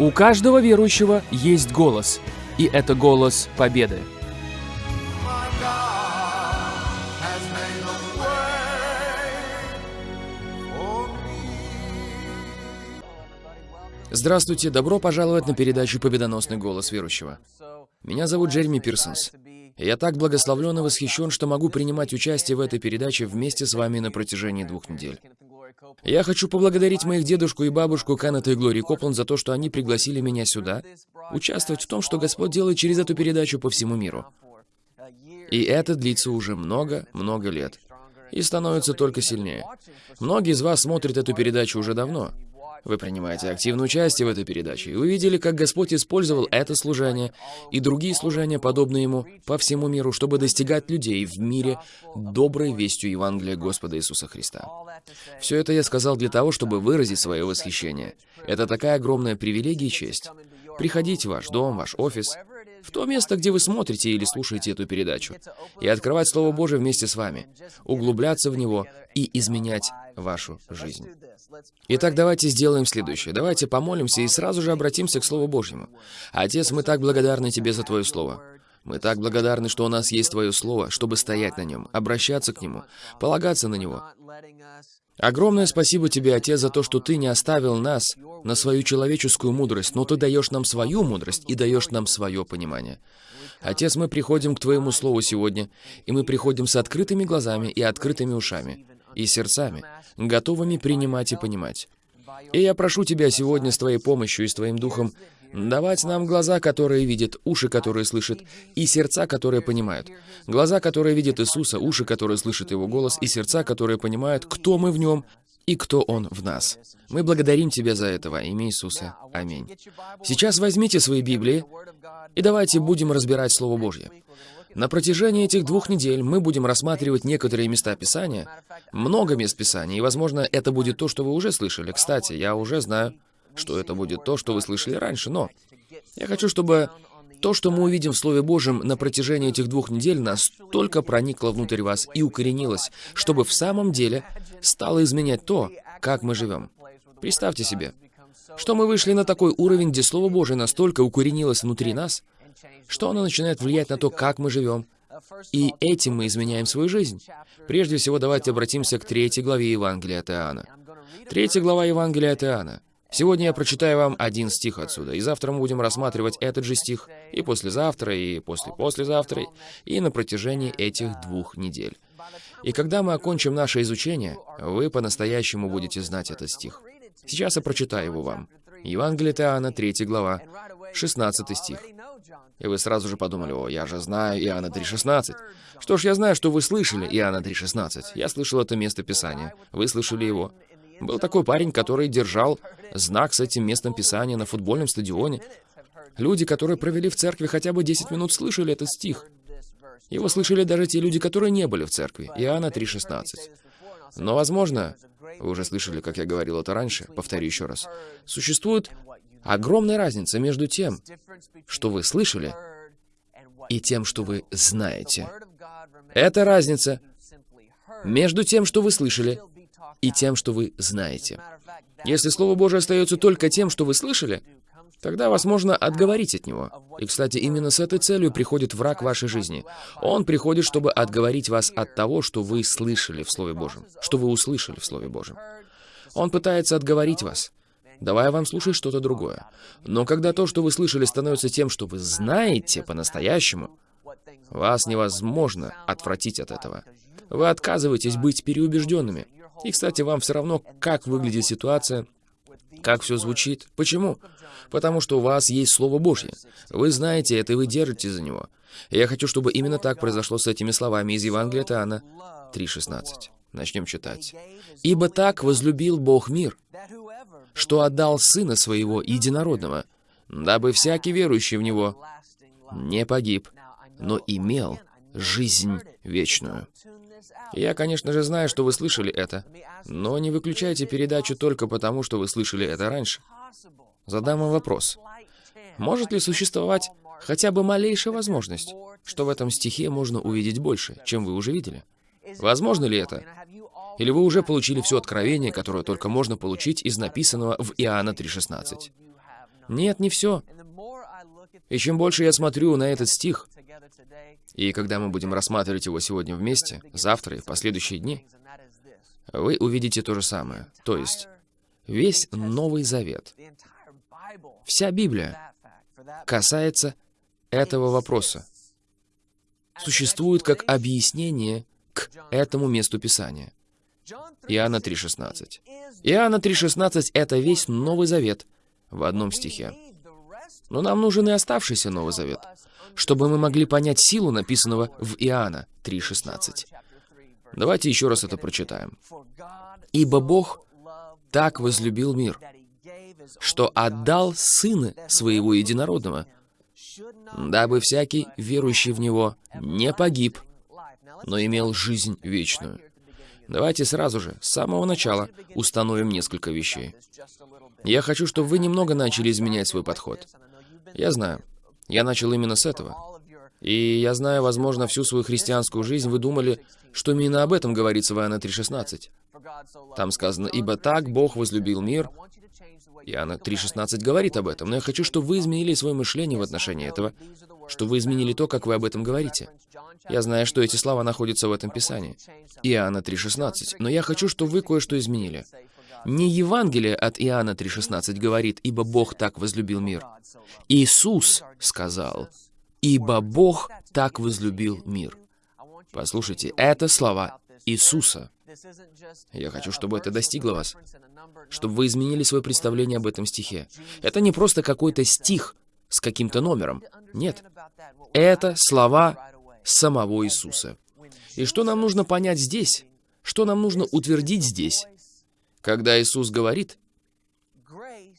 У каждого верующего есть голос, и это голос победы. Здравствуйте, добро пожаловать на передачу «Победоносный голос верующего». Меня зовут Джереми Пирсонс. Я так благословлен и восхищен, что могу принимать участие в этой передаче вместе с вами на протяжении двух недель. Я хочу поблагодарить моих дедушку и бабушку Каната и Глории Копланд за то, что они пригласили меня сюда, участвовать в том, что Господь делает через эту передачу по всему миру. И это длится уже много-много лет. И становится только сильнее. Многие из вас смотрят эту передачу уже давно. Вы принимаете активное участие в этой передаче, и вы видели, как Господь использовал это служение и другие служения, подобные ему, по всему миру, чтобы достигать людей в мире доброй вестью Евангелия Господа Иисуса Христа. Все это я сказал для того, чтобы выразить свое восхищение. Это такая огромная привилегия и честь. Приходить в ваш дом, ваш офис, в то место, где вы смотрите или слушаете эту передачу, и открывать Слово Божие вместе с вами, углубляться в него и изменять вашу жизнь. Итак, давайте сделаем следующее. Давайте помолимся и сразу же обратимся к Слову Божьему. Отец, мы так благодарны Тебе за Твое Слово. Мы так благодарны, что у нас есть Твое Слово, чтобы стоять на нем, обращаться к Нему, полагаться на Него. Огромное спасибо Тебе, Отец, за то, что Ты не оставил нас на свою человеческую мудрость, но Ты даешь нам свою мудрость и даешь нам свое понимание. Отец, мы приходим к Твоему Слову сегодня, и мы приходим с открытыми глазами и открытыми ушами, и сердцами, готовыми принимать и понимать. И я прошу Тебя сегодня с Твоей помощью и с Твоим Духом давать нам глаза, которые видят, уши, которые слышат, и сердца, которые понимают. Глаза, которые видят Иисуса, уши, которые слышат Его голос, и сердца, которые понимают, кто мы в Нем и кто Он в нас. Мы благодарим Тебя за это во имя Иисуса. Аминь. Сейчас возьмите свои Библии и давайте будем разбирать Слово Божье. На протяжении этих двух недель мы будем рассматривать некоторые места Писания, много мест Писания, и, возможно, это будет то, что вы уже слышали. Кстати, я уже знаю, что это будет то, что вы слышали раньше, но я хочу, чтобы то, что мы увидим в Слове Божьем на протяжении этих двух недель, настолько проникло внутрь вас и укоренилось, чтобы в самом деле стало изменять то, как мы живем. Представьте себе, что мы вышли на такой уровень, где Слово Божие настолько укоренилось внутри нас, что оно начинает влиять на то, как мы живем. И этим мы изменяем свою жизнь. Прежде всего, давайте обратимся к третьей главе Евангелия от Иоанна. Третья глава Евангелия от Иоанна. Сегодня я прочитаю вам один стих отсюда, и завтра мы будем рассматривать этот же стих, и послезавтра, и после-послезавтра, и на протяжении этих двух недель. И когда мы окончим наше изучение, вы по-настоящему будете знать этот стих. Сейчас я прочитаю его вам. Евангелие Иоанна, 3 глава, 16 стих. И вы сразу же подумали, о, я же знаю Иоанна 3.16. Что ж, я знаю, что вы слышали Иоанна 3.16. Я слышал это место Писания. Вы слышали его. Был такой парень, который держал знак с этим местом Писания на футбольном стадионе. Люди, которые провели в церкви хотя бы 10 минут, слышали этот стих. Его слышали даже те люди, которые не были в церкви. Иоанна 3.16. Но, возможно, вы уже слышали, как я говорил это раньше, повторю еще раз. Существует огромная разница между тем, что вы слышали, и тем, что вы знаете. Это разница между тем, что вы слышали, и тем, что вы знаете. Если Слово Божие остается только тем, что вы слышали, тогда вас можно отговорить от него. И, кстати, именно с этой целью приходит враг вашей жизни. Он приходит, чтобы отговорить вас от того, что вы слышали в Слове Божьем, что вы услышали в Слове Божьем. Он пытается отговорить вас давая вам слушать что-то другое. Но когда то, что вы слышали, становится тем, что вы знаете по-настоящему, вас невозможно отвратить от этого. Вы отказываетесь быть переубежденными. И, кстати, вам все равно, как выглядит ситуация, как все звучит. Почему? Потому что у вас есть Слово Божье. Вы знаете это, и вы держите за него. Я хочу, чтобы именно так произошло с этими словами из Евангелия от Иоанна 3.16. Начнем читать. «Ибо так возлюбил Бог мир, что отдал Сына Своего Единородного, дабы всякий верующий в Него не погиб, но имел жизнь вечную. Я, конечно же, знаю, что вы слышали это, но не выключайте передачу только потому, что вы слышали это раньше. Задам вам вопрос. Может ли существовать хотя бы малейшая возможность, что в этом стихе можно увидеть больше, чем вы уже видели? Возможно ли это? Или вы уже получили все откровение, которое только можно получить из написанного в Иоанна 3.16? Нет, не все. И чем больше я смотрю на этот стих, и когда мы будем рассматривать его сегодня вместе, завтра и в последующие дни, вы увидите то же самое. То есть, весь Новый Завет, вся Библия касается этого вопроса. Существует как объяснение к этому месту Писания. Иоанна 3,16. Иоанна 3,16 — это весь Новый Завет в одном стихе. Но нам нужен и оставшийся Новый Завет, чтобы мы могли понять силу написанного в Иоанна 3,16. Давайте еще раз это прочитаем. «Ибо Бог так возлюбил мир, что отдал Сына Своего Единородного, дабы всякий, верующий в Него, не погиб, но имел жизнь вечную». Давайте сразу же, с самого начала, установим несколько вещей. Я хочу, чтобы вы немного начали изменять свой подход. Я знаю. Я начал именно с этого. И я знаю, возможно, всю свою христианскую жизнь вы думали, что именно об этом говорится в Иоанна 3.16. Там сказано, «Ибо так Бог возлюбил мир». Иоанна 3.16 говорит об этом, но я хочу, чтобы вы изменили свое мышление в отношении этого, чтобы вы изменили то, как вы об этом говорите. Я знаю, что эти слова находятся в этом Писании. Иоанна 3.16. Но я хочу, чтобы вы кое-что изменили. Не Евангелие от Иоанна 3.16 говорит, «Ибо Бог так возлюбил мир». Иисус сказал, «Ибо Бог так возлюбил мир». Послушайте, это слова Иисуса. Я хочу, чтобы это достигло вас, чтобы вы изменили свое представление об этом стихе. Это не просто какой-то стих с каким-то номером. Нет. Это слова самого Иисуса. И что нам нужно понять здесь? Что нам нужно утвердить здесь? Когда Иисус говорит,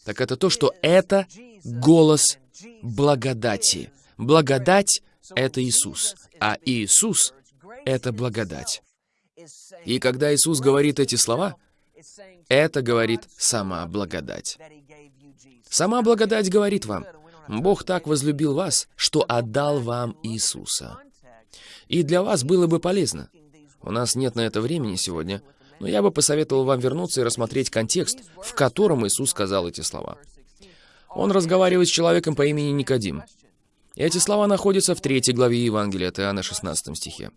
так это то, что это голос благодати. Благодать — это Иисус, а Иисус — это благодать. И когда Иисус говорит эти слова, это говорит сама благодать. Сама благодать говорит вам, Бог так возлюбил вас, что отдал вам Иисуса. И для вас было бы полезно. У нас нет на это времени сегодня, но я бы посоветовал вам вернуться и рассмотреть контекст, в котором Иисус сказал эти слова. Он разговаривает с человеком по имени Никодим. Эти слова находятся в третьей главе Евангелия от Иоанна, 16 стихе.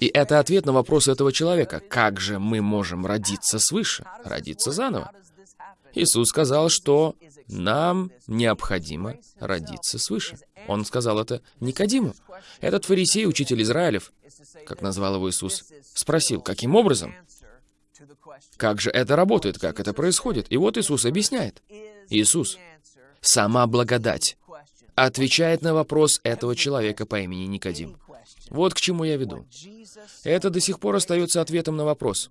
И это ответ на вопрос этого человека. Как же мы можем родиться свыше, родиться заново? Иисус сказал, что нам необходимо родиться свыше. Он сказал это Никодиму. Этот фарисей, учитель Израилев, как назвал его Иисус, спросил, каким образом? Как же это работает, как это происходит? И вот Иисус объясняет. Иисус, сама благодать, отвечает на вопрос этого человека по имени Никодим. Вот к чему я веду. Это до сих пор остается ответом на вопрос.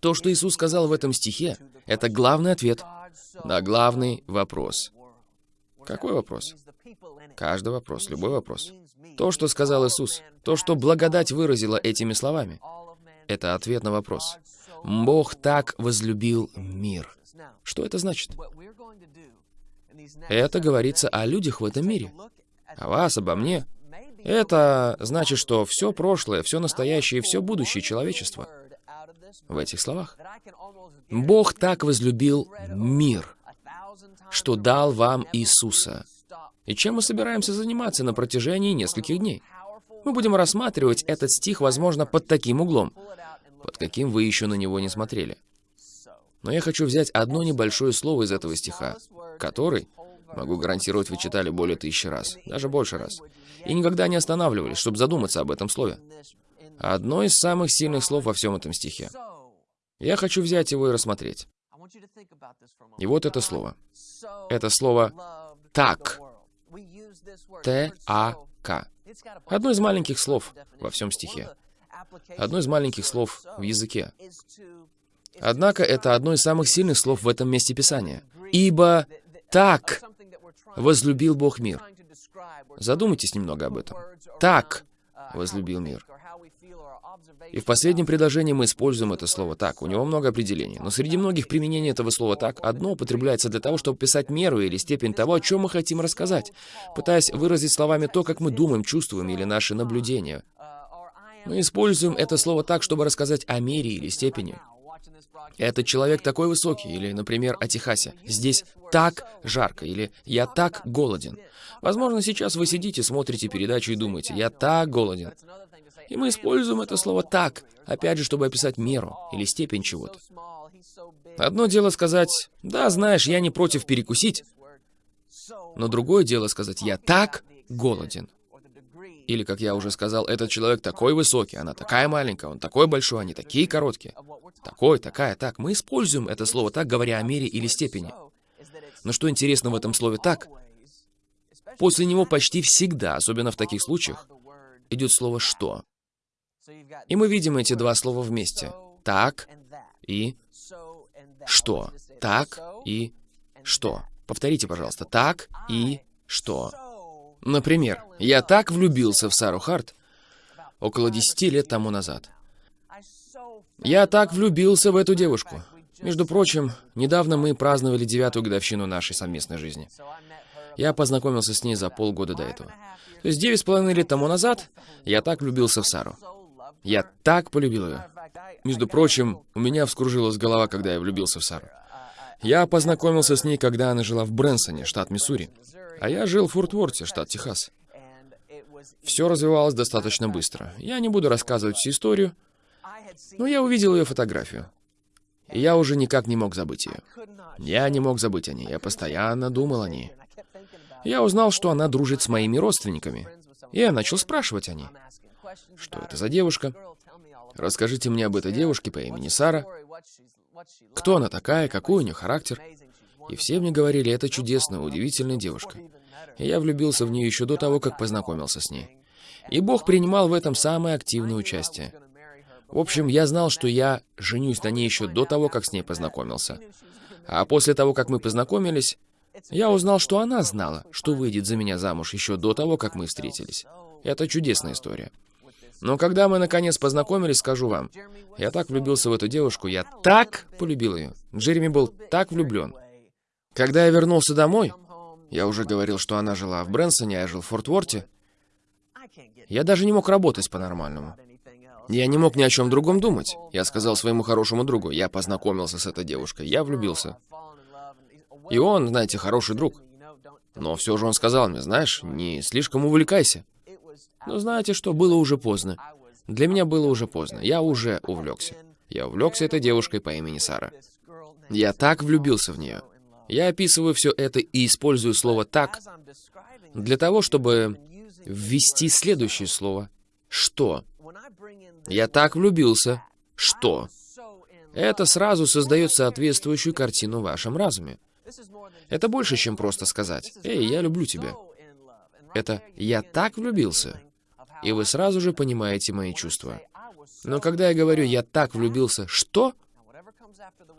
То, что Иисус сказал в этом стихе, это главный ответ на главный вопрос. Какой вопрос? Каждый вопрос, любой вопрос. То, что сказал Иисус, то, что благодать выразила этими словами, это ответ на вопрос. Бог так возлюбил мир. Что это значит? Это говорится о людях в этом мире. О вас, обо мне. Это значит, что все прошлое, все настоящее и все будущее человечества в этих словах. Бог так возлюбил мир, что дал вам Иисуса. И чем мы собираемся заниматься на протяжении нескольких дней? Мы будем рассматривать этот стих, возможно, под таким углом, под каким вы еще на него не смотрели. Но я хочу взять одно небольшое слово из этого стиха, который, могу гарантировать, вы читали более тысячи раз, даже больше раз, и никогда не останавливались, чтобы задуматься об этом слове. Одно из самых сильных слов во всем этом стихе. Я хочу взять его и рассмотреть. И вот это слово. Это слово «так». Т-А-К. Одно из маленьких слов во всем стихе. Одно из маленьких слов в языке. Однако это одно из самых сильных слов в этом месте Писания. «Ибо так возлюбил Бог мир». Задумайтесь немного об этом. «Так возлюбил мир». И в последнем предложении мы используем это слово «так». У него много определений. Но среди многих применений этого слова «так» одно употребляется для того, чтобы писать меру или степень того, о чем мы хотим рассказать, пытаясь выразить словами то, как мы думаем, чувствуем или наши наблюдения. Мы используем это слово «так», чтобы рассказать о мере или степени. «Этот человек такой высокий», или, например, о Техасе. «Здесь так жарко», или «Я так голоден». Возможно, сейчас вы сидите, смотрите передачу и думаете «Я так голоден». И мы используем это слово «так», опять же, чтобы описать меру или степень чего-то. Одно дело сказать «Да, знаешь, я не против перекусить», но другое дело сказать «Я так голоден». Или, как я уже сказал, этот человек такой высокий, она такая маленькая, он такой большой, они такие короткие. Такой, такая, так. Мы используем это слово так, говоря о мере или степени. Но что интересно в этом слове «так», после него почти всегда, особенно в таких случаях, идет слово «что». И мы видим эти два слова вместе. «Так» и «что». «Так» и «что». Повторите, пожалуйста. «Так» и «что». Например, я так влюбился в Сару Харт около 10 лет тому назад. Я так влюбился в эту девушку. Между прочим, недавно мы праздновали девятую годовщину нашей совместной жизни. Я познакомился с ней за полгода до этого. То есть девять с половиной лет тому назад я так влюбился в Сару. Я так полюбил ее. Между прочим, у меня вскружилась голова, когда я влюбился в Сару. Я познакомился с ней, когда она жила в Брэнсоне, штат Миссури. А я жил в Форт-Ворте, штат Техас. Все развивалось достаточно быстро. Я не буду рассказывать всю историю, но я увидел ее фотографию. И я уже никак не мог забыть ее. Я не мог забыть о ней, я постоянно думал о ней. Я узнал, что она дружит с моими родственниками. И я начал спрашивать о ней. Что это за девушка? Расскажите мне об этой девушке по имени Сара. Кто она такая, какой у нее характер? И все мне говорили, это чудесная, удивительная девушка. И я влюбился в нее еще до того, как познакомился с ней. И Бог принимал в этом самое активное участие. В общем, я знал, что я женюсь на ней еще до того, как с ней познакомился. А после того, как мы познакомились, я узнал, что она знала, что выйдет за меня замуж еще до того, как мы встретились. Это чудесная история. Но когда мы наконец познакомились, скажу вам, я так влюбился в эту девушку, я так полюбил ее. Джереми был так влюблен. Когда я вернулся домой, я уже говорил, что она жила в Брэнсоне, а я жил в Форт-Ворте, я даже не мог работать по-нормальному. Я не мог ни о чем другом думать. Я сказал своему хорошему другу, я познакомился с этой девушкой, я влюбился. И он, знаете, хороший друг. Но все же он сказал мне, знаешь, не слишком увлекайся. Но знаете что, было уже поздно. Для меня было уже поздно. Я уже увлекся. Я увлекся этой девушкой по имени Сара. Я так влюбился в нее. Я описываю все это и использую слово «так» для того, чтобы ввести следующее слово «что». Я так влюбился. Что? Это сразу создает соответствующую картину в вашем разуме. Это больше, чем просто сказать «Эй, я люблю тебя». Это «я так влюбился», и вы сразу же понимаете мои чувства. Но когда я говорю «я так влюбился», что?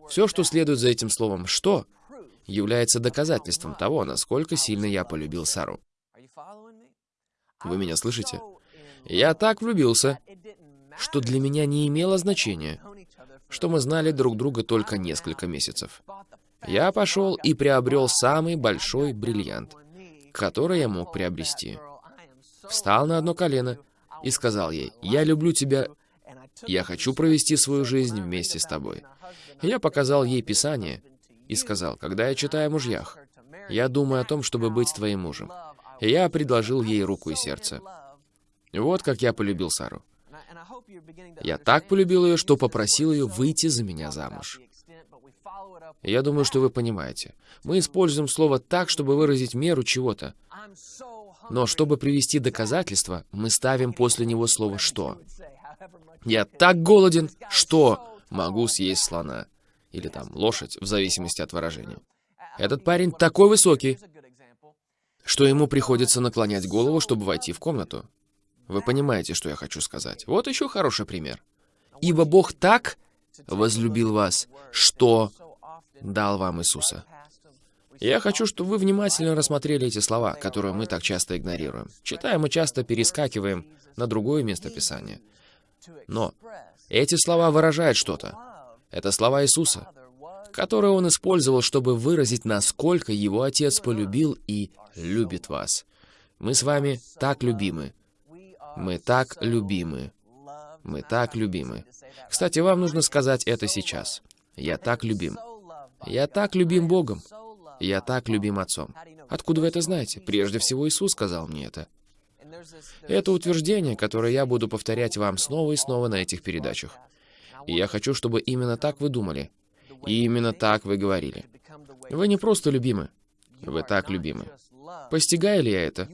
Все, что следует за этим словом «что», является доказательством того, насколько сильно я полюбил Сару. Вы меня слышите? Я так влюбился, что для меня не имело значения, что мы знали друг друга только несколько месяцев. Я пошел и приобрел самый большой бриллиант, который я мог приобрести. Встал на одно колено и сказал ей, «Я люблю тебя, я хочу провести свою жизнь вместе с тобой». Я показал ей Писание и сказал, «Когда я читаю о мужьях, я думаю о том, чтобы быть твоим мужем». И я предложил ей руку и сердце. Вот как я полюбил Сару. Я так полюбил ее, что попросил ее выйти за меня замуж. Я думаю, что вы понимаете. Мы используем слово так, чтобы выразить меру чего-то. Но чтобы привести доказательства, мы ставим после него слово «что». Я так голоден, что могу съесть слона. Или там лошадь, в зависимости от выражения. Этот парень такой высокий, что ему приходится наклонять голову, чтобы войти в комнату. Вы понимаете, что я хочу сказать. Вот еще хороший пример. «Ибо Бог так возлюбил вас, что дал вам Иисуса». Я хочу, чтобы вы внимательно рассмотрели эти слова, которые мы так часто игнорируем. Читаем и часто перескакиваем на другое место Писания. Но эти слова выражают что-то. Это слова Иисуса, которые Он использовал, чтобы выразить, насколько Его Отец полюбил и любит вас. Мы с вами так любимы. Мы так любимы. Мы так любимы. Кстати, вам нужно сказать это сейчас. Я так любим. Я так любим Богом. Я так любим Отцом. Откуда вы это знаете? Прежде всего, Иисус сказал мне это. Это утверждение, которое я буду повторять вам снова и снова на этих передачах. И я хочу, чтобы именно так вы думали. И именно так вы говорили. Вы не просто любимы. Вы так любимы. Постигаю ли я это?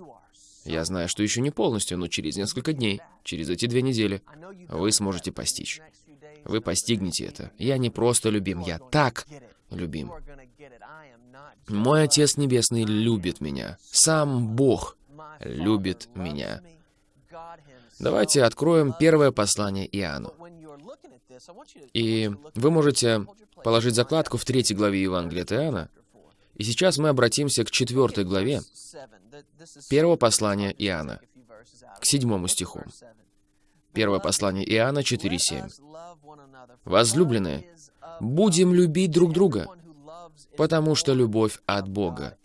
Я знаю, что еще не полностью, но через несколько дней, через эти две недели, вы сможете постичь. Вы постигнете это. Я не просто любим, я так любим. Мой Отец Небесный любит меня. Сам Бог любит меня. Давайте откроем первое послание Иоанну. И вы можете положить закладку в третьей главе Евангелия от Иоанна. И сейчас мы обратимся к четвертой главе первого послания Иоанна, к седьмому стиху. Первое послание Иоанна 4.7. «Возлюбленные, будем любить друг друга, потому что любовь от Бога.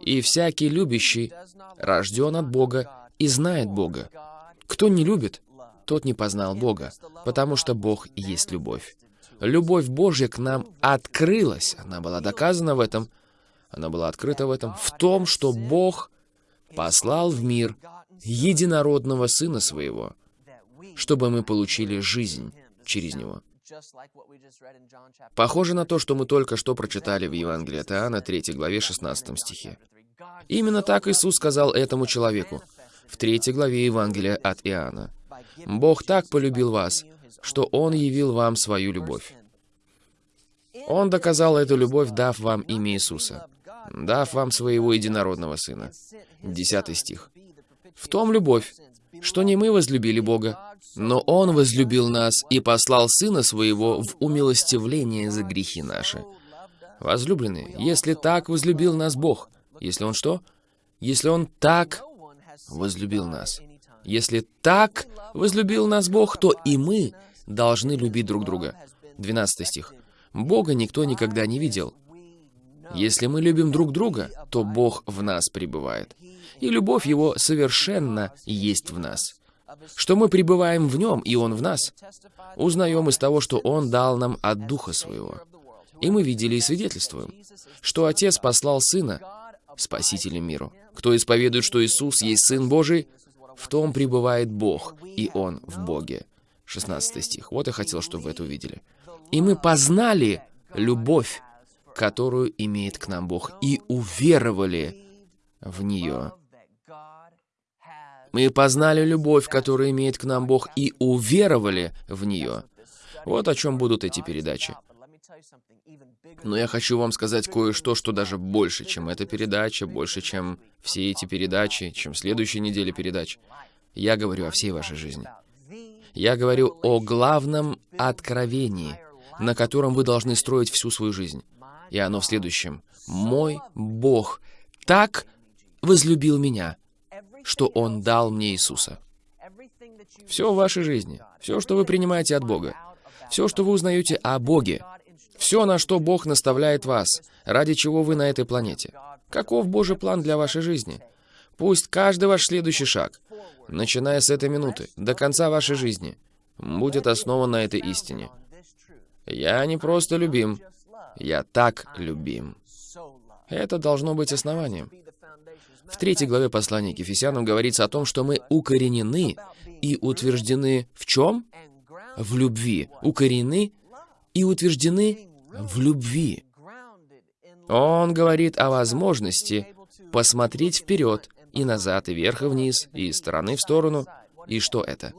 И всякий любящий рожден от Бога и знает Бога. Кто не любит, тот не познал Бога, потому что Бог есть любовь. Любовь Божья к нам открылась, она была доказана в этом, она была открыта в этом, в том, что Бог послал в мир единородного Сына Своего, чтобы мы получили жизнь через Него. Похоже на то, что мы только что прочитали в Евангелии от Иоанна, 3 главе, 16 стихе. Именно так Иисус сказал этому человеку в 3 главе Евангелия от Иоанна. «Бог так полюбил вас, что Он явил вам свою любовь. Он доказал эту любовь, дав вам имя Иисуса, дав вам своего единородного Сына». Десятый стих. «В том любовь, что не мы возлюбили Бога, но Он возлюбил нас и послал Сына Своего в умилостивление за грехи наши. Возлюбленные, если так возлюбил нас Бог, если Он что? Если Он так возлюбил нас. Если так возлюбил нас Бог, то и мы должны любить друг друга. 12 стих. Бога никто никогда не видел. Если мы любим друг друга, то Бог в нас пребывает. И любовь Его совершенно есть в нас что мы пребываем в Нем, и Он в нас, узнаем из того, что Он дал нам от Духа Своего. И мы видели и свидетельствуем, что Отец послал Сына, Спасителем миру. Кто исповедует, что Иисус есть Сын Божий, в том пребывает Бог, и Он в Боге. 16 стих. Вот я хотел, чтобы вы это увидели. «И мы познали любовь, которую имеет к нам Бог, и уверовали в нее». Мы познали любовь, которую имеет к нам Бог, и уверовали в нее. Вот о чем будут эти передачи. Но я хочу вам сказать кое-что, что даже больше, чем эта передача, больше, чем все эти передачи, чем следующие недели передач. Я говорю о всей вашей жизни. Я говорю о главном откровении, на котором вы должны строить всю свою жизнь. И оно в следующем. «Мой Бог так возлюбил меня, что Он дал мне Иисуса. Все в вашей жизни, все, что вы принимаете от Бога, все, что вы узнаете о Боге, все, на что Бог наставляет вас, ради чего вы на этой планете. Каков Божий план для вашей жизни? Пусть каждый ваш следующий шаг, начиная с этой минуты, до конца вашей жизни, будет основан на этой истине. Я не просто любим, я так любим. Это должно быть основанием. В третьей главе послания к Ефесянам говорится о том, что мы укоренены и утверждены в чем? В любви. Укоренены и утверждены в любви. Он говорит о возможности посмотреть вперед и назад, и вверх, и вниз, и из стороны в сторону. И что это?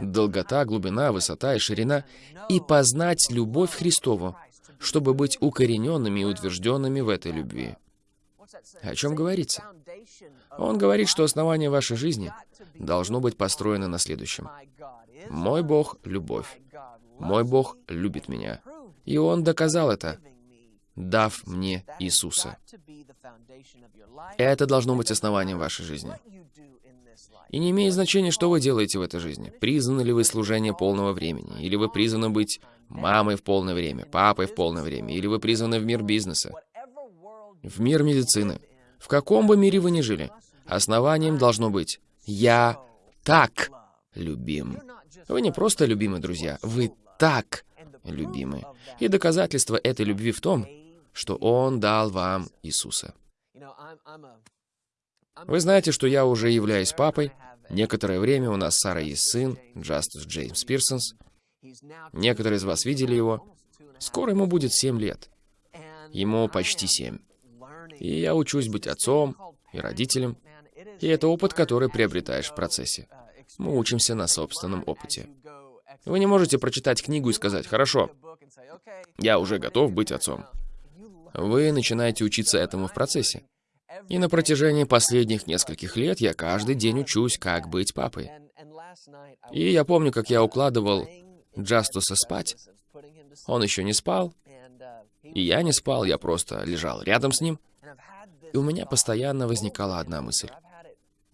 Долгота, глубина, высота и ширина. И познать любовь Христову, чтобы быть укорененными и утвержденными в этой любви. О чем говорится? Он говорит, что основание вашей жизни должно быть построено на следующем. «Мой Бог — любовь. Мой Бог любит меня. И Он доказал это, дав мне Иисуса. Это должно быть основанием вашей жизни. И не имеет значения, что вы делаете в этой жизни. Призваны ли вы служение полного времени, или вы призваны быть мамой в полное время, папой в полное время, или вы призваны в мир бизнеса, в мир медицины. В каком бы мире вы ни жили, основанием должно быть «Я так любим». Вы не просто любимы, друзья, вы так любимы. И доказательство этой любви в том, что Он дал вам Иисуса. Вы знаете, что я уже являюсь папой. Некоторое время у нас с Сарой есть сын, Джастус Джеймс Пирсонс. Некоторые из вас видели его. Скоро ему будет 7 лет. Ему почти 7. И я учусь быть отцом и родителем. И это опыт, который приобретаешь в процессе. Мы учимся на собственном опыте. Вы не можете прочитать книгу и сказать, «Хорошо, я уже готов быть отцом». Вы начинаете учиться этому в процессе. И на протяжении последних нескольких лет я каждый день учусь, как быть папой. И я помню, как я укладывал Джастуса спать. Он еще не спал, и я не спал, я просто лежал рядом с ним. И у меня постоянно возникала одна мысль.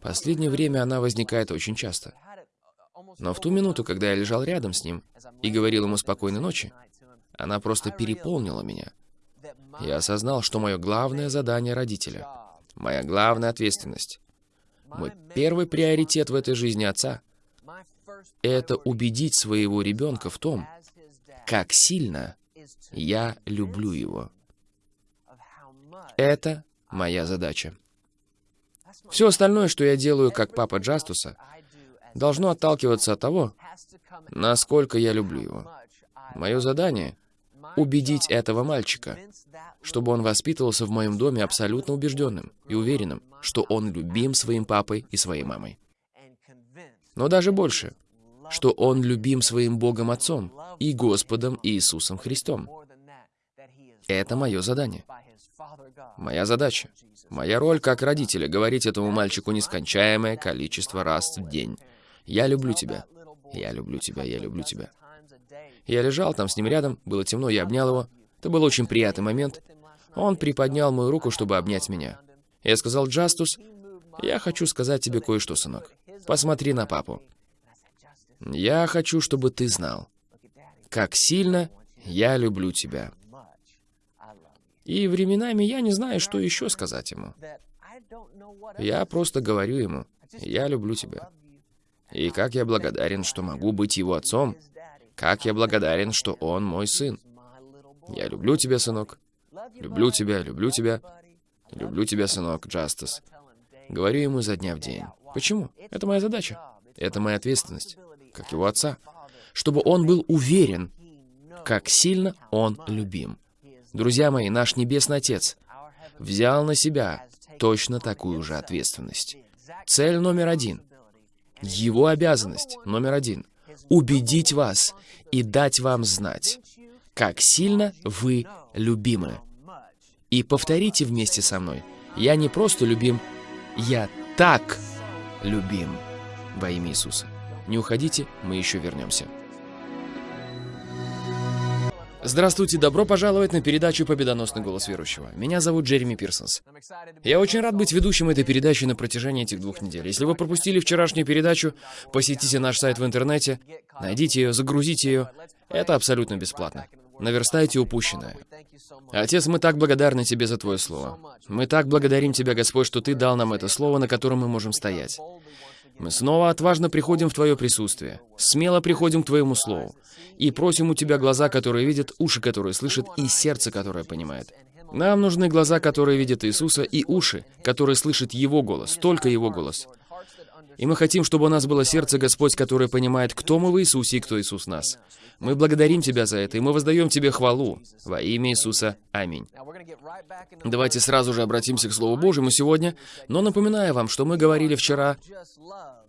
Последнее время она возникает очень часто. Но в ту минуту, когда я лежал рядом с ним и говорил ему спокойной ночи, она просто переполнила меня. Я осознал, что мое главное задание родителя, моя главная ответственность, мой первый приоритет в этой жизни отца — это убедить своего ребенка в том, как сильно я люблю его. Это моя задача. Все остальное, что я делаю как папа Джастуса, должно отталкиваться от того, насколько я люблю его. Мое задание — убедить этого мальчика, чтобы он воспитывался в моем доме абсолютно убежденным и уверенным, что он любим своим папой и своей мамой. Но даже больше, что он любим своим Богом Отцом и Господом Иисусом Христом. Это мое задание. Моя задача. Моя роль как родителя — говорить этому мальчику нескончаемое количество раз в день. «Я люблю тебя. Я люблю тебя. Я люблю тебя». Я лежал там с ним рядом, было темно, я обнял его. Это был очень приятный момент. Он приподнял мою руку, чтобы обнять меня. Я сказал, «Джастус, я хочу сказать тебе кое-что, сынок. Посмотри на папу. Я хочу, чтобы ты знал, как сильно я люблю тебя. И временами я не знаю, что еще сказать ему. Я просто говорю ему, я люблю тебя. И как я благодарен, что могу быть его отцом. Как я благодарен, что он мой сын. Я люблю тебя, сынок. Люблю тебя, люблю тебя. Люблю тебя, сынок, Джастис. Говорю ему изо дня в день. Почему? Это моя задача. Это моя ответственность, как его отца. Чтобы он был уверен, как сильно он любим. Друзья мои, наш Небесный Отец взял на себя точно такую же ответственность. Цель номер один. Его обязанность номер один — убедить вас и дать вам знать, как сильно вы любимы. И повторите вместе со мной. Я не просто любим, я так любим во имя Иисуса. Не уходите, мы еще вернемся. Здравствуйте, добро пожаловать на передачу «Победоносный голос верующего». Меня зовут Джереми Пирсонс. Я очень рад быть ведущим этой передачи на протяжении этих двух недель. Если вы пропустили вчерашнюю передачу, посетите наш сайт в интернете, найдите ее, загрузите ее. Это абсолютно бесплатно. Наверстайте упущенное. Отец, мы так благодарны Тебе за Твое Слово. Мы так благодарим Тебя, Господь, что Ты дал нам это Слово, на котором мы можем стоять. Мы снова отважно приходим в Твое присутствие, смело приходим к Твоему Слову и просим у Тебя глаза, которые видят, уши, которые слышат, и сердце, которое понимает. Нам нужны глаза, которые видят Иисуса, и уши, которые слышат Его голос, только Его голос. И мы хотим, чтобы у нас было сердце, Господь, которое понимает, кто мы в Иисусе и кто Иисус нас. Мы благодарим Тебя за это, и мы воздаем Тебе хвалу. Во имя Иисуса. Аминь. Давайте сразу же обратимся к Слову Божьему сегодня, но напоминаю вам, что мы говорили вчера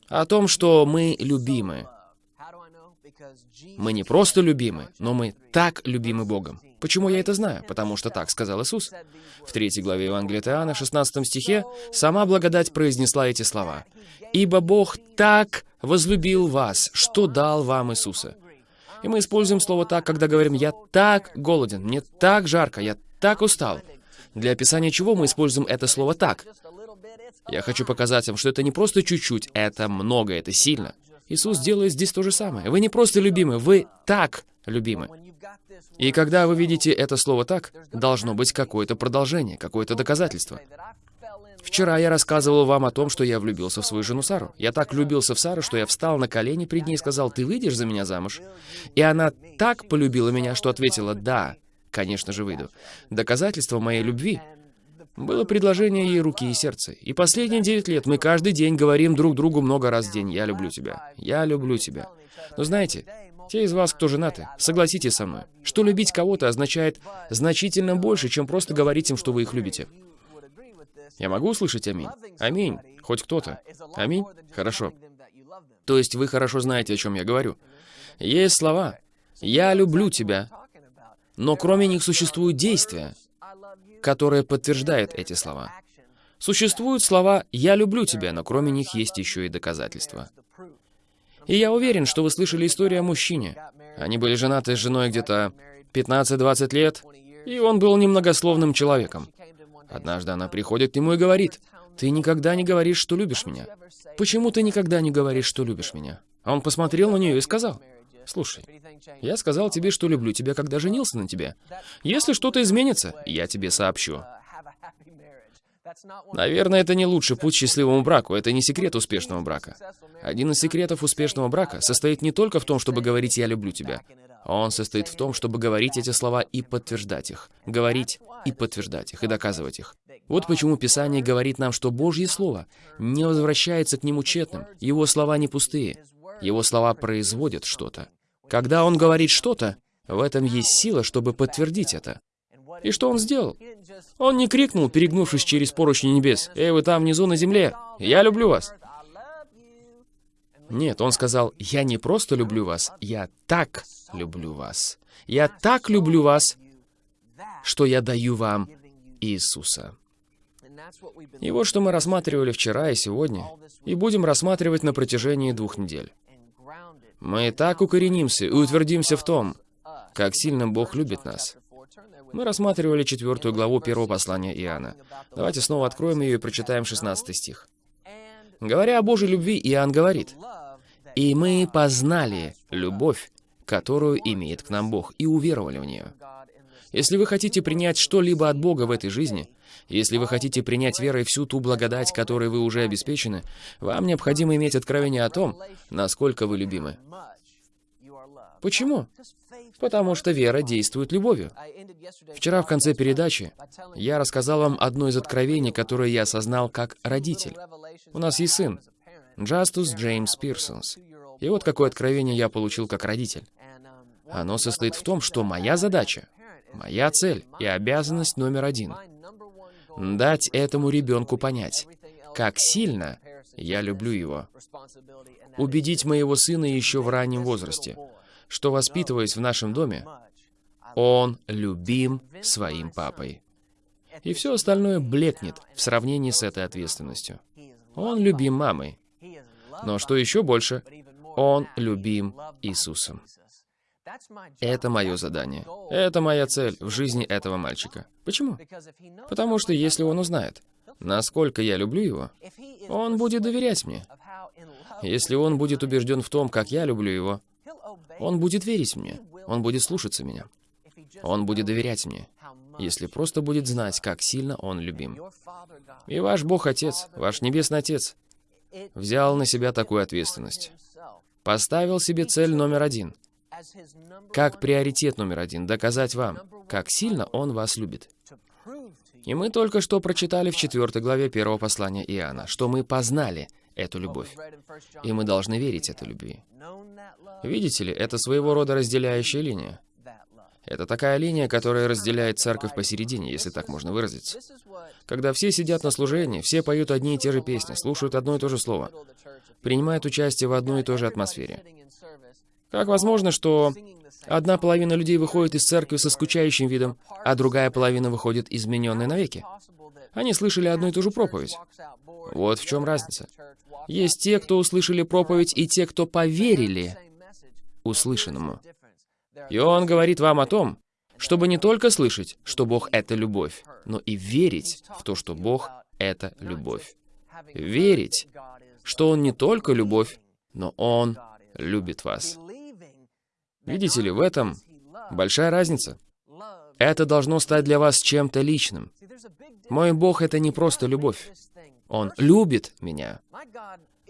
о том, что мы любимы. Мы не просто любимы, но мы так любимы Богом. Почему я это знаю? Потому что так сказал Иисус. В третьей главе Евангелия от Иоанна, 16 стихе, сама благодать произнесла эти слова. «Ибо Бог так возлюбил вас, что дал вам Иисуса». И мы используем слово «так», когда говорим «я так голоден», «мне так жарко», «я так устал». Для описания чего мы используем это слово «так»? Я хочу показать вам, что это не просто чуть-чуть, это много, это сильно. Иисус делает здесь то же самое. Вы не просто любимы, вы так любимы. И когда вы видите это слово «так», должно быть какое-то продолжение, какое-то доказательство. Вчера я рассказывал вам о том, что я влюбился в свою жену Сару. Я так влюбился в Сару, что я встал на колени пред ней и сказал, «Ты выйдешь за меня замуж?» И она так полюбила меня, что ответила, «Да, конечно же выйду». Доказательство моей любви было предложение ей руки и сердца. И последние девять лет мы каждый день говорим друг другу много раз в день, «Я люблю тебя, я люблю тебя». Но знаете, те из вас, кто женаты, согласитесь со мной, что любить кого-то означает значительно больше, чем просто говорить им, что вы их любите. Я могу услышать аминь? Аминь. Хоть кто-то. Аминь? Хорошо. То есть вы хорошо знаете, о чем я говорю. Есть слова «Я люблю тебя», но кроме них существуют действия, которые подтверждают эти слова. Существуют слова «Я люблю тебя», но кроме них есть еще и доказательства. И я уверен, что вы слышали историю о мужчине. Они были женаты с женой где-то 15-20 лет, и он был немногословным человеком. Однажды она приходит к нему и говорит, «Ты никогда не говоришь, что любишь меня. Почему ты никогда не говоришь, что любишь меня?» А он посмотрел на нее и сказал, «Слушай, я сказал тебе, что люблю тебя, когда женился на тебе. Если что-то изменится, я тебе сообщу». Наверное, это не лучший путь к счастливому браку, это не секрет успешного брака. Один из секретов успешного брака состоит не только в том, чтобы говорить «я люблю тебя», он состоит в том, чтобы говорить эти слова и подтверждать их. Говорить и подтверждать их, и доказывать их. Вот почему Писание говорит нам, что Божье Слово не возвращается к нему тщетным. Его слова не пустые. Его слова производят что-то. Когда Он говорит что-то, в этом есть сила, чтобы подтвердить это. И что Он сделал? Он не крикнул, перегнувшись через поручни небес, «Эй, вы там внизу на земле! Я люблю вас!» Нет, он сказал, «Я не просто люблю вас, я так люблю вас. Я так люблю вас, что я даю вам Иисуса». И вот что мы рассматривали вчера и сегодня, и будем рассматривать на протяжении двух недель. Мы так укоренимся и утвердимся в том, как сильно Бог любит нас. Мы рассматривали четвертую главу первого послания Иоанна. Давайте снова откроем ее и прочитаем 16 стих. Говоря о Божьей любви, Иоанн говорит, «И мы познали любовь, которую имеет к нам Бог, и уверовали в нее». Если вы хотите принять что-либо от Бога в этой жизни, если вы хотите принять верой всю ту благодать, которой вы уже обеспечены, вам необходимо иметь откровение о том, насколько вы любимы. Почему? Потому что вера действует любовью. Вчера в конце передачи я рассказал вам одно из откровений, которое я осознал как родитель. У нас есть сын, Джастус Джеймс Пирсонс. И вот какое откровение я получил как родитель. Оно состоит в том, что моя задача, моя цель и обязанность номер один — дать этому ребенку понять, как сильно я люблю его. Убедить моего сына еще в раннем возрасте, что, воспитываясь в нашем доме, он любим своим папой. И все остальное блекнет в сравнении с этой ответственностью. Он любим мамой. Но что еще больше, он любим Иисусом. Это мое задание. Это моя цель в жизни этого мальчика. Почему? Потому что если он узнает, насколько я люблю его, он будет доверять мне. Если он будет убежден в том, как я люблю его, он будет верить мне, он будет слушаться меня. Он будет доверять мне, если просто будет знать, как сильно он любим. И ваш Бог-Отец, ваш Небесный Отец, взял на себя такую ответственность. Поставил себе цель номер один. Как приоритет номер один доказать вам, как сильно Он вас любит. И мы только что прочитали в 4 главе первого послания Иоанна, что мы познали эту любовь. И мы должны верить этой любви. Видите ли, это своего рода разделяющая линия. Это такая линия, которая разделяет церковь посередине, если так можно выразиться. Когда все сидят на служении, все поют одни и те же песни, слушают одно и то же слово, принимают участие в одной и той же атмосфере. Как возможно, что одна половина людей выходит из церкви со скучающим видом, а другая половина выходит измененной навеки? Они слышали одну и ту же проповедь. Вот в чем разница. Есть те, кто услышали проповедь, и те, кто поверили услышанному. И он говорит вам о том, чтобы не только слышать, что Бог — это любовь, но и верить в то, что Бог — это любовь. Верить, что Он не только любовь, но Он любит вас. Видите ли, в этом большая разница. Это должно стать для вас чем-то личным. Мой Бог — это не просто любовь. Он любит меня.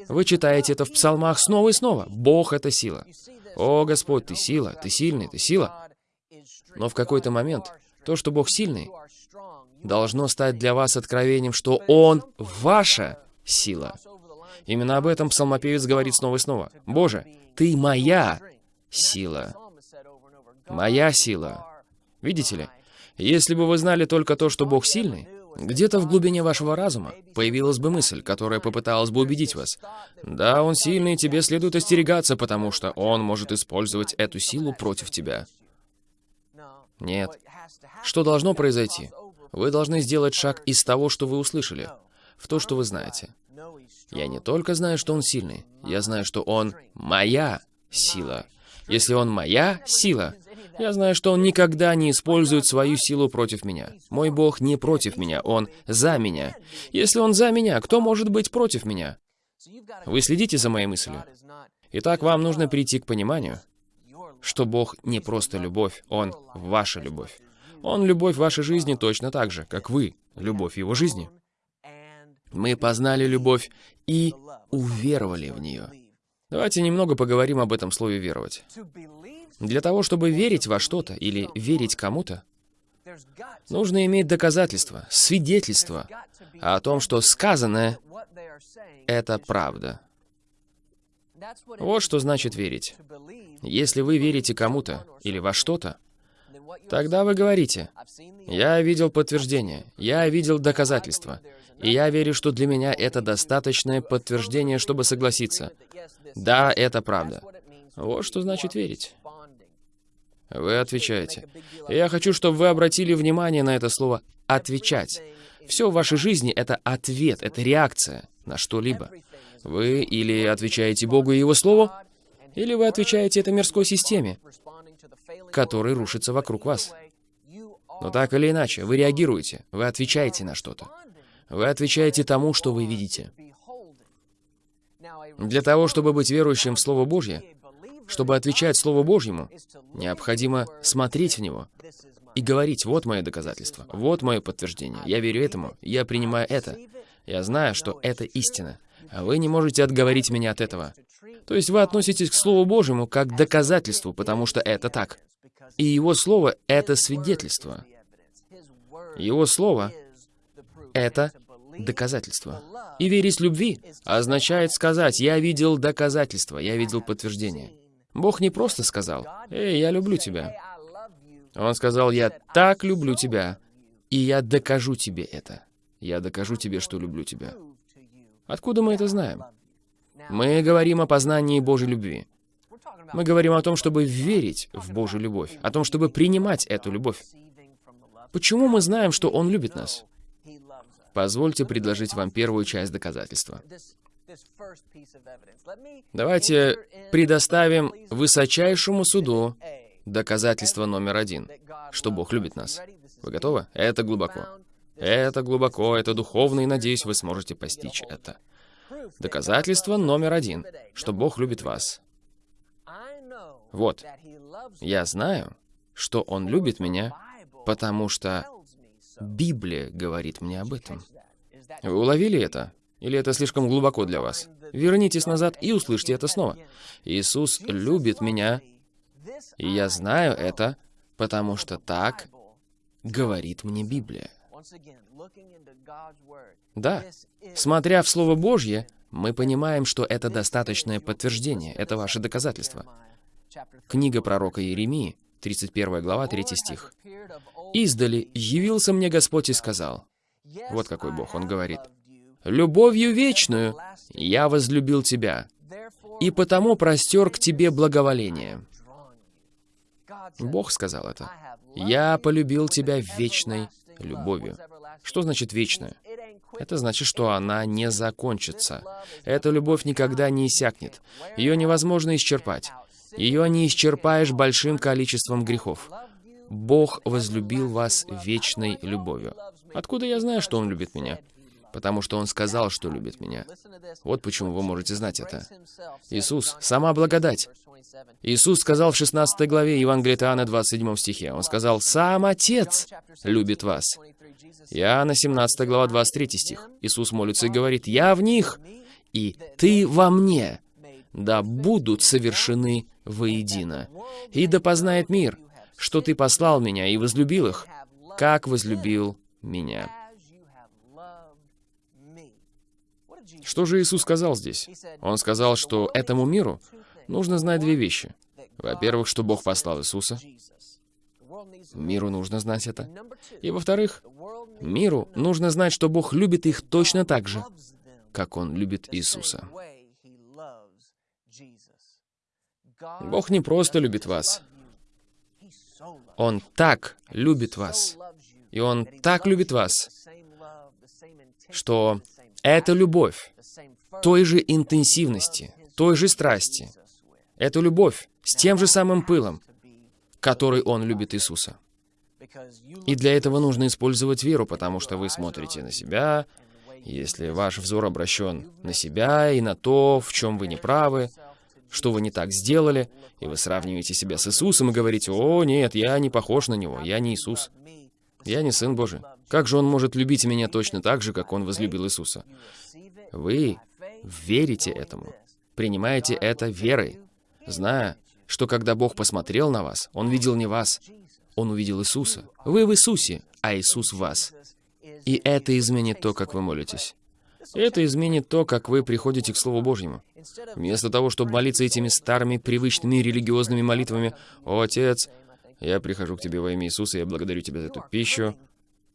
Вы читаете это в псалмах снова и снова. Бог — это сила. О, Господь, ты сила, ты сильный, ты сила. Но в какой-то момент то, что Бог сильный, должно стать для вас откровением, что Он — ваша сила. Именно об этом псалмопевец говорит снова и снова. «Боже, Ты моя сила». Моя сила. Видите ли, если бы вы знали только то, что Бог сильный, где-то в глубине вашего разума появилась бы мысль, которая попыталась бы убедить вас. Да, он сильный, тебе следует остерегаться, потому что он может использовать эту силу против тебя. Нет. Что должно произойти? Вы должны сделать шаг из того, что вы услышали, в то, что вы знаете. Я не только знаю, что он сильный, я знаю, что он моя сила. Если он моя сила, я знаю, что Он никогда не использует свою силу против меня. Мой Бог не против меня, Он за меня. Если Он за меня, кто может быть против меня? Вы следите за моей мыслью? Итак, вам нужно прийти к пониманию, что Бог не просто любовь, Он ваша любовь. Он любовь вашей жизни точно так же, как вы, любовь Его жизни. Мы познали любовь и уверовали в нее. Давайте немного поговорим об этом слове «веровать». Для того, чтобы верить во что-то или верить кому-то, нужно иметь доказательства, свидетельства о том, что сказанное — это правда. Вот что значит верить. Если вы верите кому-то или во что-то, тогда вы говорите, «Я видел подтверждение, я видел доказательства, и я верю, что для меня это достаточное подтверждение, чтобы согласиться. Да, это правда». Вот что значит верить. Вы отвечаете. Я хочу, чтобы вы обратили внимание на это слово «отвечать». Все в вашей жизни — это ответ, это реакция на что-либо. Вы или отвечаете Богу и Его Слову, или вы отвечаете этой мирской системе, которая рушится вокруг вас. Но так или иначе, вы реагируете, вы отвечаете на что-то. Вы отвечаете тому, что вы видите. Для того, чтобы быть верующим в Слово Божье, чтобы отвечать Слову Божьему, необходимо смотреть в него и говорить, вот мое доказательство, вот мое подтверждение, я верю этому, я принимаю это, я знаю, что это истина, а вы не можете отговорить меня от этого. То есть вы относитесь к Слову Божьему как к доказательству, потому что это так. И Его Слово — это свидетельство. Его Слово — это доказательство. И верить любви означает сказать, я видел доказательство, я видел подтверждение. Бог не просто сказал, «Эй, я люблю тебя». Он сказал, «Я так люблю тебя, и я докажу тебе это. Я докажу тебе, что люблю тебя». Откуда мы это знаем? Мы говорим о познании Божьей любви. Мы говорим о том, чтобы верить в Божью любовь, о том, чтобы принимать эту любовь. Почему мы знаем, что Он любит нас? Позвольте предложить вам первую часть доказательства. Давайте предоставим высочайшему суду доказательство номер один, что Бог любит нас. Вы готовы? Это глубоко. Это глубоко, это духовно, и надеюсь, вы сможете постичь это. Доказательство номер один, что Бог любит вас. Вот. Я знаю, что Он любит меня, потому что Библия говорит мне об этом. Вы уловили это? Или это слишком глубоко для вас? Вернитесь назад и услышьте это снова. Иисус любит меня, и я знаю это, потому что так говорит мне Библия. Да, смотря в Слово Божье, мы понимаем, что это достаточное подтверждение, это ваше доказательство. Книга пророка Иеремии, 31 глава, 3 стих. «Издали явился мне Господь и сказал». Вот какой Бог, Он говорит любовью вечную я возлюбил тебя, и потому простер к тебе благоволение». Бог сказал это. «Я полюбил тебя вечной любовью». Что значит вечная? Это значит, что она не закончится. Эта любовь никогда не иссякнет. Ее невозможно исчерпать. Ее не исчерпаешь большим количеством грехов. Бог возлюбил вас вечной любовью. Откуда я знаю, что Он любит меня? Потому что Он сказал, что любит меня. Вот почему вы можете знать это. Иисус — сама благодать. Иисус сказал в 16 главе Евангелия Иоанна, 27 стихе, Он сказал, «Сам Отец любит вас». Иоанна, 17 глава, 23 стих. Иисус молится и говорит, «Я в них, и ты во мне, да будут совершены воедино. И да познает мир, что ты послал меня и возлюбил их, как возлюбил меня». Что же Иисус сказал здесь? Он сказал, что этому миру нужно знать две вещи. Во-первых, что Бог послал Иисуса. Миру нужно знать это. И во-вторых, миру нужно знать, что Бог любит их точно так же, как Он любит Иисуса. Бог не просто любит вас. Он так любит вас. И Он так любит вас, что эта любовь той же интенсивности, той же страсти, эту любовь с тем же самым пылом, который Он любит Иисуса. И для этого нужно использовать веру, потому что вы смотрите на себя, если ваш взор обращен на себя и на то, в чем вы не правы, что вы не так сделали, и вы сравниваете себя с Иисусом и говорите, «О, нет, я не похож на Него, я не Иисус, я не Сын Божий». Как же Он может любить меня точно так же, как Он возлюбил Иисуса? Вы верите этому, принимаете это верой, зная, что когда Бог посмотрел на вас, Он видел не вас, Он увидел Иисуса. Вы в Иисусе, а Иисус в вас. И это изменит то, как вы молитесь. Это изменит то, как вы приходите к Слову Божьему. Вместо того, чтобы молиться этими старыми, привычными религиозными молитвами, «О, Отец, я прихожу к Тебе во имя Иисуса, я благодарю Тебя за эту пищу.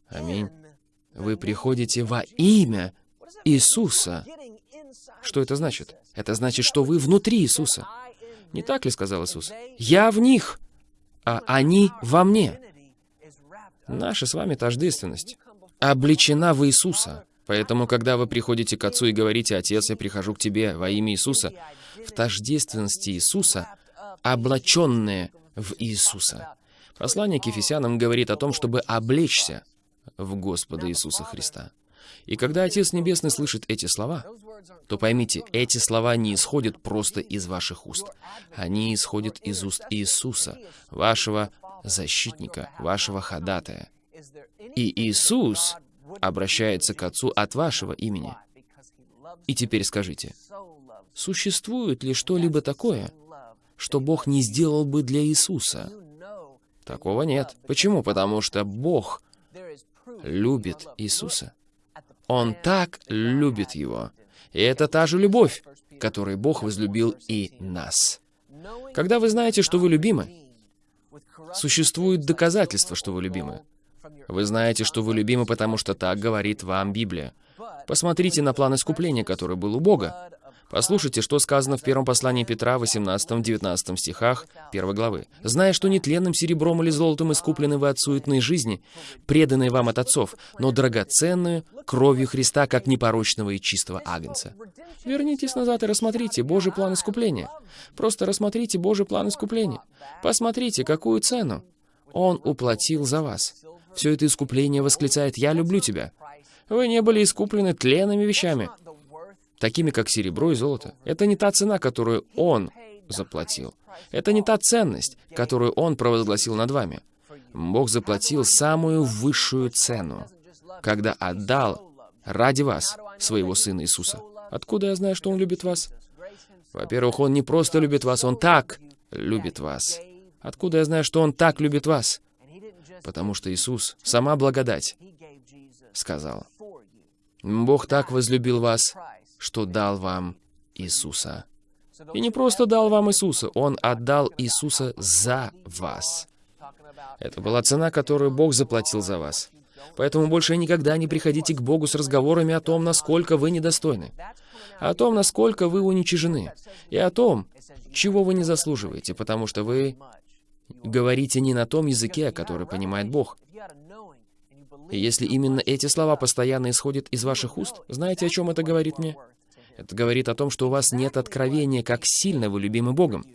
Аминь». Вы приходите во имя Иисуса. Что это значит? Это значит, что вы внутри Иисуса. Не так ли сказал Иисус? «Я в них, а они во мне». Наша с вами тождественность обличена в Иисуса. Поэтому, когда вы приходите к Отцу и говорите, «Отец, я прихожу к Тебе во имя Иисуса», в тождественности Иисуса, облаченные в Иисуса. Послание к Ефесянам говорит о том, чтобы облечься в Господа Иисуса Христа. И когда Отец Небесный слышит эти слова, то поймите, эти слова не исходят просто из ваших уст. Они исходят из уст Иисуса, вашего защитника, вашего ходатая. И Иисус обращается к Отцу от вашего имени. И теперь скажите, существует ли что-либо такое, что Бог не сделал бы для Иисуса? Такого нет. Почему? Потому что Бог любит Иисуса. Он так любит Его. И это та же любовь, которой Бог возлюбил и нас. Когда вы знаете, что вы любимы, существует доказательство, что вы любимы. Вы знаете, что вы любимы, потому что так говорит вам Библия. Посмотрите на план искупления, который был у Бога. Послушайте, что сказано в первом послании Петра, 18-19 стихах 1 главы. «Зная, что нетленным серебром или золотом искуплены вы от суетной жизни, преданные вам от отцов, но драгоценную кровью Христа, как непорочного и чистого агнца». Вернитесь назад и рассмотрите Божий план искупления. Просто рассмотрите Божий план искупления. Посмотрите, какую цену Он уплатил за вас. Все это искупление восклицает «Я люблю тебя». Вы не были искуплены тленными вещами, такими как серебро и золото. Это не та цена, которую Он заплатил. Это не та ценность, которую Он провозгласил над вами. Бог заплатил самую высшую цену, когда отдал ради вас своего Сына Иисуса. Откуда я знаю, что Он любит вас? Во-первых, Он не просто любит вас, Он так любит вас. Откуда я знаю, что Он так любит вас? Потому что Иисус, сама благодать, сказал, «Бог так возлюбил вас, что дал вам Иисуса. И не просто дал вам Иисуса, Он отдал Иисуса за вас. Это была цена, которую Бог заплатил за вас. Поэтому больше никогда не приходите к Богу с разговорами о том, насколько вы недостойны, о том, насколько вы уничижены, и о том, чего вы не заслуживаете, потому что вы говорите не на том языке, который понимает Бог. И если именно эти слова постоянно исходят из ваших уст, знаете, о чем это говорит мне? Это говорит о том, что у вас нет откровения, как сильно вы любимы Богом.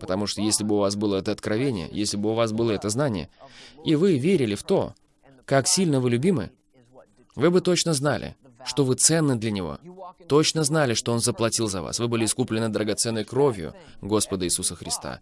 Потому что если бы у вас было это откровение, если бы у вас было это знание, и вы верили в то, как сильно вы любимы, вы бы точно знали, что вы ценны для Него. Точно знали, что Он заплатил за вас. Вы были искуплены драгоценной кровью Господа Иисуса Христа.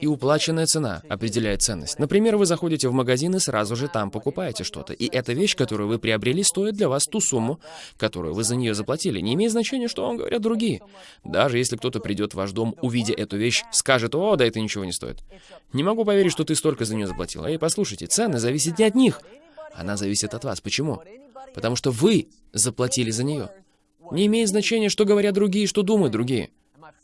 И уплаченная цена определяет ценность. Например, вы заходите в магазин и сразу же там покупаете что-то. И эта вещь, которую вы приобрели, стоит для вас ту сумму, которую вы за нее заплатили. Не имеет значения, что вам говорят другие. Даже если кто-то придет в ваш дом, увидя эту вещь, скажет, «О, да это ничего не стоит». Не могу поверить, что ты столько за нее заплатил. Эй, послушайте, цены зависят не от них. Она зависит от вас. Почему? Потому что вы заплатили за нее. Не имеет значения, что говорят другие, что думают другие.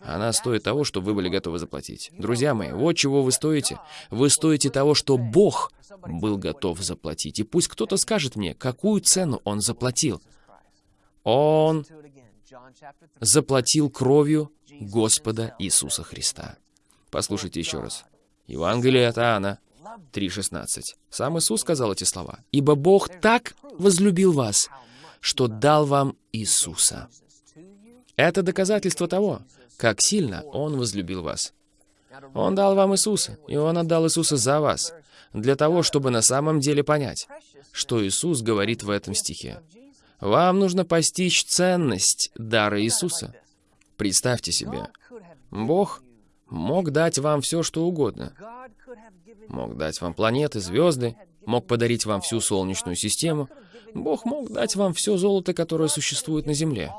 Она стоит того, что вы были готовы заплатить. Друзья мои, вот чего вы стоите. Вы стоите того, что Бог был готов заплатить. И пусть кто-то скажет мне, какую цену Он заплатил. Он заплатил кровью Господа Иисуса Христа. Послушайте еще раз. Евангелие от Иоанна 3.16. Сам Иисус сказал эти слова. «Ибо Бог так возлюбил вас, что дал вам Иисуса». Это доказательство того, как сильно Он возлюбил вас. Он дал вам Иисуса, и Он отдал Иисуса за вас, для того, чтобы на самом деле понять, что Иисус говорит в этом стихе. Вам нужно постичь ценность дара Иисуса. Представьте себе, Бог мог дать вам все, что угодно. Мог дать вам планеты, звезды, мог подарить вам всю Солнечную систему. Бог мог дать вам все золото, которое существует на Земле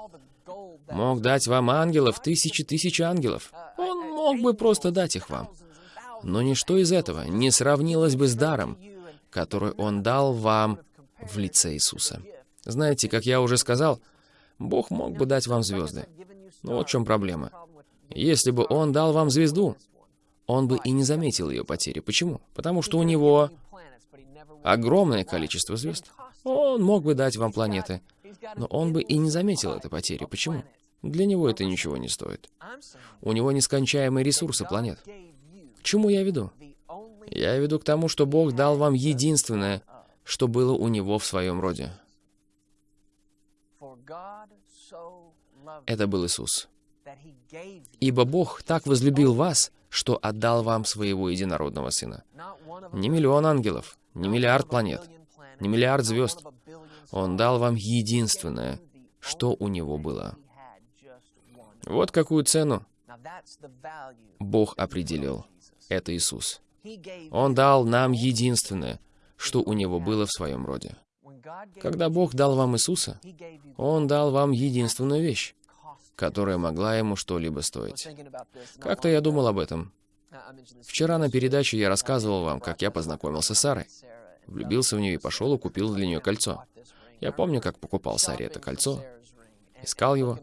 мог дать вам ангелов, тысячи тысяч ангелов. Он мог бы просто дать их вам. Но ничто из этого не сравнилось бы с даром, который Он дал вам в лице Иисуса. Знаете, как я уже сказал, Бог мог бы дать вам звезды. Но вот в чем проблема. Если бы Он дал вам звезду, Он бы и не заметил ее потери. Почему? Потому что у Него огромное количество звезд. Он мог бы дать вам планеты, но он бы и не заметил этой потери. Почему? Для него это ничего не стоит. У него нескончаемые ресурсы планет. К чему я веду? Я веду к тому, что Бог дал вам единственное, что было у Него в своем роде. Это был Иисус. Ибо Бог так возлюбил вас, что отдал вам своего единородного Сына. Не миллион ангелов, не миллиард планет, не миллиард звезд, он дал вам единственное, что у него было. Вот какую цену Бог определил. Это Иисус. Он дал нам единственное, что у Него было в своем роде. Когда Бог дал вам Иисуса, Он дал вам единственную вещь, которая могла Ему что-либо стоить. Как-то я думал об этом. Вчера на передаче я рассказывал вам, как я познакомился с Сарой. Влюбился в нее и пошел и купил для нее кольцо. Я помню, как покупал Саре это кольцо, искал его.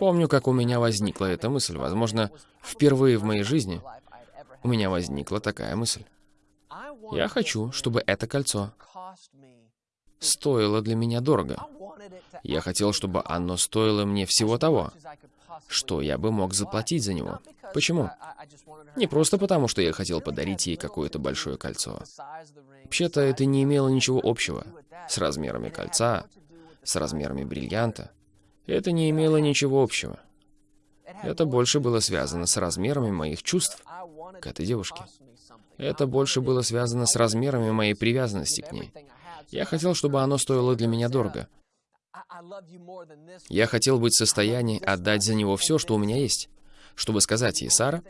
Помню, как у меня возникла эта мысль. Возможно, впервые в моей жизни у меня возникла такая мысль. Я хочу, чтобы это кольцо стоило для меня дорого. Я хотел, чтобы оно стоило мне всего того, что я бы мог заплатить за него. Почему? Не просто потому, что я хотел подарить ей какое-то большое кольцо. Вообще-то это не имело ничего общего с размерами кольца, с размерами бриллианта. Это не имело ничего общего. Это больше было связано с размерами моих чувств к этой девушке. Это больше было связано с размерами моей привязанности к ней. Я хотел, чтобы оно стоило для меня дорого. Я хотел быть в состоянии отдать за него все, что у меня есть, чтобы сказать ей, Сара,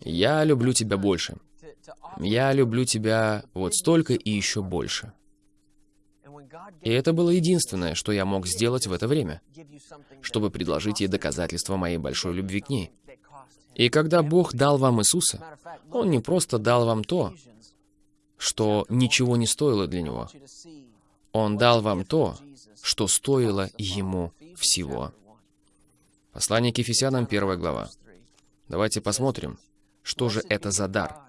я люблю тебя больше. Я люблю тебя вот столько и еще больше. И это было единственное, что я мог сделать в это время, чтобы предложить ей доказательство моей большой любви к ней. И когда Бог дал вам Иисуса, Он не просто дал вам то, что ничего не стоило для Него. Он дал вам то, что стоило Ему всего. Послание к Ефесянам, первая глава. Давайте посмотрим, что же это за дар,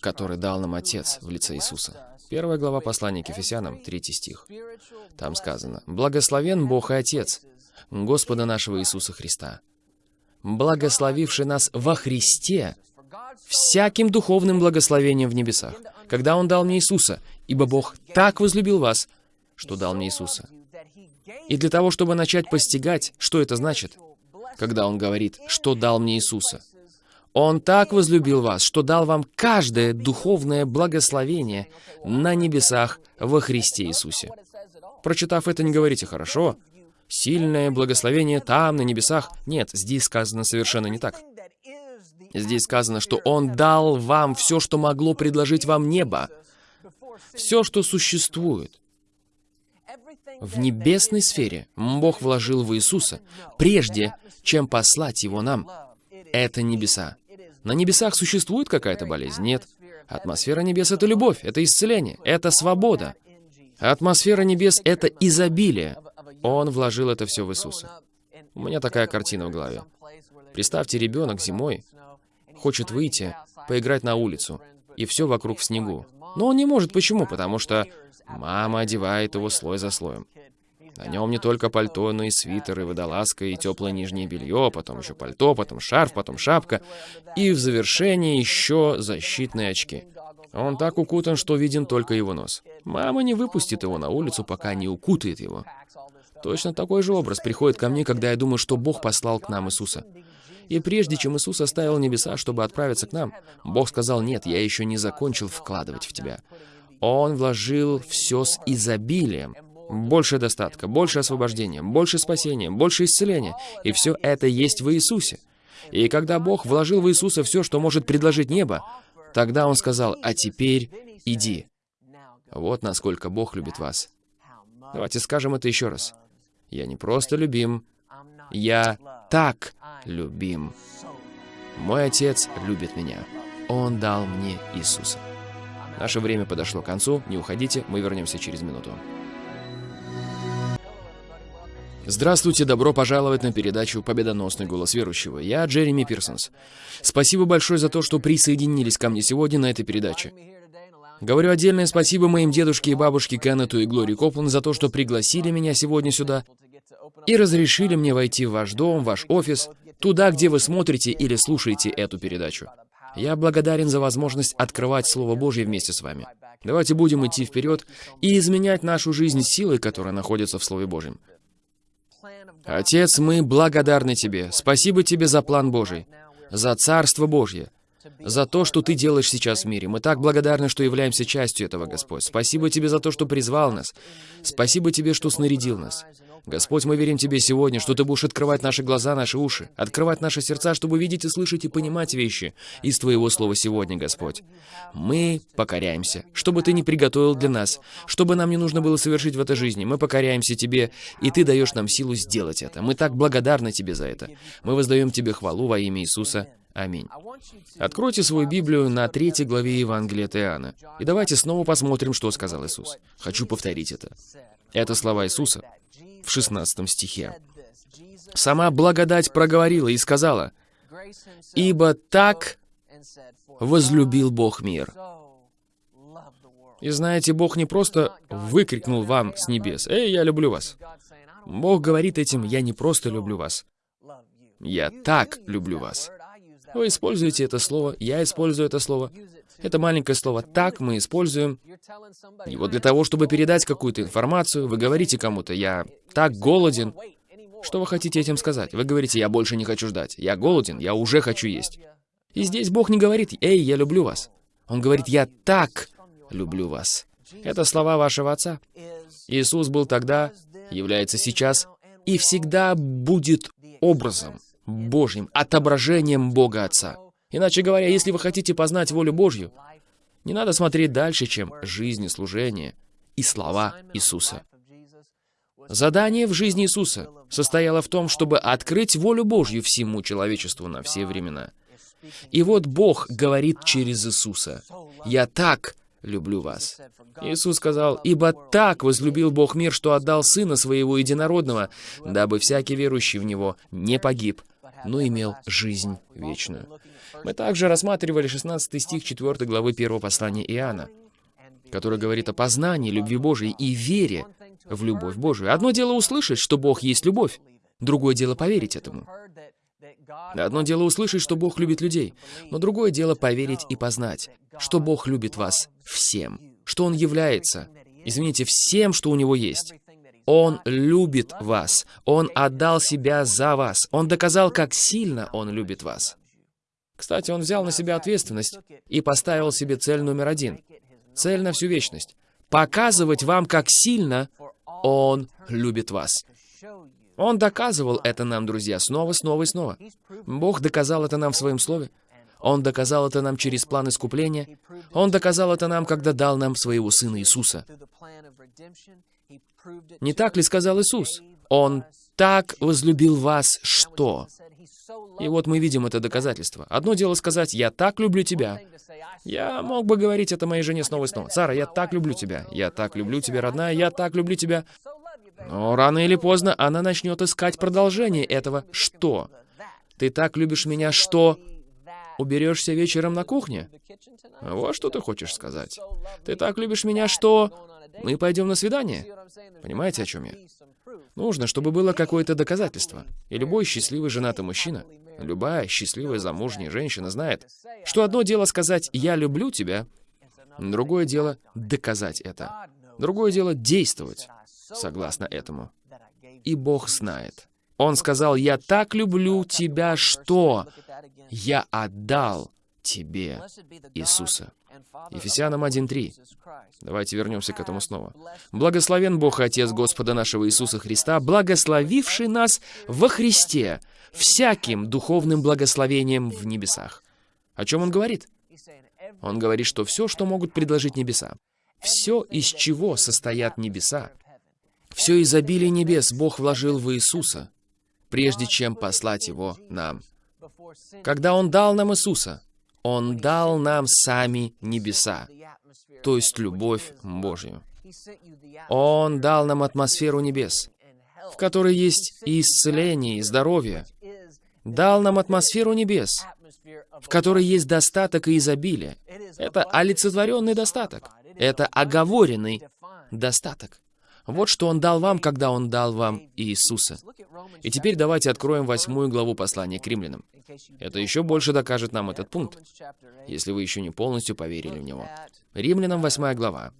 который дал нам Отец в лице Иисуса. Первая глава послания к Ефесянам, третий стих. Там сказано, «Благословен Бог и Отец, Господа нашего Иисуса Христа, благословивший нас во Христе всяким духовным благословением в небесах, когда Он дал мне Иисуса, ибо Бог так возлюбил вас, что дал мне Иисуса». И для того, чтобы начать постигать, что это значит, когда Он говорит, что дал мне Иисуса, он так возлюбил вас, что дал вам каждое духовное благословение на небесах во Христе Иисусе. Прочитав это, не говорите «хорошо». Сильное благословение там, на небесах. Нет, здесь сказано совершенно не так. Здесь сказано, что Он дал вам все, что могло предложить вам небо. Все, что существует. В небесной сфере Бог вложил в Иисуса, прежде чем послать Его нам. Это небеса. На небесах существует какая-то болезнь? Нет. Атмосфера небес — это любовь, это исцеление, это свобода. Атмосфера небес — это изобилие. Он вложил это все в Иисуса. У меня такая картина в голове. Представьте, ребенок зимой хочет выйти, поиграть на улицу, и все вокруг в снегу. Но он не может. Почему? Потому что мама одевает его слой за слоем. На нем не только пальто, но и свитер, и водолазка, и теплое нижнее белье, потом еще пальто, потом шарф, потом шапка, и в завершении еще защитные очки. Он так укутан, что виден только его нос. Мама не выпустит его на улицу, пока не укутает его. Точно такой же образ приходит ко мне, когда я думаю, что Бог послал к нам Иисуса. И прежде чем Иисус оставил небеса, чтобы отправиться к нам, Бог сказал, «Нет, я еще не закончил вкладывать в тебя». Он вложил все с изобилием. Больше достатка, больше освобождения, больше спасения, больше исцеления. И все это есть в Иисусе. И когда Бог вложил в Иисуса все, что может предложить небо, тогда Он сказал, «А теперь иди». Вот насколько Бог любит вас. Давайте скажем это еще раз. Я не просто любим, я так любим. Мой Отец любит меня. Он дал мне Иисуса. Наше время подошло к концу. Не уходите, мы вернемся через минуту. Здравствуйте, добро пожаловать на передачу «Победоносный голос верующего». Я Джереми Пирсонс. Спасибо большое за то, что присоединились ко мне сегодня на этой передаче. Говорю отдельное спасибо моим дедушке и бабушке Кеннету и Глории Коплан за то, что пригласили меня сегодня сюда и разрешили мне войти в ваш дом, ваш офис, туда, где вы смотрите или слушаете эту передачу. Я благодарен за возможность открывать Слово Божье вместе с вами. Давайте будем идти вперед и изменять нашу жизнь силой, которая находится в Слове Божьем. Отец, мы благодарны Тебе. Спасибо Тебе за план Божий, за Царство Божье, за то, что Ты делаешь сейчас в мире. Мы так благодарны, что являемся частью этого, Господь. Спасибо Тебе за то, что призвал нас. Спасибо Тебе, что снарядил нас. Господь, мы верим Тебе сегодня, что Ты будешь открывать наши глаза, наши уши, открывать наши сердца, чтобы видеть и слышать и понимать вещи из Твоего Слова сегодня, Господь. Мы покоряемся, чтобы Ты не приготовил для нас, чтобы нам не нужно было совершить в этой жизни. Мы покоряемся Тебе, и Ты даешь нам силу сделать это. Мы так благодарны Тебе за это. Мы воздаем Тебе хвалу во имя Иисуса. Аминь. Откройте свою Библию на третьей главе Евангелия от Иоанна. И давайте снова посмотрим, что сказал Иисус. Хочу повторить это. Это слова Иисуса в 16 стихе. «Сама благодать проговорила и сказала, «Ибо так возлюбил Бог мир». И знаете, Бог не просто выкрикнул вам с небес, «Эй, я люблю вас». Бог говорит этим, «Я не просто люблю вас, я так люблю вас». Вы используете это слово, я использую это слово. Это маленькое слово «так» мы используем его для того, чтобы передать какую-то информацию. Вы говорите кому-то «я так голоден». Что вы хотите этим сказать? Вы говорите «я больше не хочу ждать». «Я голоден, я уже хочу есть». И здесь Бог не говорит «эй, я люблю вас». Он говорит «я так люблю вас». Это слова вашего Отца. Иисус был тогда, является сейчас и всегда будет образом Божьим, отображением Бога Отца. Иначе говоря, если вы хотите познать волю Божью, не надо смотреть дальше, чем жизнь и служение и слова Иисуса. Задание в жизни Иисуса состояло в том, чтобы открыть волю Божью всему человечеству на все времена. И вот Бог говорит через Иисуса, «Я так люблю вас». Иисус сказал, «Ибо так возлюбил Бог мир, что отдал Сына Своего Единородного, дабы всякий верующий в Него не погиб, но имел жизнь вечную». Мы также рассматривали 16 стих 4 главы 1 послания Иоанна, который говорит о познании любви Божией и вере в любовь Божию. Одно дело услышать, что Бог есть любовь, другое дело поверить этому. Одно дело услышать, что Бог любит людей, но другое дело поверить и познать, что Бог любит вас всем, что Он является, извините, всем, что у Него есть. Он любит вас. Он отдал себя за вас. Он доказал, как сильно Он любит вас. Кстати, он взял на себя ответственность и поставил себе цель номер один. Цель на всю вечность. Показывать вам, как сильно Он любит вас. Он доказывал это нам, друзья, снова, снова и снова. Бог доказал это нам в Своем Слове. Он доказал это нам через план искупления. Он доказал это нам, когда дал нам своего Сына Иисуса. Не так ли сказал Иисус? Он так возлюбил вас, что... И вот мы видим это доказательство. Одно дело сказать «Я так люблю тебя». Я мог бы говорить это моей жене снова и снова. «Сара, я так люблю тебя. Я так люблю тебя, родная. Я так люблю тебя». Но рано или поздно она начнет искать продолжение этого «что». «Ты так любишь меня, что...» Уберешься вечером на кухне? Вот что ты хочешь сказать. Ты так любишь меня, что... Мы пойдем на свидание? Понимаете, о чем я? Нужно, чтобы было какое-то доказательство. И любой счастливый женатый мужчина, любая счастливая замужняя женщина знает, что одно дело сказать «я люблю тебя», другое дело доказать это. Другое дело действовать согласно этому. И Бог знает. Он сказал «я так люблю тебя, что...» я отдал тебе Иисуса. Ефесянам 1.3. Давайте вернемся к этому снова. «Благословен Бог Отец Господа нашего Иисуса Христа, благословивший нас во Христе всяким духовным благословением в небесах». О чем он говорит? Он говорит, что все, что могут предложить небеса, все, из чего состоят небеса, все изобилие небес Бог вложил в Иисуса, прежде чем послать Его нам. Когда Он дал нам Иисуса, Он дал нам сами небеса, то есть любовь Божью. Он дал нам атмосферу небес, в которой есть и исцеление, и здоровье. Дал нам атмосферу небес, в которой есть достаток и изобилие. Это олицетворенный достаток. Это оговоренный достаток. Вот что Он дал вам, когда Он дал вам Иисуса. И теперь давайте откроем восьмую главу послания к римлянам. Это еще больше докажет нам этот пункт, если вы еще не полностью поверили в него. Римлянам восьмая глава,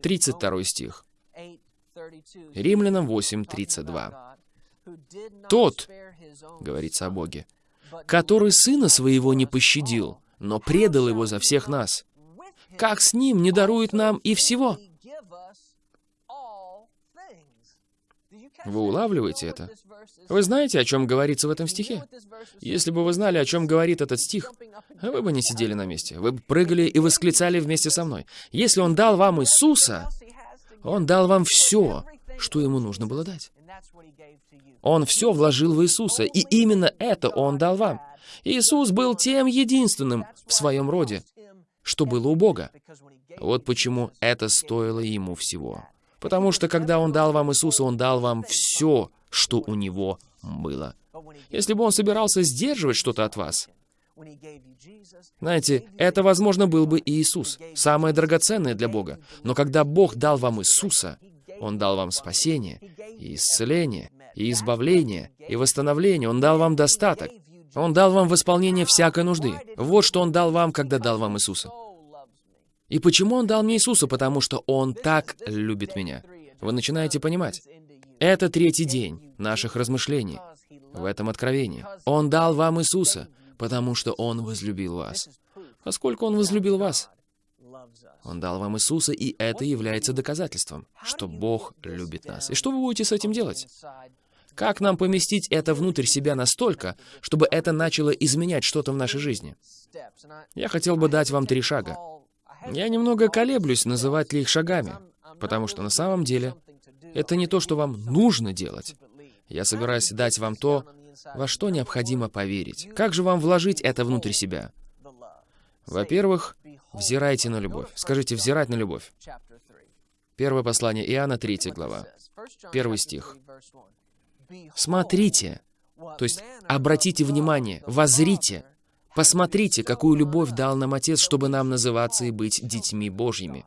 32 стих. Римлянам 8.32. «Тот, — говорится о Боге, — который Сына Своего не пощадил, но предал Его за всех нас, как с Ним не дарует нам и всего?» Вы улавливаете это? Вы знаете, о чем говорится в этом стихе? Если бы вы знали, о чем говорит этот стих, вы бы не сидели на месте. Вы бы прыгали и восклицали вместе со мной. Если Он дал вам Иисуса, Он дал вам все, что Ему нужно было дать. Он все вложил в Иисуса, и именно это Он дал вам. Иисус был тем единственным в своем роде, что было у Бога. Вот почему это стоило Ему всего. Потому что когда Он дал вам Иисуса, Он дал вам все, что у Него было. Если бы Он собирался сдерживать что-то от вас, знаете, это, возможно, был бы и Иисус, самое драгоценное для Бога. Но когда Бог дал вам Иисуса, Он дал вам спасение, и исцеление, и избавление, и восстановление. Он дал вам достаток. Он дал вам восполнение всякой нужды. Вот что Он дал вам, когда дал вам Иисуса. И почему Он дал мне Иисуса? Потому что Он так любит меня. Вы начинаете понимать? Это третий день наших размышлений в этом откровении. Он дал вам Иисуса, потому что Он возлюбил вас. Поскольку Он возлюбил вас, Он дал вам Иисуса, и это является доказательством, что Бог любит нас. И что вы будете с этим делать? Как нам поместить это внутрь себя настолько, чтобы это начало изменять что-то в нашей жизни? Я хотел бы дать вам три шага. Я немного колеблюсь, называть ли их шагами, потому что на самом деле это не то, что вам нужно делать. Я собираюсь дать вам то, во что необходимо поверить. Как же вам вложить это внутрь себя? Во-первых, взирайте на любовь. Скажите, взирать на любовь. Первое послание Иоанна, 3 глава. Первый стих. Смотрите, то есть обратите внимание, возрите, Посмотрите, какую любовь дал нам Отец, чтобы нам называться и быть детьми Божьими.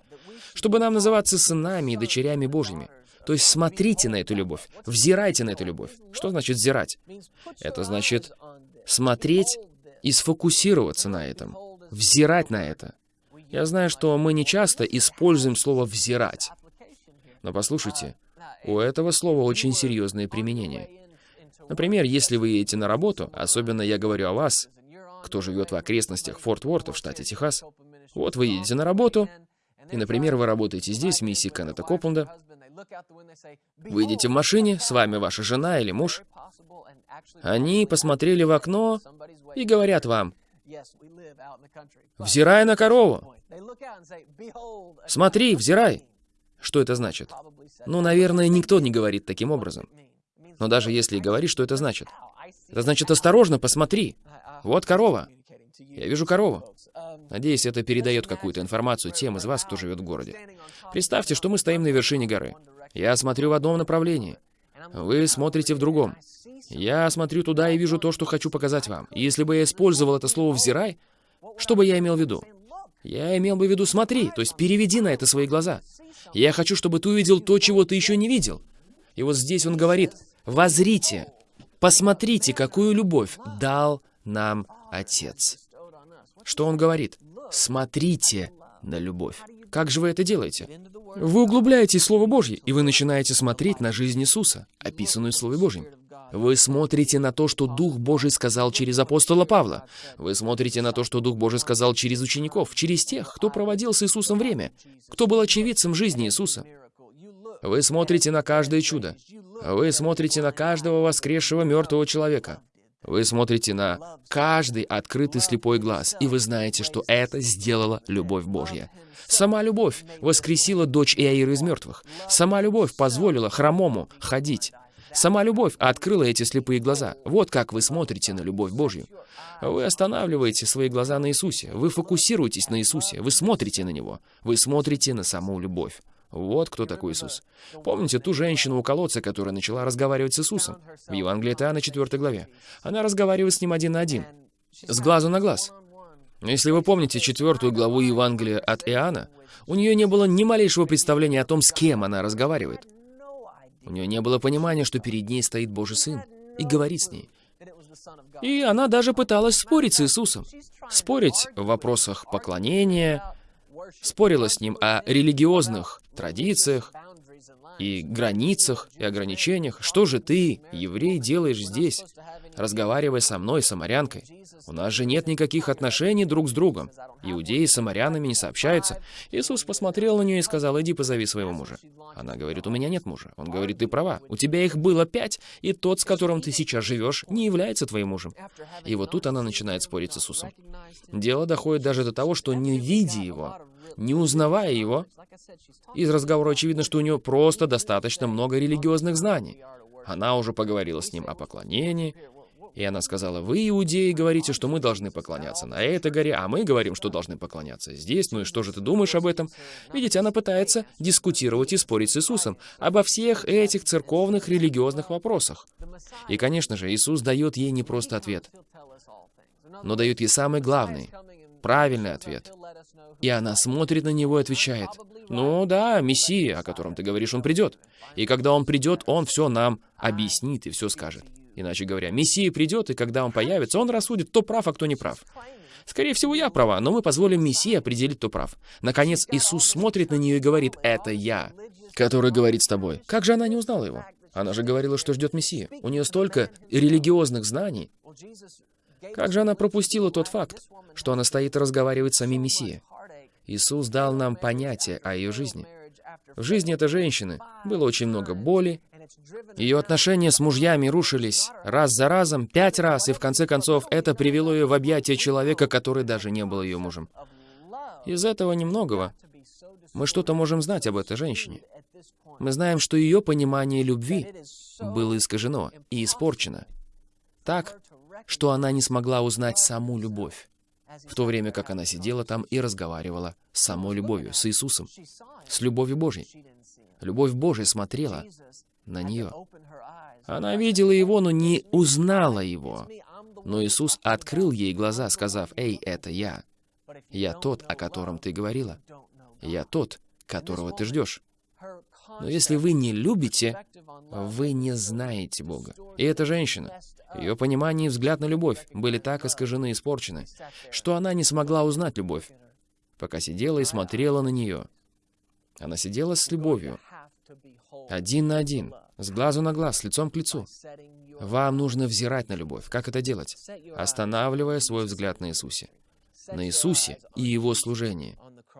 Чтобы нам называться сынами и дочерями Божьими. То есть смотрите на эту любовь, взирайте на эту любовь. Что значит взирать? Это значит смотреть и сфокусироваться на этом, взирать на это. Я знаю, что мы не часто используем слово «взирать». Но послушайте, у этого слова очень серьезное применение. Например, если вы едете на работу, особенно я говорю о вас, кто живет в окрестностях Форт Уорта в штате Техас. Вот вы едете на работу, и, например, вы работаете здесь, в миссии Кеннета Копленда, Вы едете в машине, с вами ваша жена или муж. Они посмотрели в окно и говорят вам, «Взирай на корову!» «Смотри, взирай!» Что это значит? Ну, наверное, никто не говорит таким образом. Но даже если и говорит, что это значит? Это значит, осторожно, посмотри. Вот корова. Я вижу корову. Надеюсь, это передает какую-то информацию тем из вас, кто живет в городе. Представьте, что мы стоим на вершине горы. Я смотрю в одном направлении. Вы смотрите в другом. Я смотрю туда и вижу то, что хочу показать вам. И если бы я использовал это слово «взирай», что бы я имел в виду? Я имел бы в виду «смотри», то есть переведи на это свои глаза. Я хочу, чтобы ты увидел то, чего ты еще не видел. И вот здесь он говорит, «Возрите, посмотрите, какую любовь дал нам Отец». Что он говорит? Смотрите на любовь. Как же вы это делаете? Вы углубляете Слово Божье, и вы начинаете смотреть на жизнь Иисуса, описанную в Слове Божьем. Вы смотрите на то, что Дух Божий сказал через апостола Павла. Вы смотрите на то, что Дух Божий сказал через учеников, через тех, кто проводил с Иисусом время, кто был очевидцем жизни Иисуса. Вы смотрите на каждое чудо. Вы смотрите на каждого воскресшего мертвого человека. Вы смотрите на каждый открытый слепой глаз, и вы знаете, что это сделала любовь Божья. Сама любовь воскресила дочь Иаира из мертвых. Сама любовь позволила хромому ходить. Сама любовь открыла эти слепые глаза. Вот как вы смотрите на любовь Божью. Вы останавливаете свои глаза на Иисусе. Вы фокусируетесь на Иисусе. Вы смотрите на Него. Вы смотрите на саму любовь. Вот кто такой Иисус. Помните ту женщину у колодца, которая начала разговаривать с Иисусом? В Евангелии Иоанна, 4 главе. Она разговаривает с ним один на один, с глазу на глаз. Если вы помните четвертую главу Евангелия от Иоанна, у нее не было ни малейшего представления о том, с кем она разговаривает. У нее не было понимания, что перед ней стоит Божий Сын и говорит с ней. И она даже пыталась спорить с Иисусом. Спорить в вопросах поклонения, спорила с ним о религиозных традициях и границах и ограничениях. Что же ты, еврей, делаешь здесь, разговаривая со мной, самарянкой? У нас же нет никаких отношений друг с другом. Иудеи с самарянами не сообщаются. Иисус посмотрел на нее и сказал, иди позови своего мужа. Она говорит, у меня нет мужа. Он говорит, ты права, у тебя их было пять, и тот, с которым ты сейчас живешь, не является твоим мужем. И вот тут она начинает спорить с Иисусом. Дело доходит даже до того, что не видя его, не узнавая его, из разговора очевидно, что у нее просто достаточно много религиозных знаний. Она уже поговорила с ним о поклонении, и она сказала, вы, иудеи, говорите, что мы должны поклоняться на этой горе, а мы говорим, что должны поклоняться здесь. Ну и что же ты думаешь об этом? Видите, она пытается дискутировать и спорить с Иисусом обо всех этих церковных религиозных вопросах. И, конечно же, Иисус дает ей не просто ответ, но дает ей самый главный, правильный ответ. И она смотрит на него и отвечает, «Ну да, Мессия, о котором ты говоришь, он придет. И когда он придет, он все нам объяснит и все скажет». Иначе говоря, Мессия придет, и когда он появится, он рассудит, кто прав, а кто не прав. Скорее всего, я права, но мы позволим Мессии определить, кто прав. Наконец, Иисус смотрит на нее и говорит, «Это я, который говорит с тобой». Как же она не узнала его? Она же говорила, что ждет Мессию. У нее столько религиозных знаний. Как же она пропустила тот факт, что она стоит и разговаривает с самим Мессией? Иисус дал нам понятие о ее жизни. В жизни этой женщины было очень много боли, ее отношения с мужьями рушились раз за разом, пять раз, и в конце концов это привело ее в объятия человека, который даже не был ее мужем. Из этого немногого мы что-то можем знать об этой женщине. Мы знаем, что ее понимание любви было искажено и испорчено. Так, что она не смогла узнать саму любовь, в то время как она сидела там и разговаривала с самой любовью, с Иисусом, с любовью Божьей. Любовь Божья смотрела на нее. Она видела его, но не узнала его. Но Иисус открыл ей глаза, сказав, «Эй, это я. Я тот, о котором ты говорила. Я тот, которого ты ждешь». Но если вы не любите, вы не знаете Бога. И эта женщина, ее понимание и взгляд на любовь были так искажены и испорчены, что она не смогла узнать любовь, пока сидела и смотрела на нее. Она сидела с любовью, один на один, с глазу на глаз, лицом к лицу. Вам нужно взирать на любовь. Как это делать? Останавливая свой взгляд на Иисусе. На Иисусе и Его служении.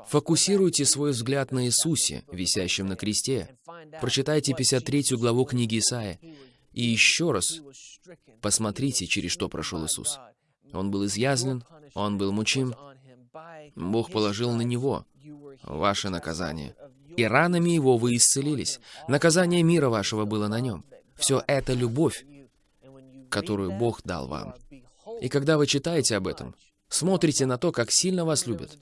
Фокусируйте свой взгляд на Иисусе, висящем на кресте, Прочитайте 53 главу книги Исаия. И еще раз посмотрите, через что прошел Иисус. Он был изъязвлен, Он был мучим. Бог положил на Него ваше наказание. И ранами Его вы исцелились. Наказание мира вашего было на Нем. Все это любовь, которую Бог дал вам. И когда вы читаете об этом, смотрите на то, как сильно вас любят.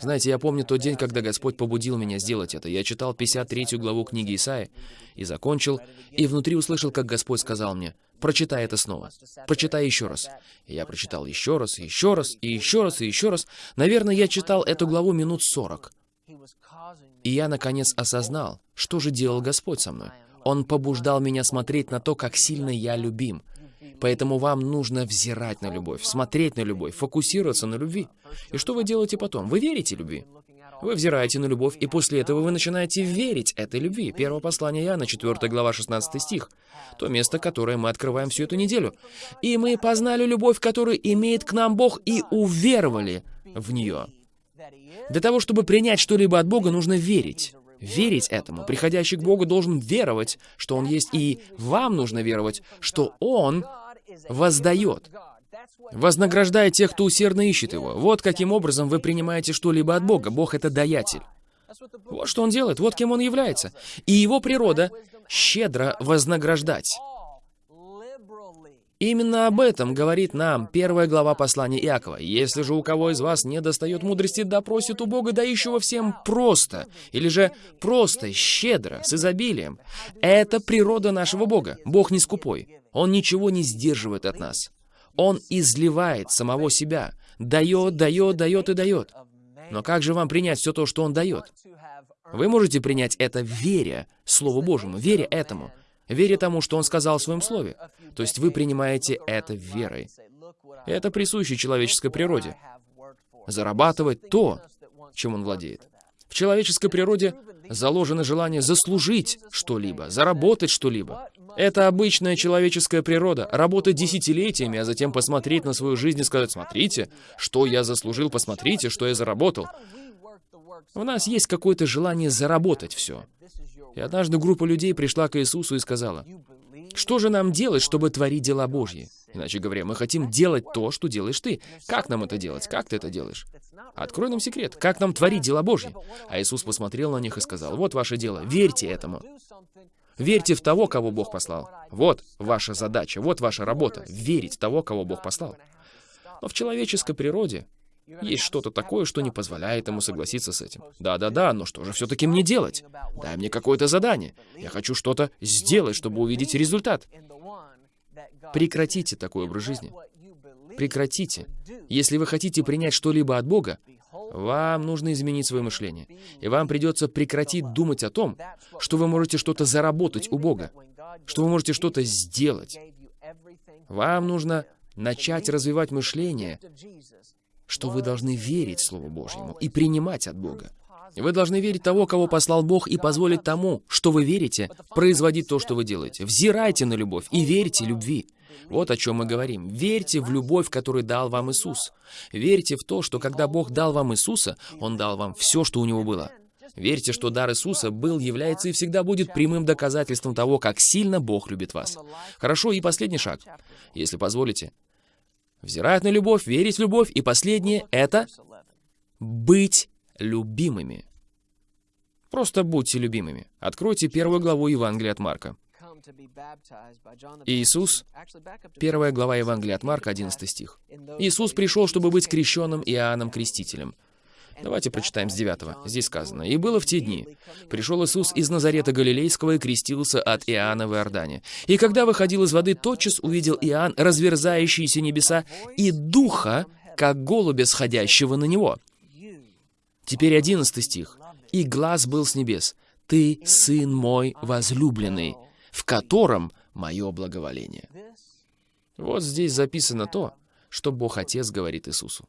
Знаете, я помню тот день, когда Господь побудил меня сделать это. Я читал 53 главу книги Исаи и закончил, и внутри услышал, как Господь сказал мне, «Прочитай это снова. Прочитай еще раз». И я прочитал еще раз, еще раз, и еще раз, и еще раз. Наверное, я читал эту главу минут сорок. И я, наконец, осознал, что же делал Господь со мной. Он побуждал меня смотреть на то, как сильно я любим. Поэтому вам нужно взирать на любовь, смотреть на любовь, фокусироваться на любви. И что вы делаете потом? Вы верите любви. Вы взираете на любовь, и после этого вы начинаете верить этой любви. Первое послание Иоанна, 4 глава, 16 стих. То место, которое мы открываем всю эту неделю. «И мы познали любовь, которую имеет к нам Бог, и уверовали в нее». Для того, чтобы принять что-либо от Бога, нужно верить. Верить этому. Приходящий к Богу должен веровать, что Он есть, и вам нужно веровать, что Он воздает. Вознаграждая тех, кто усердно ищет Его. Вот каким образом вы принимаете что-либо от Бога. Бог — это даятель. Вот что Он делает, вот кем Он является. И Его природа — щедро вознаграждать. Именно об этом говорит нам первая глава послания Иакова. «Если же у кого из вас не достает мудрости, да просит у Бога, дающего всем просто, или же просто, щедро, с изобилием». Это природа нашего Бога. Бог не скупой. Он ничего не сдерживает от нас. Он изливает самого себя, дает, дает, дает и дает. Но как же вам принять все то, что Он дает? Вы можете принять это веря Слову Божьему, веря этому веря тому, что Он сказал в Своем Слове. То есть вы принимаете это верой. Это присуще человеческой природе. Зарабатывать то, чем он владеет. В человеческой природе заложено желание заслужить что-либо, заработать что-либо. Это обычная человеческая природа. Работать десятилетиями, а затем посмотреть на свою жизнь и сказать, смотрите, что я заслужил, посмотрите, что я заработал. У нас есть какое-то желание заработать все. И однажды группа людей пришла к Иисусу и сказала, «Что же нам делать, чтобы творить дела Божьи?» Иначе говоря, мы хотим делать то, что делаешь ты. Как нам это делать? Как ты это делаешь? Открой нам секрет. Как нам творить дела Божьи? А Иисус посмотрел на них и сказал, «Вот ваше дело. Верьте этому. Верьте в того, кого Бог послал. Вот ваша задача, вот ваша работа. Верить в того, кого Бог послал. Но в человеческой природе есть что-то такое, что не позволяет ему согласиться с этим. Да-да-да, но что же все-таки мне делать? Дай мне какое-то задание. Я хочу что-то сделать, чтобы увидеть результат. Прекратите такой образ жизни. Прекратите. Если вы хотите принять что-либо от Бога, вам нужно изменить свое мышление. И вам придется прекратить думать о том, что вы можете что-то заработать у Бога, что вы можете что-то сделать. Вам нужно начать развивать мышление что вы должны верить Слову Божьему и принимать от Бога. Вы должны верить того, кого послал Бог, и позволить тому, что вы верите, производить то, что вы делаете. Взирайте на любовь и верьте любви. Вот о чем мы говорим. Верьте в любовь, которую дал вам Иисус. Верьте в то, что когда Бог дал вам Иисуса, Он дал вам все, что у Него было. Верьте, что дар Иисуса был, является и всегда будет прямым доказательством того, как сильно Бог любит вас. Хорошо, и последний шаг. Если позволите, взирать на любовь, верить в любовь, и последнее — это быть любимыми. Просто будьте любимыми. Откройте первую главу Евангелия от Марка. Иисус, первая глава Евангелия от Марка, 11 стих. Иисус пришел, чтобы быть крещенным Иоанном Крестителем. Давайте прочитаем с 9. Здесь сказано. «И было в те дни. Пришел Иисус из Назарета Галилейского и крестился от Иоанна в Иордане. И когда выходил из воды, тотчас увидел Иоанн разверзающиеся небеса и духа, как голубя, сходящего на него». Теперь 11 стих. «И глаз был с небес. Ты, Сын мой возлюбленный, в котором мое благоволение». Вот здесь записано то, что Бог Отец говорит Иисусу.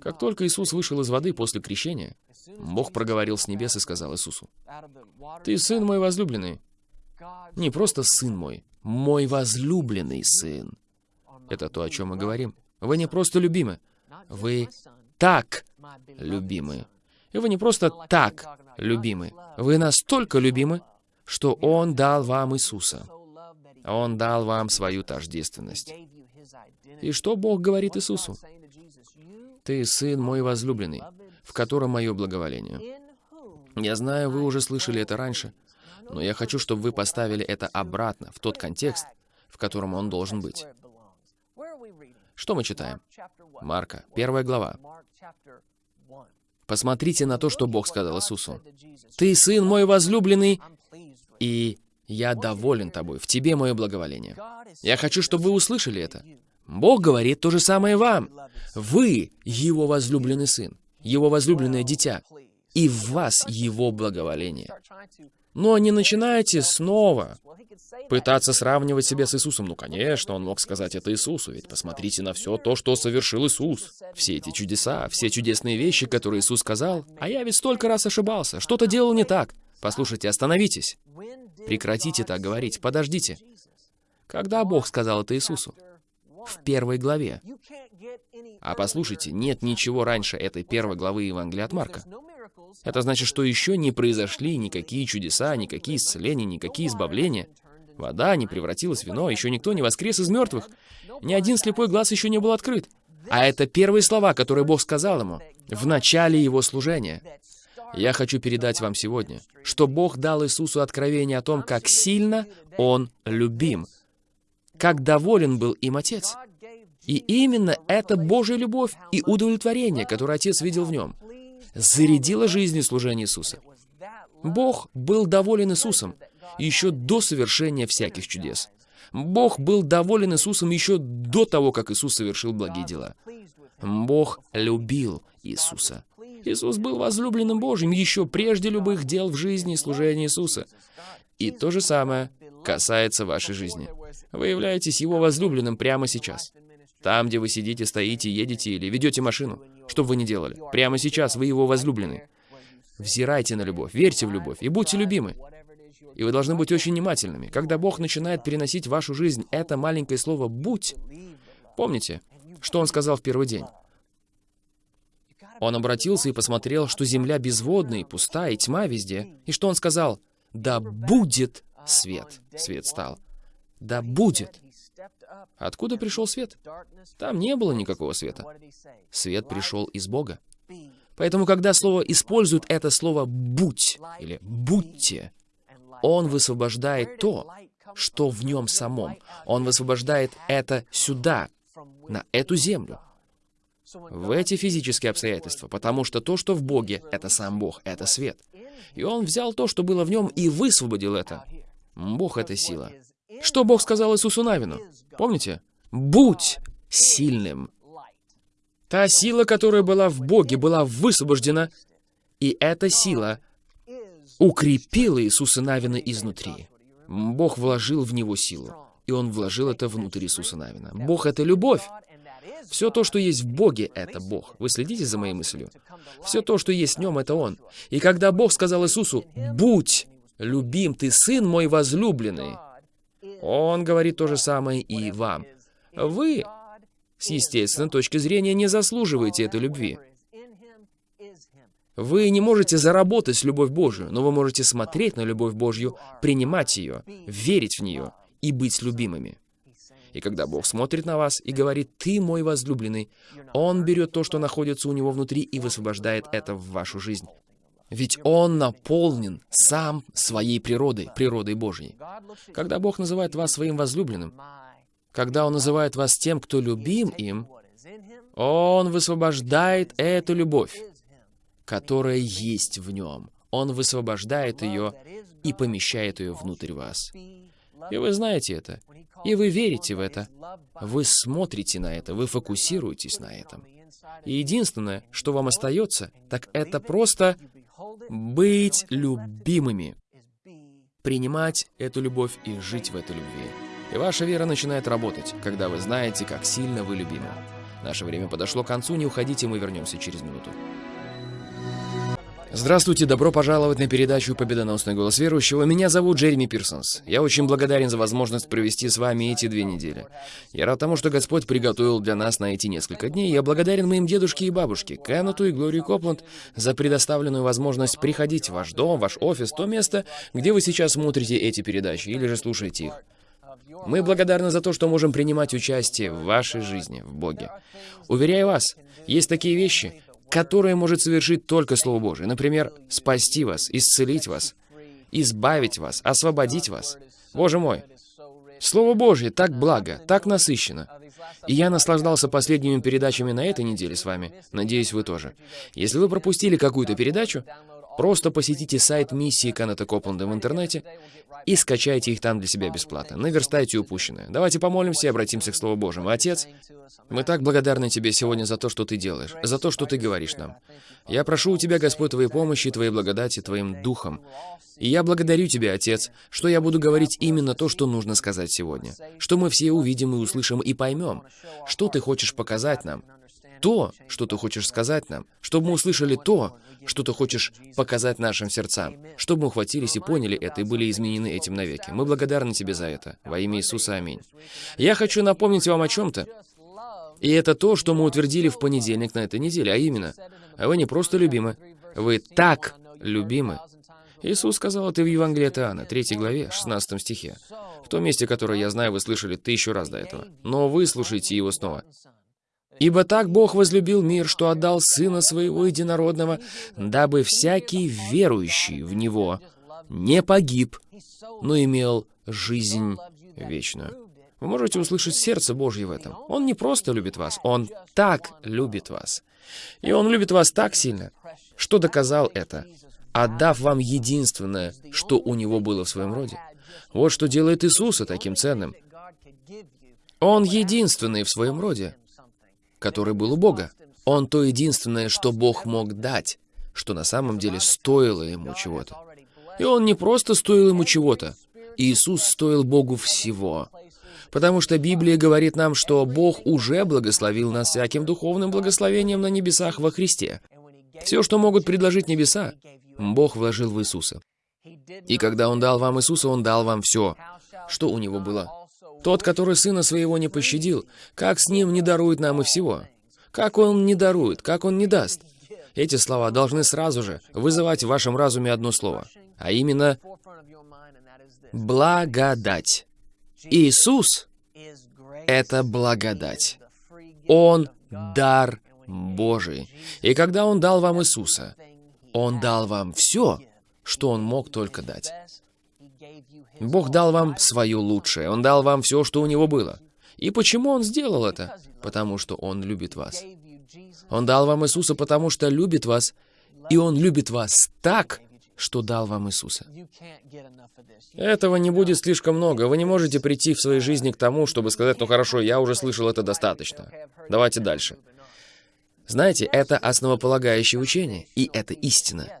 Как только Иисус вышел из воды после крещения, Бог проговорил с небес и сказал Иисусу, «Ты сын мой возлюбленный». Не просто сын мой, мой возлюбленный сын. Это то, о чем мы говорим. Вы не просто любимы, вы так любимы. И вы не просто так любимы, вы настолько любимы, что Он дал вам Иисуса. Он дал вам свою тождественность. И что Бог говорит Иисусу? «Ты Сын мой возлюбленный, в котором мое благоволение». Я знаю, вы уже слышали это раньше, но я хочу, чтобы вы поставили это обратно, в тот контекст, в котором он должен быть. Что мы читаем? Марка, первая глава. Посмотрите на то, что Бог сказал Иисусу. «Ты сын мой возлюбленный, и я доволен тобой, в тебе мое благоволение». Я хочу, чтобы вы услышали это. Бог говорит то же самое вам. Вы Его возлюбленный сын, Его возлюбленное дитя, и в вас Его благоволение. Но не начинайте снова пытаться сравнивать себя с Иисусом. Ну, конечно, он мог сказать это Иисусу, ведь посмотрите на все то, что совершил Иисус. Все эти чудеса, все чудесные вещи, которые Иисус сказал. А я ведь столько раз ошибался, что-то делал не так. Послушайте, остановитесь. Прекратите так говорить, подождите. Когда Бог сказал это Иисусу? В первой главе. А послушайте, нет ничего раньше этой первой главы Евангелия от Марка. Это значит, что еще не произошли никакие чудеса, никакие исцеления, никакие избавления. Вода не превратилась в вино, еще никто не воскрес из мертвых. Ни один слепой глаз еще не был открыт. А это первые слова, которые Бог сказал ему в начале его служения. Я хочу передать вам сегодня, что Бог дал Иисусу откровение о том, как сильно Он любим, как доволен был им Отец. И именно эта Божья любовь и удовлетворение, которое Отец видел в нем, зарядило жизнь и служение Иисуса. Бог был доволен Иисусом еще до совершения всяких чудес. Бог был доволен Иисусом еще до того, как Иисус совершил благие дела. Бог любил Иисуса. Иисус был возлюбленным Божьим еще прежде любых дел в жизни и служении Иисуса. И то же самое касается вашей жизни. Вы являетесь Его возлюбленным прямо сейчас. Там, где вы сидите, стоите, едете или ведете машину. Что бы вы ни делали. Прямо сейчас вы Его возлюбленный. Взирайте на любовь, верьте в любовь и будьте любимы. И вы должны быть очень внимательными. Когда Бог начинает переносить в вашу жизнь это маленькое слово «будь», помните, что Он сказал в первый день? Он обратился и посмотрел, что земля безводная и пуста, и тьма везде. И что он сказал? «Да будет свет». Свет стал. «Да будет». Откуда пришел свет? Там не было никакого света. Свет пришел из Бога. Поэтому, когда слово использует это слово «будь» или «будьте», он высвобождает то, что в нем самом. Он высвобождает это сюда, на эту землю, в эти физические обстоятельства, потому что то, что в Боге, это сам Бог, это свет. И Он взял то, что было в нем, и высвободил это. Бог — это сила. Что Бог сказал Иисусу Навину? Помните? «Будь сильным». Та сила, которая была в Боге, была высвобождена, и эта сила укрепила Иисуса Навина изнутри. Бог вложил в него силу, и Он вложил это внутрь Иисуса Навина. Бог — это любовь. Все то, что есть в Боге, — это Бог. Вы следите за моей мыслью? Все то, что есть в Нем, — это Он. И когда Бог сказал Иисусу, «Будь любим, ты Сын мой возлюбленный», Он говорит то же самое и вам. Вы, с естественной точки зрения, не заслуживаете этой любви. Вы не можете заработать любовь Божию, но вы можете смотреть на любовь Божью, принимать ее, верить в нее и быть любимыми. И когда Бог смотрит на вас и говорит «Ты мой возлюбленный», Он берет то, что находится у Него внутри, и высвобождает это в вашу жизнь. Ведь Он наполнен сам своей природой, природой Божьей. Когда Бог называет вас своим возлюбленным, когда Он называет вас тем, кто любим им, Он высвобождает эту любовь, которая есть в Нем. Он высвобождает ее и помещает ее внутрь вас. И вы знаете это. И вы верите в это. Вы смотрите на это, вы фокусируетесь на этом. И единственное, что вам остается, так это просто быть любимыми. Принимать эту любовь и жить в этой любви. И ваша вера начинает работать, когда вы знаете, как сильно вы любимы. Наше время подошло к концу, не уходите, мы вернемся через минуту. Здравствуйте, добро пожаловать на передачу «Победоносный голос верующего». Меня зовут Джереми Пирсонс. Я очень благодарен за возможность провести с вами эти две недели. Я рад тому, что Господь приготовил для нас на эти несколько дней. Я благодарен моим дедушке и бабушке, Кеннету и Глории Копланд, за предоставленную возможность приходить в ваш дом, ваш офис, то место, где вы сейчас смотрите эти передачи или же слушаете их. Мы благодарны за то, что можем принимать участие в вашей жизни, в Боге. Уверяю вас, есть такие вещи, которое может совершить только Слово Божие. Например, спасти вас, исцелить вас, избавить вас, освободить вас. Боже мой, Слово Божье так благо, так насыщенно. И я наслаждался последними передачами на этой неделе с вами. Надеюсь, вы тоже. Если вы пропустили какую-то передачу, просто посетите сайт миссии Каната Копленда в интернете и скачайте их там для себя бесплатно. Наверстайте упущенное. Давайте помолимся и обратимся к Слову Божьему. Отец, мы так благодарны Тебе сегодня за то, что Ты делаешь, за то, что Ты говоришь нам. Я прошу у Тебя, Господь, Твоей помощи, Твоей благодати, Твоим Духом. И я благодарю Тебя, Отец, что я буду говорить именно то, что нужно сказать сегодня. Что мы все увидим и услышим и поймем. Что Ты хочешь показать нам то, что ты хочешь сказать нам, чтобы мы услышали то, что ты хочешь показать нашим сердцам, чтобы мы ухватились и поняли это и были изменены этим навеки. Мы благодарны тебе за это. Во имя Иисуса, аминь. Я хочу напомнить вам о чем-то. И это то, что мы утвердили в понедельник на этой неделе, а именно, вы не просто любимы, вы так любимы. Иисус сказал это в Евангелии от Иоанна, 3 главе, 16 стихе. В том месте, которое я знаю, вы слышали тысячу раз до этого. Но вы слушайте его снова. Ибо так Бог возлюбил мир, что отдал Сына Своего Единородного, дабы всякий верующий в Него не погиб, но имел жизнь вечную. Вы можете услышать сердце Божье в этом. Он не просто любит вас, Он так любит вас. И Он любит вас так сильно, что доказал это, отдав вам единственное, что у Него было в своем роде. Вот что делает Иисуса таким ценным. Он единственный в своем роде который был у Бога. Он то единственное, что Бог мог дать, что на самом деле стоило ему чего-то. И он не просто стоил ему чего-то. Иисус стоил Богу всего. Потому что Библия говорит нам, что Бог уже благословил нас всяким духовным благословением на небесах во Христе. Все, что могут предложить небеса, Бог вложил в Иисуса. И когда Он дал вам Иисуса, Он дал вам все, что у Него было. Тот, который сына своего не пощадил, как с ним не дарует нам и всего? Как он не дарует, как он не даст? Эти слова должны сразу же вызывать в вашем разуме одно слово, а именно благодать. Иисус — это благодать. Он — дар Божий. И когда Он дал вам Иисуса, Он дал вам все, что Он мог только дать. Бог дал вам свое лучшее. Он дал вам все, что у Него было. И почему Он сделал это? Потому что Он любит вас. Он дал вам Иисуса, потому что любит вас, и Он любит вас так, что дал вам Иисуса. Этого не будет слишком много. Вы не можете прийти в своей жизни к тому, чтобы сказать, ну хорошо, я уже слышал это достаточно. Давайте дальше. Знаете, это основополагающее учение, и это истина.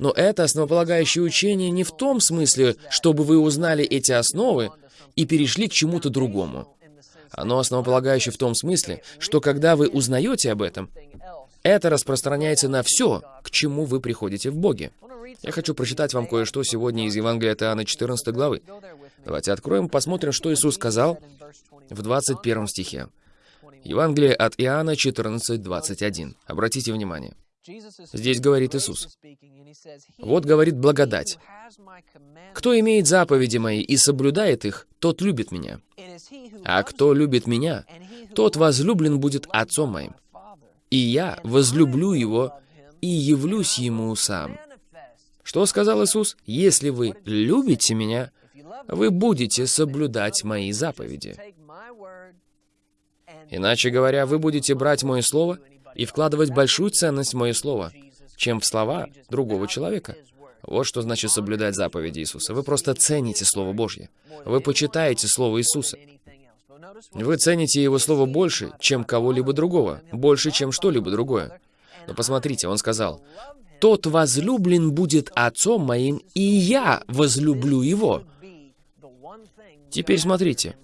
Но это основополагающее учение не в том смысле, чтобы вы узнали эти основы и перешли к чему-то другому. Оно основополагающее в том смысле, что когда вы узнаете об этом, это распространяется на все, к чему вы приходите в Боге. Я хочу прочитать вам кое-что сегодня из Евангелия от Иоанна 14 главы. Давайте откроем посмотрим, что Иисус сказал в 21 стихе. Евангелие от Иоанна 14:21. Обратите внимание. Здесь говорит Иисус. Вот говорит благодать. Кто имеет заповеди мои и соблюдает их, тот любит меня. А кто любит меня, тот возлюблен будет Отцом моим. И я возлюблю его и явлюсь ему сам. Что сказал Иисус? Если вы любите меня, вы будете соблюдать мои заповеди. Иначе говоря, вы будете брать мое слово и вкладывать большую ценность в мое слово, чем в слова другого человека. Вот что значит соблюдать заповеди Иисуса. Вы просто цените Слово Божье. Вы почитаете Слово Иисуса. Вы цените Его Слово больше, чем кого-либо другого, больше, чем что-либо другое. Но посмотрите, Он сказал, «Тот возлюблен будет Отцом моим, и я возлюблю Его». Теперь смотрите.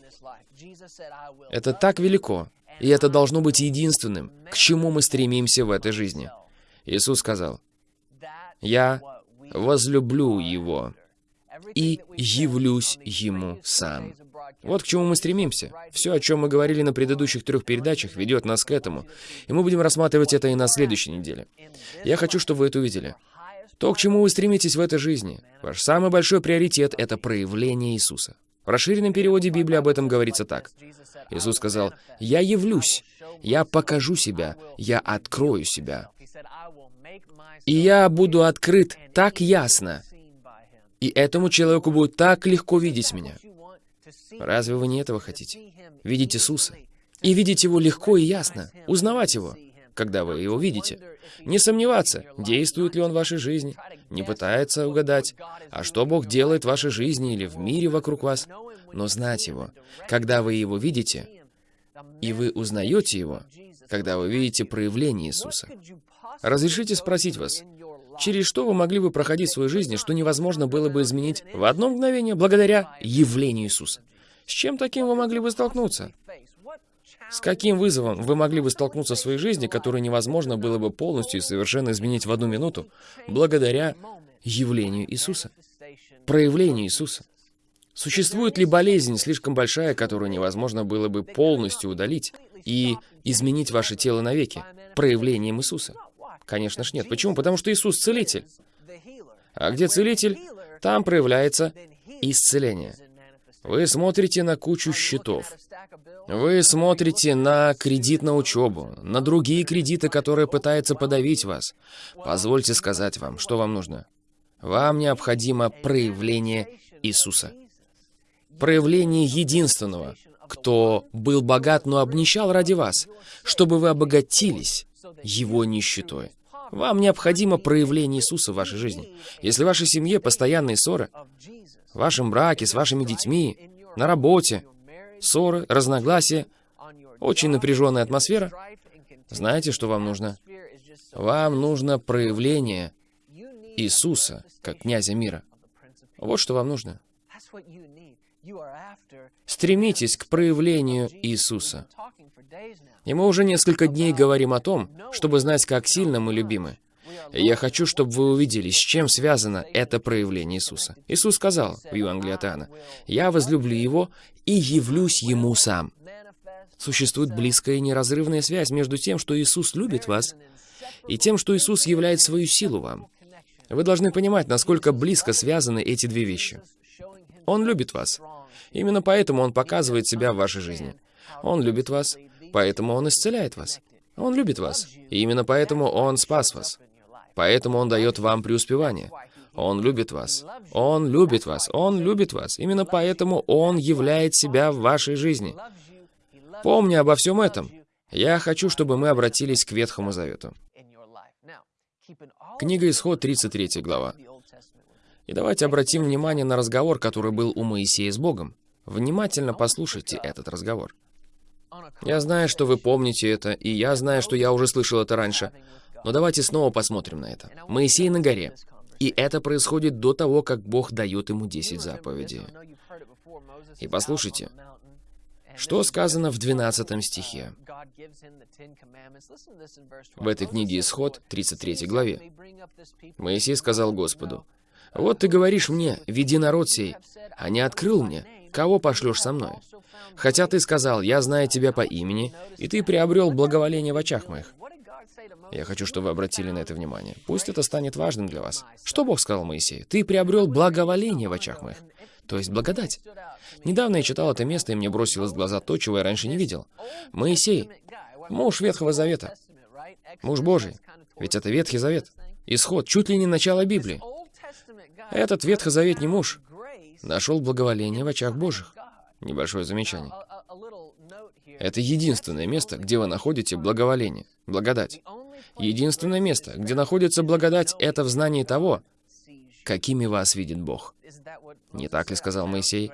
Это так велико, и это должно быть единственным, к чему мы стремимся в этой жизни. Иисус сказал, Я возлюблю его и явлюсь ему сам. Вот к чему мы стремимся. Все, о чем мы говорили на предыдущих трех передачах, ведет нас к этому. И мы будем рассматривать это и на следующей неделе. Я хочу, чтобы вы это увидели. То, к чему вы стремитесь в этой жизни, ваш самый большой приоритет — это проявление Иисуса. В расширенном переводе Библии об этом говорится так. Иисус сказал, «Я явлюсь, я покажу себя, я открою себя. И я буду открыт так ясно, и этому человеку будет так легко видеть меня. Разве вы не этого хотите? Видеть Иисуса. И видеть Его легко и ясно. Узнавать Его, когда вы Его видите. Не сомневаться, действует ли Он в вашей жизни. Не пытается угадать, а что Бог делает в вашей жизни или в мире вокруг вас. Но знать Его, когда вы Его видите, и вы узнаете Его, когда вы видите проявление Иисуса. Разрешите спросить вас, через что вы могли бы проходить в своей жизни, что невозможно было бы изменить в одно мгновение благодаря явлению Иисуса? С чем таким вы могли бы столкнуться? С каким вызовом вы могли бы столкнуться в своей жизни, который невозможно было бы полностью и совершенно изменить в одну минуту, благодаря явлению Иисуса, проявлению Иисуса? Существует ли болезнь слишком большая, которую невозможно было бы полностью удалить и изменить ваше тело навеки, проявлением Иисуса? Конечно ж нет. Почему? Потому что Иисус целитель. А где целитель, там проявляется исцеление. Вы смотрите на кучу счетов. Вы смотрите на кредит на учебу, на другие кредиты, которые пытаются подавить вас. Позвольте сказать вам, что вам нужно. Вам необходимо проявление Иисуса. Проявление единственного, кто был богат, но обнищал ради вас, чтобы вы обогатились его нищетой. Вам необходимо проявление Иисуса в вашей жизни. Если в вашей семье постоянные ссоры, в вашем браке, с вашими детьми, на работе, ссоры, разногласия, очень напряженная атмосфера, знаете, что вам нужно? Вам нужно проявление Иисуса, как князя мира. Вот что вам нужно. Стремитесь к проявлению Иисуса. И мы уже несколько дней говорим о том, чтобы знать, как сильно мы любимы. Я хочу, чтобы вы увидели, с чем связано это проявление Иисуса. Иисус сказал в Евангелии от Иоанна, «Я возлюблю Его и явлюсь Ему сам». Существует близкая и неразрывная связь между тем, что Иисус любит вас, и тем, что Иисус являет свою силу вам. Вы должны понимать, насколько близко связаны эти две вещи. Он любит вас. Именно поэтому Он показывает себя в вашей жизни. Он любит вас, поэтому Он исцеляет вас. Он любит вас, и именно поэтому Он спас вас. Поэтому Он дает вам преуспевание. Он любит вас. Он любит вас. Он любит вас. Именно поэтому Он являет себя в вашей жизни. Помни обо всем этом. Я хочу, чтобы мы обратились к Ветхому Завету. Книга Исход, 33 глава. И давайте обратим внимание на разговор, который был у Моисея с Богом. Внимательно послушайте этот разговор. Я знаю, что вы помните это, и я знаю, что я уже слышал это раньше. Но давайте снова посмотрим на это. Моисей на горе. И это происходит до того, как Бог дает ему 10 заповедей. И послушайте, что сказано в 12 стихе? В этой книге Исход, 33 главе. Моисей сказал Господу, «Вот ты говоришь мне, веди народ сей, а не открыл мне, кого пошлешь со мной? Хотя ты сказал, я знаю тебя по имени, и ты приобрел благоволение в очах моих. Я хочу, чтобы вы обратили на это внимание. Пусть это станет важным для вас. Что Бог сказал Моисею? Ты приобрел благоволение в очах моих. То есть благодать. Недавно я читал это место, и мне бросилось в глаза то, чего я раньше не видел. Моисей, муж Ветхого Завета, муж Божий. Ведь это Ветхий Завет. Исход, чуть ли не начало Библии. Этот ветхозаветний муж нашел благоволение в очах Божьих. Небольшое замечание. Это единственное место, где вы находите благоволение, благодать. Единственное место, где находится благодать, это в знании того, какими вас видит Бог. Не так ли сказал Моисей?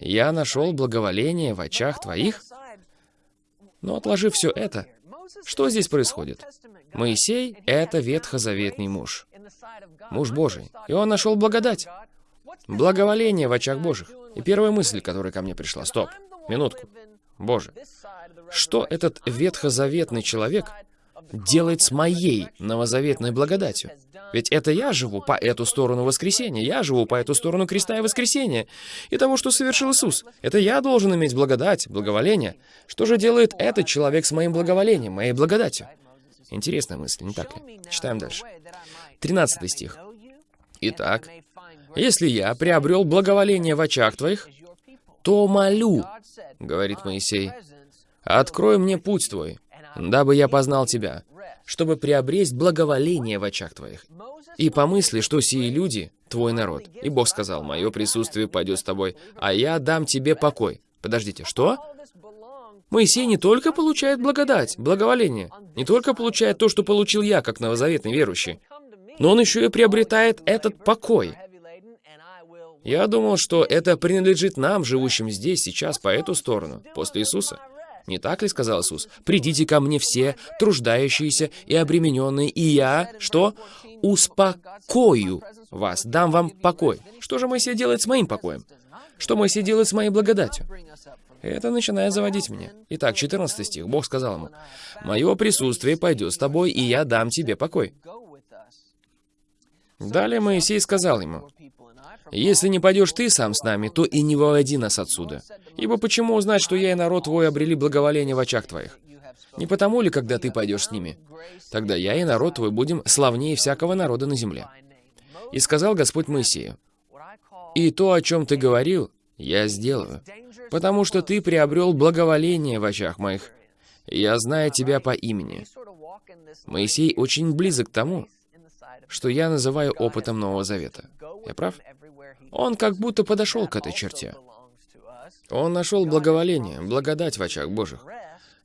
«Я нашел благоволение в очах твоих?» Но отложив все это, что здесь происходит? Моисей — это ветхозаветный муж. Муж Божий. И он нашел благодать. Благоволение в очах Божьих. И первая мысль, которая ко мне пришла. Стоп, минутку. Боже, что этот ветхозаветный человек делает с моей новозаветной благодатью? Ведь это я живу по эту сторону воскресения, я живу по эту сторону креста и воскресения, и того, что совершил Иисус. Это я должен иметь благодать, благоволение. Что же делает этот человек с моим благоволением, моей благодатью? Интересная мысль, не так ли? Читаем дальше. 13 стих. Итак, если я приобрел благоволение в очах твоих, то молю, говорит Моисей, открой мне путь твой, дабы я познал тебя, чтобы приобресть благоволение в очах твоих. И помысли, что сии люди — твой народ. И Бог сказал, мое присутствие пойдет с тобой, а я дам тебе покой. Подождите, что? Моисей не только получает благодать, благоволение, не только получает то, что получил я, как новозаветный верующий, но он еще и приобретает этот покой. Я думал, что это принадлежит нам, живущим здесь, сейчас, по эту сторону, после Иисуса. Не так ли, сказал Иисус? «Придите ко мне все, труждающиеся и обремененные, и я, что? Успокою вас, дам вам покой». Что же Моисей делает с моим покоем? Что Моисей делает с моей благодатью? Это начинает заводить меня. Итак, 14 стих. Бог сказал ему, «Мое присутствие пойдет с тобой, и я дам тебе покой». Далее Моисей сказал ему, «Если не пойдешь ты сам с нами, то и не выводи нас отсюда. Ибо почему узнать, что я и народ твой обрели благоволение в очах твоих? Не потому ли, когда ты пойдешь с ними? Тогда я и народ твой будем славнее всякого народа на земле». И сказал Господь Моисею, «И то, о чем ты говорил, я сделаю, потому что ты приобрел благоволение в очах моих. Я знаю тебя по имени». Моисей очень близок к тому, что я называю опытом Нового Завета. Я прав? Он как будто подошел к этой черте. Он нашел благоволение, благодать в очах Божьих.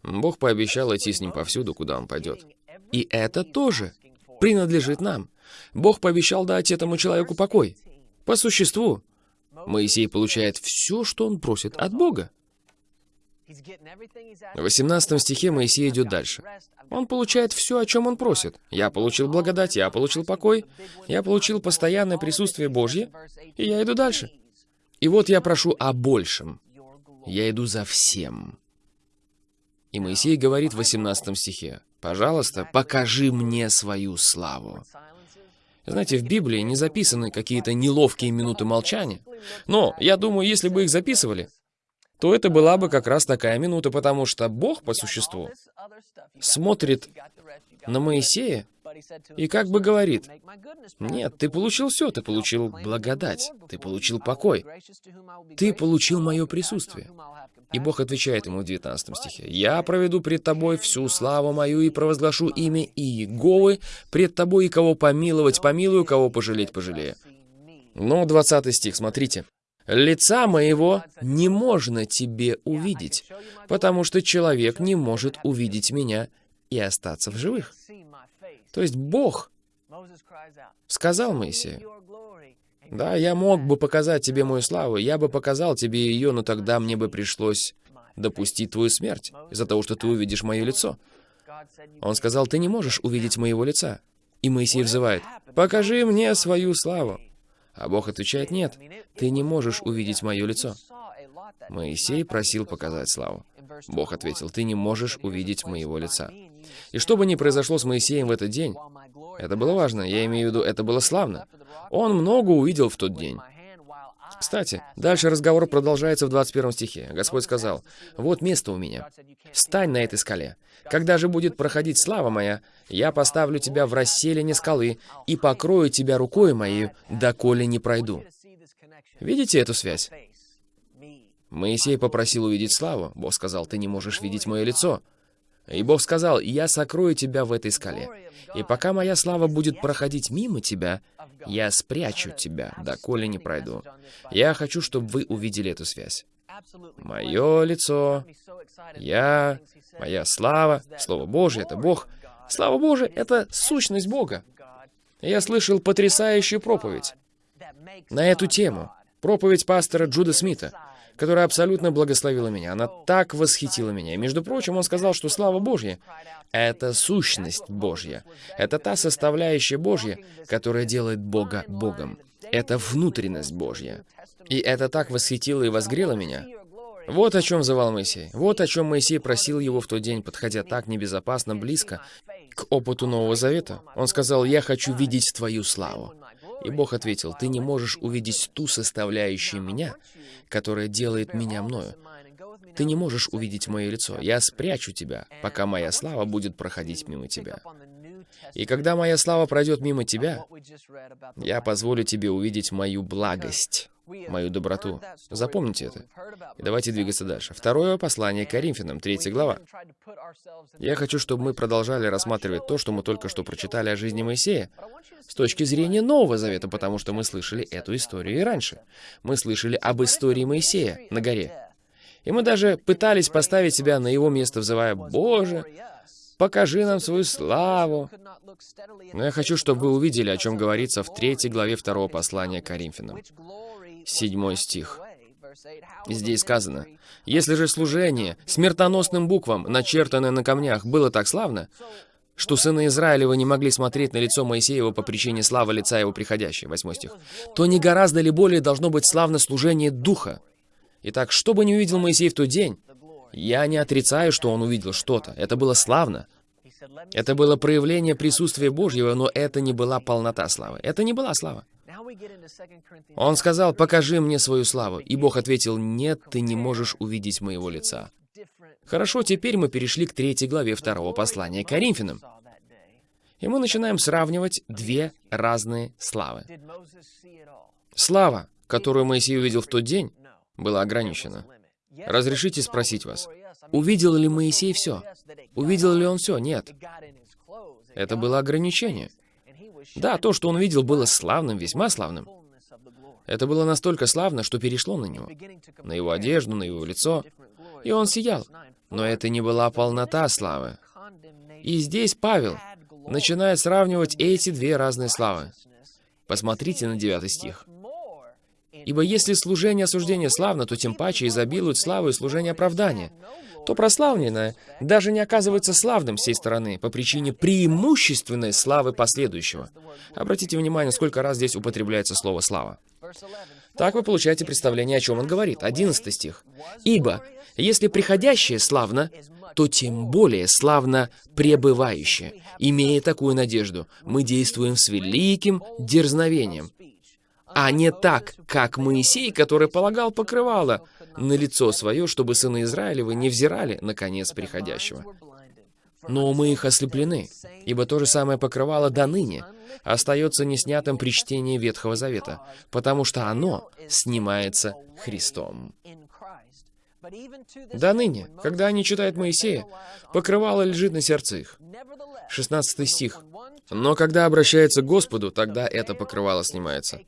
Бог пообещал идти с ним повсюду, куда он пойдет. И это тоже принадлежит нам. Бог пообещал дать этому человеку покой. По существу, Моисей получает все, что он просит от Бога. В 18 стихе Моисей идет дальше. Он получает все, о чем он просит. Я получил благодать, я получил покой, я получил постоянное присутствие Божье, и я иду дальше. И вот я прошу о большем. Я иду за всем. И Моисей говорит в 18 стихе, «Пожалуйста, покажи мне свою славу». Знаете, в Библии не записаны какие-то неловкие минуты молчания. Но, я думаю, если бы их записывали, то это была бы как раз такая минута, потому что Бог, по существу, смотрит на Моисея и как бы говорит, «Нет, ты получил все, ты получил благодать, ты получил покой, ты получил мое присутствие». И Бог отвечает ему в 19 стихе, «Я проведу пред тобой всю славу мою и провозглашу имя Иеговы пред тобой, и кого помиловать помилую, кого пожалеть пожалею». Но 20 стих, смотрите. Лица моего не можно тебе увидеть, потому что человек не может увидеть меня и остаться в живых. То есть Бог сказал Моисею, «Да, я мог бы показать тебе мою славу, я бы показал тебе ее, но тогда мне бы пришлось допустить твою смерть из-за того, что ты увидишь мое лицо». Он сказал, «Ты не можешь увидеть моего лица». И Моисей взывает, «Покажи мне свою славу». А Бог отвечает, нет, ты не можешь увидеть мое лицо. Моисей просил показать славу. Бог ответил, ты не можешь увидеть моего лица. И что бы ни произошло с Моисеем в этот день, это было важно, я имею в виду, это было славно. Он много увидел в тот день. Кстати, дальше разговор продолжается в 21 стихе. Господь сказал, «Вот место у меня. Встань на этой скале. Когда же будет проходить слава моя, я поставлю тебя в расселине скалы и покрою тебя рукой моей, доколе не пройду». Видите эту связь? Моисей попросил увидеть славу. Бог сказал, «Ты не можешь видеть мое лицо». И Бог сказал, «Я сокрою тебя в этой скале. И пока моя слава будет проходить мимо тебя, я спрячу тебя, доколе не пройду. Я хочу, чтобы вы увидели эту связь. Мое лицо, я, моя слава, Слово Божье — это Бог. Слава Божия — это сущность Бога. Я слышал потрясающую проповедь на эту тему. Проповедь пастора Джуда Смита которая абсолютно благословила меня. Она так восхитила меня. Между прочим, он сказал, что слава Божья — это сущность Божья. Это та составляющая Божья, которая делает Бога Богом. Это внутренность Божья. И это так восхитило и возгрело меня. Вот о чем взывал Моисей. Вот о чем Моисей просил его в тот день, подходя так небезопасно близко к опыту Нового Завета. Он сказал, «Я хочу видеть Твою славу». И Бог ответил, «Ты не можешь увидеть ту составляющую меня, которая делает меня мною. Ты не можешь увидеть мое лицо. Я спрячу тебя, пока моя слава будет проходить мимо тебя. И когда моя слава пройдет мимо тебя, я позволю тебе увидеть мою благость, мою доброту. Запомните это. И давайте двигаться дальше. Второе послание Коринфянам, третья глава. Я хочу, чтобы мы продолжали рассматривать то, что мы только что прочитали о жизни Моисея, с точки зрения Нового Завета, потому что мы слышали эту историю и раньше. Мы слышали об истории Моисея на горе. И мы даже пытались поставить себя на его место, взывая, «Боже, покажи нам свою славу». Но я хочу, чтобы вы увидели, о чем говорится в третьей главе второго послания Коринфянам. Седьмой стих. Здесь сказано, «Если же служение смертоносным буквам, начертанное на камнях, было так славно, что сыны Израилева не могли смотреть на лицо Моисеева по причине славы лица его приходящей, восьмой стих, то не гораздо ли более должно быть славно служение Духа? Итак, что бы ни увидел Моисей в тот день, я не отрицаю, что он увидел что-то. Это было славно. Это было проявление присутствия Божьего, но это не была полнота славы. Это не была слава. Он сказал, «Покажи мне свою славу». И Бог ответил, «Нет, ты не можешь увидеть моего лица». Хорошо, теперь мы перешли к третьей главе второго послания к Коринфянам. И мы начинаем сравнивать две разные славы. Слава, которую Моисей увидел в тот день, была ограничена. Разрешите спросить вас, увидел ли Моисей все? Увидел ли он все? Нет. Это было ограничение. Да, то, что он видел, было славным, весьма славным. Это было настолько славно, что перешло на него, на его одежду, на его лицо, и он сиял. Но это не была полнота славы. И здесь Павел начинает сравнивать эти две разные славы. Посмотрите на 9 стих. «Ибо если служение осуждения славно, то тем паче изобилует славу и служение оправдания. То прославленное даже не оказывается славным с сей стороны по причине преимущественной славы последующего». Обратите внимание, сколько раз здесь употребляется слово «слава». Так вы получаете представление, о чем он говорит. 11 стих. «Ибо, если приходящее славно, то тем более славно пребывающее. Имея такую надежду, мы действуем с великим дерзновением, а не так, как Моисей, который полагал покрывало на лицо свое, чтобы сыны Израилевы не взирали на конец приходящего. Но мы их ослеплены, ибо то же самое покрывало до ныне остается неснятым при чтении Ветхого Завета, потому что оно снимается Христом. До ныне, когда они читают Моисея, покрывало лежит на сердце их. 16 стих. Но когда обращается к Господу, тогда это покрывало снимается.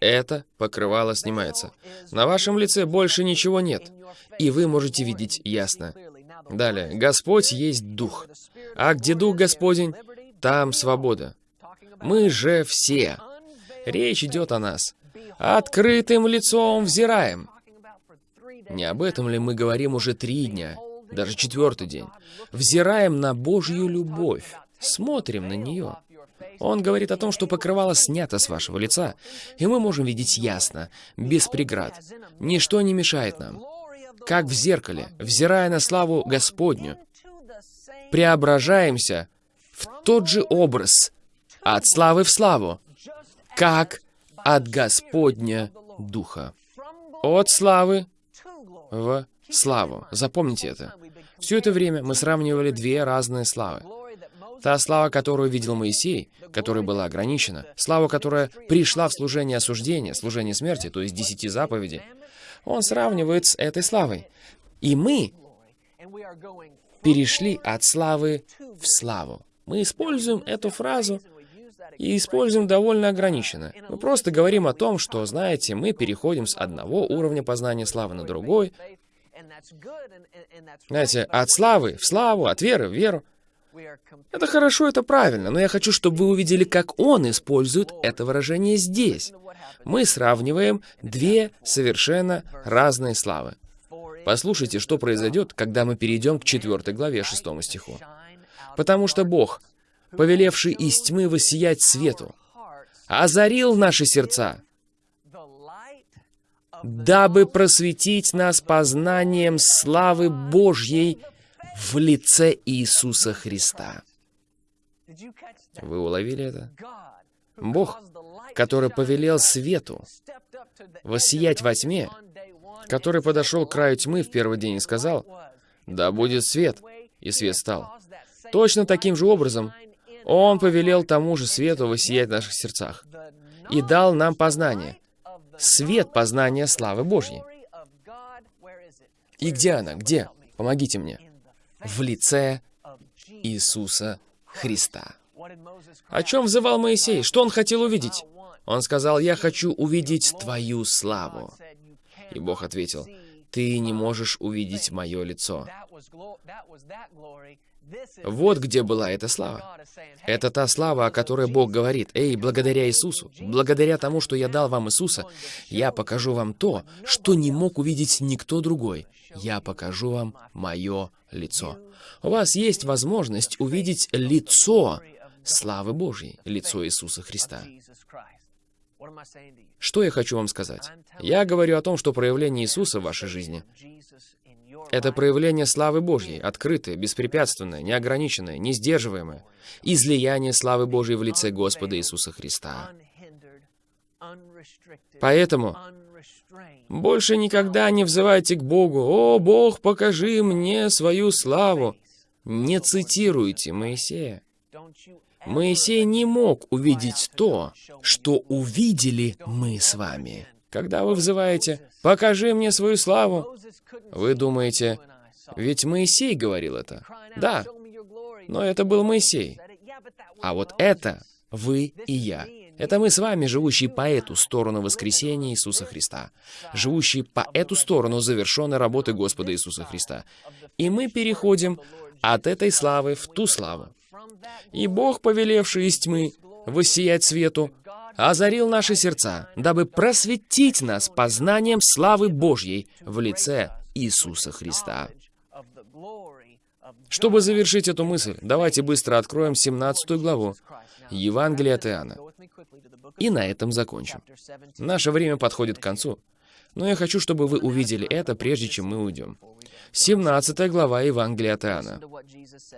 Это покрывало снимается. На вашем лице больше ничего нет, и вы можете видеть ясно. Далее. Господь есть Дух. А где Дух Господень, там свобода. Мы же все. Речь идет о нас. Открытым лицом взираем. Не об этом ли мы говорим уже три дня, даже четвертый день? Взираем на Божью любовь, смотрим на нее. Он говорит о том, что покрывало снято с вашего лица, и мы можем видеть ясно, без преград. Ничто не мешает нам. Как в зеркале, взирая на славу Господню, преображаемся в тот же образ, от славы в славу, как от Господня Духа. От славы в славу. Запомните это. Все это время мы сравнивали две разные славы. Та слава, которую видел Моисей, которая была ограничена, слава, которая пришла в служение осуждения, служение смерти, то есть десяти заповедей, он сравнивает с этой славой. И мы перешли от славы в славу. Мы используем эту фразу и используем довольно ограниченно. Мы просто говорим о том, что, знаете, мы переходим с одного уровня познания славы на другой. Знаете, от славы в славу, от веры в веру. Это хорошо, это правильно, но я хочу, чтобы вы увидели, как он использует это выражение здесь. Мы сравниваем две совершенно разные славы. Послушайте, что произойдет, когда мы перейдем к 4 главе 6 стиху. «Потому что Бог, повелевший из тьмы воссиять свету, озарил наши сердца, дабы просветить нас познанием славы Божьей в лице Иисуса Христа. Вы уловили это? Бог, который повелел свету воссиять во тьме, который подошел к краю тьмы в первый день и сказал, «Да будет свет», и свет стал. Точно таким же образом Он повелел тому же свету воссиять в наших сердцах и дал нам познание, свет познания славы Божьей. И где она? Где? Помогите мне. В лице Иисуса Христа. О чем взывал Моисей? Что он хотел увидеть? Он сказал, «Я хочу увидеть Твою славу». И Бог ответил, «Ты не можешь увидеть мое лицо». Вот где была эта слава. Это та слава, о которой Бог говорит. «Эй, благодаря Иисусу, благодаря тому, что я дал вам Иисуса, я покажу вам то, что не мог увидеть никто другой. Я покажу вам мое лицо». У вас есть возможность увидеть лицо славы Божьей, лицо Иисуса Христа. Что я хочу вам сказать? Я говорю о том, что проявление Иисуса в вашей жизни — это проявление славы Божьей, открытое, беспрепятственное, неограниченное, несдерживаемое, излияние славы Божьей в лице Господа Иисуса Христа. Поэтому больше никогда не взывайте к Богу, «О, Бог, покажи мне свою славу!» Не цитируйте Моисея. Моисей не мог увидеть то, что увидели мы с вами. Когда вы взываете «покажи мне свою славу», вы думаете, ведь Моисей говорил это. Да, но это был Моисей. А вот это вы и я. Это мы с вами, живущие по эту сторону воскресения Иисуса Христа, живущие по эту сторону завершенной работы Господа Иисуса Христа. И мы переходим от этой славы в ту славу. И Бог, повелевший из тьмы воссиять свету, озарил наши сердца, дабы просветить нас познанием славы Божьей в лице Иисуса Христа. Чтобы завершить эту мысль, давайте быстро откроем 17 главу Евангелия от Иоанна. И на этом закончим. Наше время подходит к концу. Но я хочу, чтобы вы увидели это, прежде чем мы уйдем. 17 глава Евангелия от Иоанна.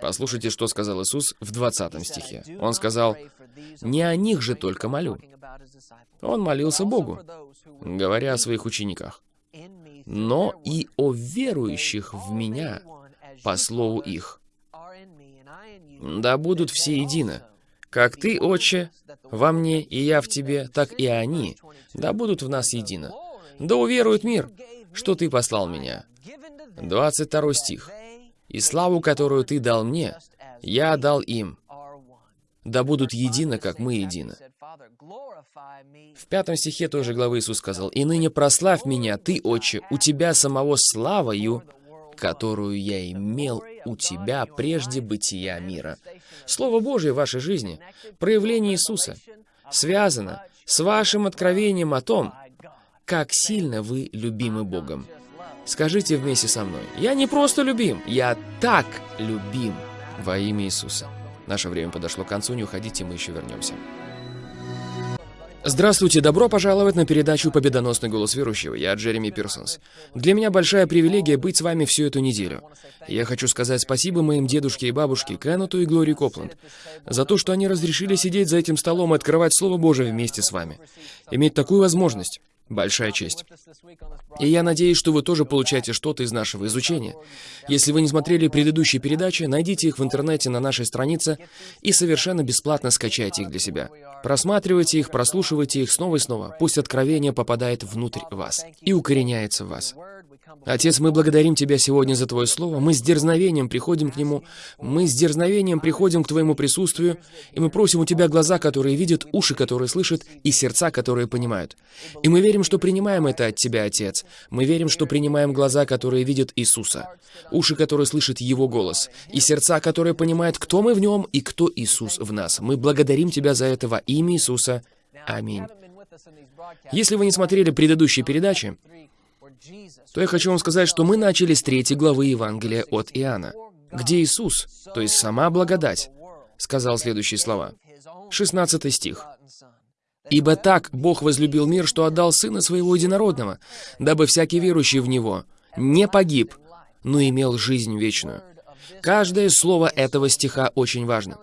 Послушайте, что сказал Иисус в 20 стихе. Он сказал, «Не о них же только молю». Он молился Богу, говоря о своих учениках, «но и о верующих в Меня по слову их. Да будут все едины, как Ты, Отче, во мне, и я в Тебе, так и они, да будут в нас едины. Да уверует мир, что Ты послал меня». 22 стих. «И славу, которую Ты дал мне, я дал им, да будут едины, как мы едины». В пятом стихе той же главы Иисус сказал, «И ныне прославь меня, Ты, Отче, у Тебя самого славою, которую я имел у Тебя прежде бытия мира». Слово Божие в вашей жизни, проявление Иисуса, связано с вашим откровением о том, как сильно вы любимы Богом. Скажите вместе со мной, я не просто любим, я так любим во имя Иисуса. Наше время подошло к концу, не уходите, мы еще вернемся. Здравствуйте, добро пожаловать на передачу «Победоносный голос верующего». Я Джереми Пирсонс. Для меня большая привилегия быть с вами всю эту неделю. Я хочу сказать спасибо моим дедушке и бабушке Кеннету и Глории Копланд за то, что они разрешили сидеть за этим столом и открывать Слово Божие вместе с вами. Иметь такую возможность. Большая честь. И я надеюсь, что вы тоже получаете что-то из нашего изучения. Если вы не смотрели предыдущие передачи, найдите их в интернете на нашей странице и совершенно бесплатно скачайте их для себя. Просматривайте их, прослушивайте их снова и снова. Пусть откровение попадает внутрь вас и укореняется в вас. Отец, мы благодарим Тебя сегодня за Твое Слово. Мы с дерзновением приходим к Нему. Мы с дерзновением приходим к Твоему присутствию. И мы просим у Тебя глаза, которые видят, уши, которые слышат, и сердца, которые понимают. И мы верим, что принимаем это от Тебя, Отец. Мы верим, что принимаем глаза, которые видят Иисуса, уши, которые слышат Его голос, и сердца, которые понимают, кто мы в Нем и кто Иисус в нас. Мы благодарим Тебя за это во имя Иисуса. Аминь. Если вы не смотрели предыдущие передачи, то я хочу вам сказать, что мы начали с третьей главы Евангелия от Иоанна, где Иисус, то есть сама благодать, сказал следующие слова. 16 стих. «Ибо так Бог возлюбил мир, что отдал Сына Своего Единородного, дабы всякий верующий в Него не погиб, но имел жизнь вечную». Каждое слово этого стиха очень важно.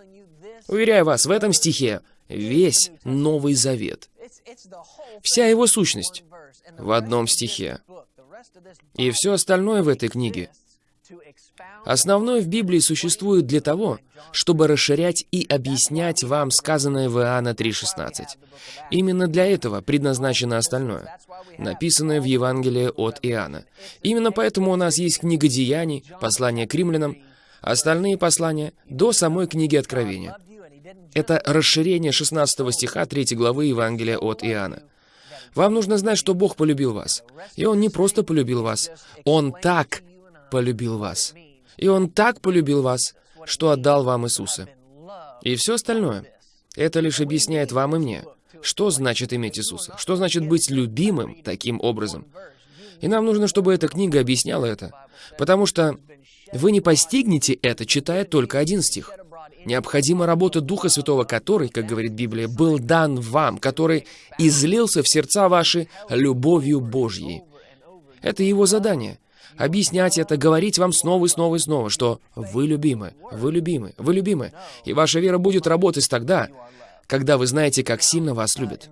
Уверяю вас, в этом стихе весь Новый Завет. Вся его сущность в одном стихе. И все остальное в этой книге Основное в Библии существует для того, чтобы расширять и объяснять вам сказанное в Иоанна 3.16. Именно для этого предназначено остальное, написанное в Евангелии от Иоанна. Именно поэтому у нас есть книга Деяний, послание к римлянам, остальные послания до самой книги Откровения. Это расширение 16 стиха 3 главы Евангелия от Иоанна. Вам нужно знать, что Бог полюбил вас. И Он не просто полюбил вас, Он так полюбил вас. И Он так полюбил вас, что отдал вам Иисуса. И все остальное, это лишь объясняет вам и мне, что значит иметь Иисуса, что значит быть любимым таким образом. И нам нужно, чтобы эта книга объясняла это, потому что вы не постигнете это, читая только один стих. Необходима работа Духа Святого, который, как говорит Библия, был дан вам, который излился в сердца ваши любовью Божьей. Это его задание — объяснять это, говорить вам снова и снова и снова, что вы любимы, вы любимы, вы любимы. И ваша вера будет работать тогда, когда вы знаете, как сильно вас любят.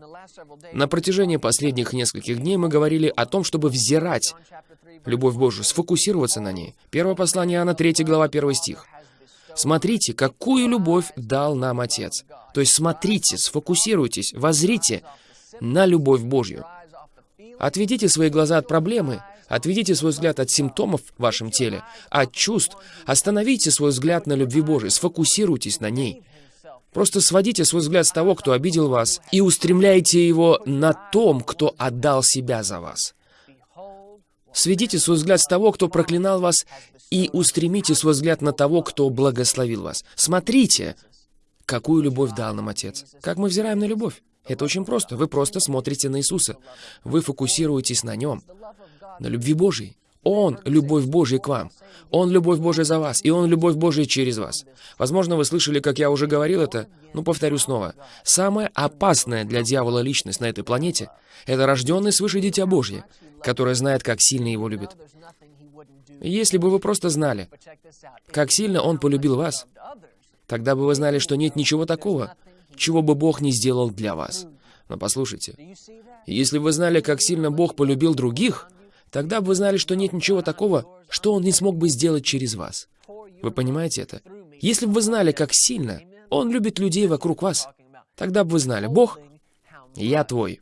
На протяжении последних нескольких дней мы говорили о том, чтобы взирать любовь Божию, сфокусироваться на ней. Первое послание Иоанна, 3 глава, 1 стих. Смотрите, какую любовь дал нам Отец. То есть смотрите, сфокусируйтесь, возрите на любовь Божью. Отведите свои глаза от проблемы Отведите свой взгляд от симптомов в вашем теле, от чувств. Остановите свой взгляд на любви Божией, сфокусируйтесь на ней. Просто сводите свой взгляд с того, кто обидел вас, и устремляйте его на том, кто отдал себя за вас. Сведите свой взгляд с того, кто проклинал вас, и устремите свой взгляд на того, кто благословил вас. Смотрите, какую любовь дал нам Отец. Как мы взираем на любовь? Это очень просто. Вы просто смотрите на Иисуса. Вы фокусируетесь на Нем на любви Божьей. Он — любовь Божья к вам. Он — любовь Божья за вас, и Он — любовь Божья через вас. Возможно, вы слышали, как я уже говорил это, но повторю снова. Самая опасная для дьявола личность на этой планете — это рожденный свыше Дитя Божье, которое знает, как сильно его любит. Если бы вы просто знали, как сильно Он полюбил вас, тогда бы вы знали, что нет ничего такого, чего бы Бог не сделал для вас. Но послушайте, если бы вы знали, как сильно Бог полюбил других, Тогда бы вы знали, что нет ничего такого, что Он не смог бы сделать через вас. Вы понимаете это? Если бы вы знали, как сильно Он любит людей вокруг вас, тогда бы вы знали, Бог, я твой,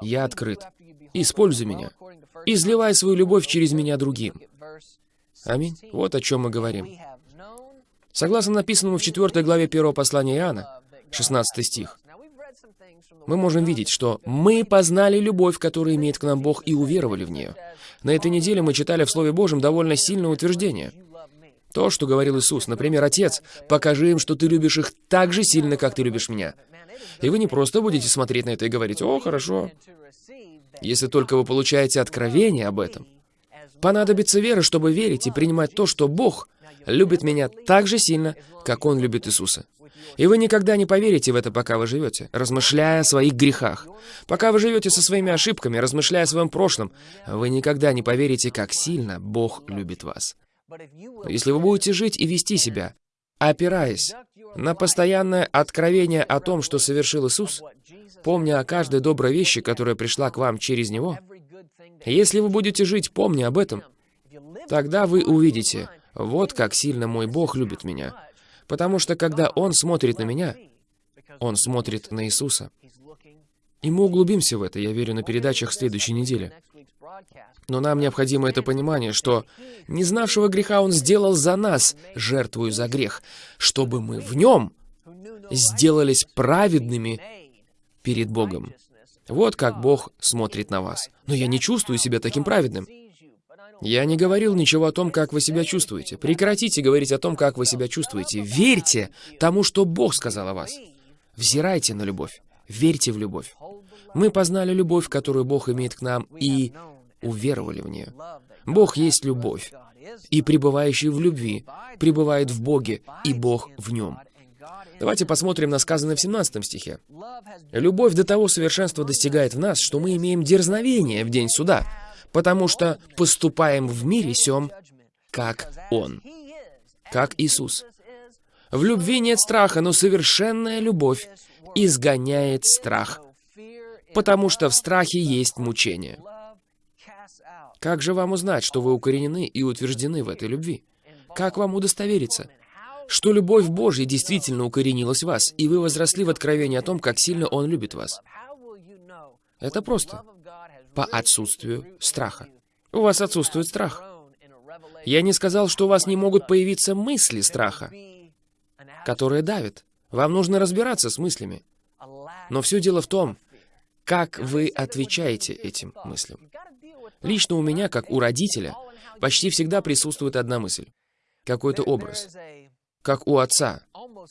я открыт, используй меня, изливай свою любовь через меня другим. Аминь. Вот о чем мы говорим. Согласно написанному в 4 главе 1 послания Иоанна, 16 стих, мы можем видеть, что мы познали любовь, которую имеет к нам Бог, и уверовали в нее. На этой неделе мы читали в Слове Божьем довольно сильное утверждение. То, что говорил Иисус, например, «Отец, покажи им, что ты любишь их так же сильно, как ты любишь меня». И вы не просто будете смотреть на это и говорить «О, хорошо». Если только вы получаете откровение об этом. Понадобится вера, чтобы верить и принимать то, что Бог любит меня так же сильно, как Он любит Иисуса. И вы никогда не поверите в это, пока вы живете, размышляя о своих грехах. Пока вы живете со своими ошибками, размышляя о своем прошлом, вы никогда не поверите, как сильно Бог любит вас. Но если вы будете жить и вести себя, опираясь на постоянное откровение о том, что совершил Иисус, помня о каждой доброй вещи, которая пришла к вам через Него, если вы будете жить, помня об этом, тогда вы увидите, вот как сильно мой Бог любит меня. Потому что когда Он смотрит на меня, Он смотрит на Иисуса. И мы углубимся в это, я верю, на передачах следующей недели. Но нам необходимо это понимание, что не знавшего греха Он сделал за нас, жертвую за грех, чтобы мы в Нем сделались праведными перед Богом. Вот как Бог смотрит на вас. Но я не чувствую себя таким праведным. Я не говорил ничего о том, как вы себя чувствуете. Прекратите говорить о том, как вы себя чувствуете. Верьте тому, что Бог сказал о вас. Взирайте на любовь. Верьте в любовь. Мы познали любовь, которую Бог имеет к нам, и уверовали в нее. Бог есть любовь, и пребывающий в любви пребывает в Боге, и Бог в нем. Давайте посмотрим на сказанное в 17 стихе. «Любовь до того совершенства достигает в нас, что мы имеем дерзновение в день суда, потому что поступаем в мире сем, как Он, как Иисус. В любви нет страха, но совершенная любовь изгоняет страх, потому что в страхе есть мучение. Как же вам узнать, что вы укоренены и утверждены в этой любви? Как вам удостовериться, что любовь Божья действительно укоренилась в вас, и вы возросли в откровении о том, как сильно Он любит вас? Это просто. По отсутствию страха. У вас отсутствует страх. Я не сказал, что у вас не могут появиться мысли страха, которые давят. Вам нужно разбираться с мыслями. Но все дело в том, как вы отвечаете этим мыслям. Лично у меня, как у родителя, почти всегда присутствует одна мысль. Какой-то образ. Как у отца,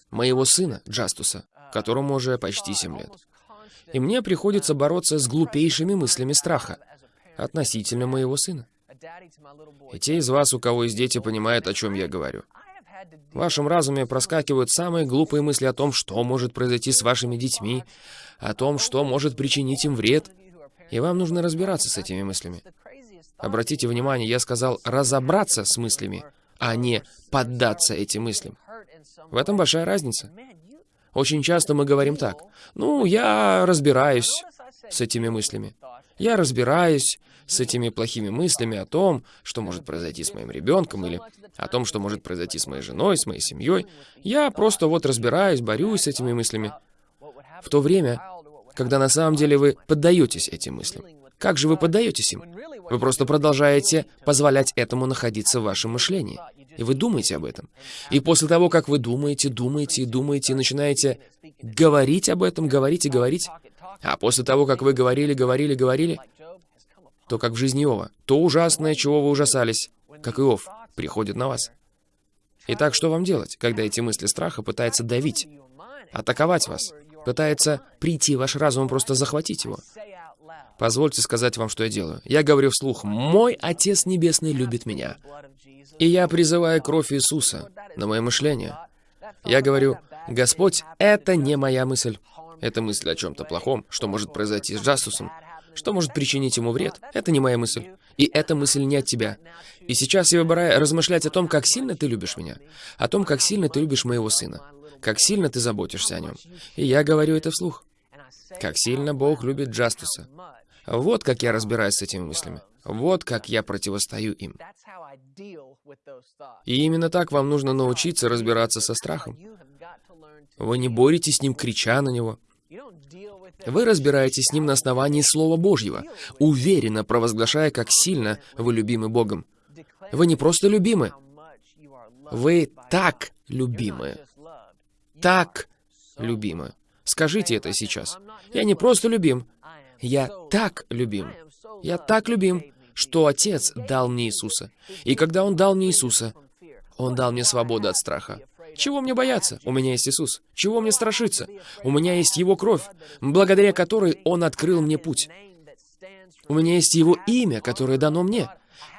моего сына, Джастуса, которому уже почти 7 лет. И мне приходится бороться с глупейшими мыслями страха относительно моего сына. И те из вас, у кого есть дети, понимают, о чем я говорю. В вашем разуме проскакивают самые глупые мысли о том, что может произойти с вашими детьми, о том, что может причинить им вред. И вам нужно разбираться с этими мыслями. Обратите внимание, я сказал разобраться с мыслями, а не поддаться этим мыслям. В этом большая разница. Очень часто мы говорим так. Ну, я разбираюсь с этими мыслями. Я разбираюсь с этими плохими мыслями о том, что может произойти с моим ребенком, или о том, что может произойти с моей женой, с моей семьей. Я просто вот разбираюсь, борюсь с этими мыслями. В то время, когда на самом деле вы поддаетесь этим мыслям. Как же вы поддаетесь им? Вы просто продолжаете позволять этому находиться в вашем мышлении. И вы думаете об этом. И после того, как вы думаете, думаете и думаете, и начинаете говорить об этом, говорить и говорить, а после того, как вы говорили, говорили, говорили, то, как в жизни Иова, то ужасное, чего вы ужасались, как Иов, приходит на вас. Итак, что вам делать, когда эти мысли страха пытаются давить, атаковать вас, пытается прийти ваш разум, просто захватить его? Позвольте сказать вам, что я делаю. Я говорю вслух, «Мой Отец Небесный любит меня». И я призываю кровь Иисуса на мое мышление. Я говорю, «Господь, это не моя мысль. Это мысль о чем-то плохом, что может произойти с Джастусом, что может причинить ему вред. Это не моя мысль. И эта мысль не от тебя. И сейчас я выбираю размышлять о том, как сильно ты любишь меня, о том, как сильно ты любишь моего сына, как сильно ты заботишься о нем. И я говорю это вслух. Как сильно Бог любит Джастуса. Вот как я разбираюсь с этими мыслями. Вот как я противостою им. И именно так вам нужно научиться разбираться со страхом. Вы не боретесь с ним, крича на него. Вы разбираетесь с ним на основании Слова Божьего, уверенно провозглашая, как сильно вы любимы Богом. Вы не просто любимы, вы так любимы. Так любимы. Скажите это сейчас. Я не просто любим, я так любим. Я так любим, что Отец дал мне Иисуса. И когда Он дал мне Иисуса, Он дал мне свободу от страха. Чего мне бояться? У меня есть Иисус. Чего мне страшиться? У меня есть Его кровь, благодаря которой Он открыл мне путь. У меня есть Его имя, которое дано мне.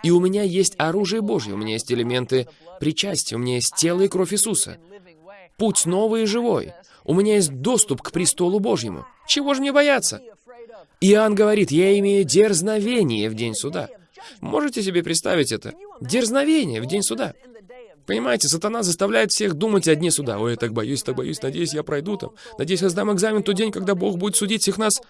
И у меня есть оружие Божье, у меня есть элементы причастия, у меня есть тело и кровь Иисуса. Путь новый и живой. У меня есть доступ к престолу Божьему. Чего же мне бояться? Иоанн говорит, я имею дерзновение в день суда. Можете себе представить это? Дерзновение в день суда. Понимаете, сатана заставляет всех думать о дне суда. Ой, я так боюсь, так боюсь, надеюсь, я пройду там. Надеюсь, я сдам экзамен тот день, когда Бог будет судить всех нас.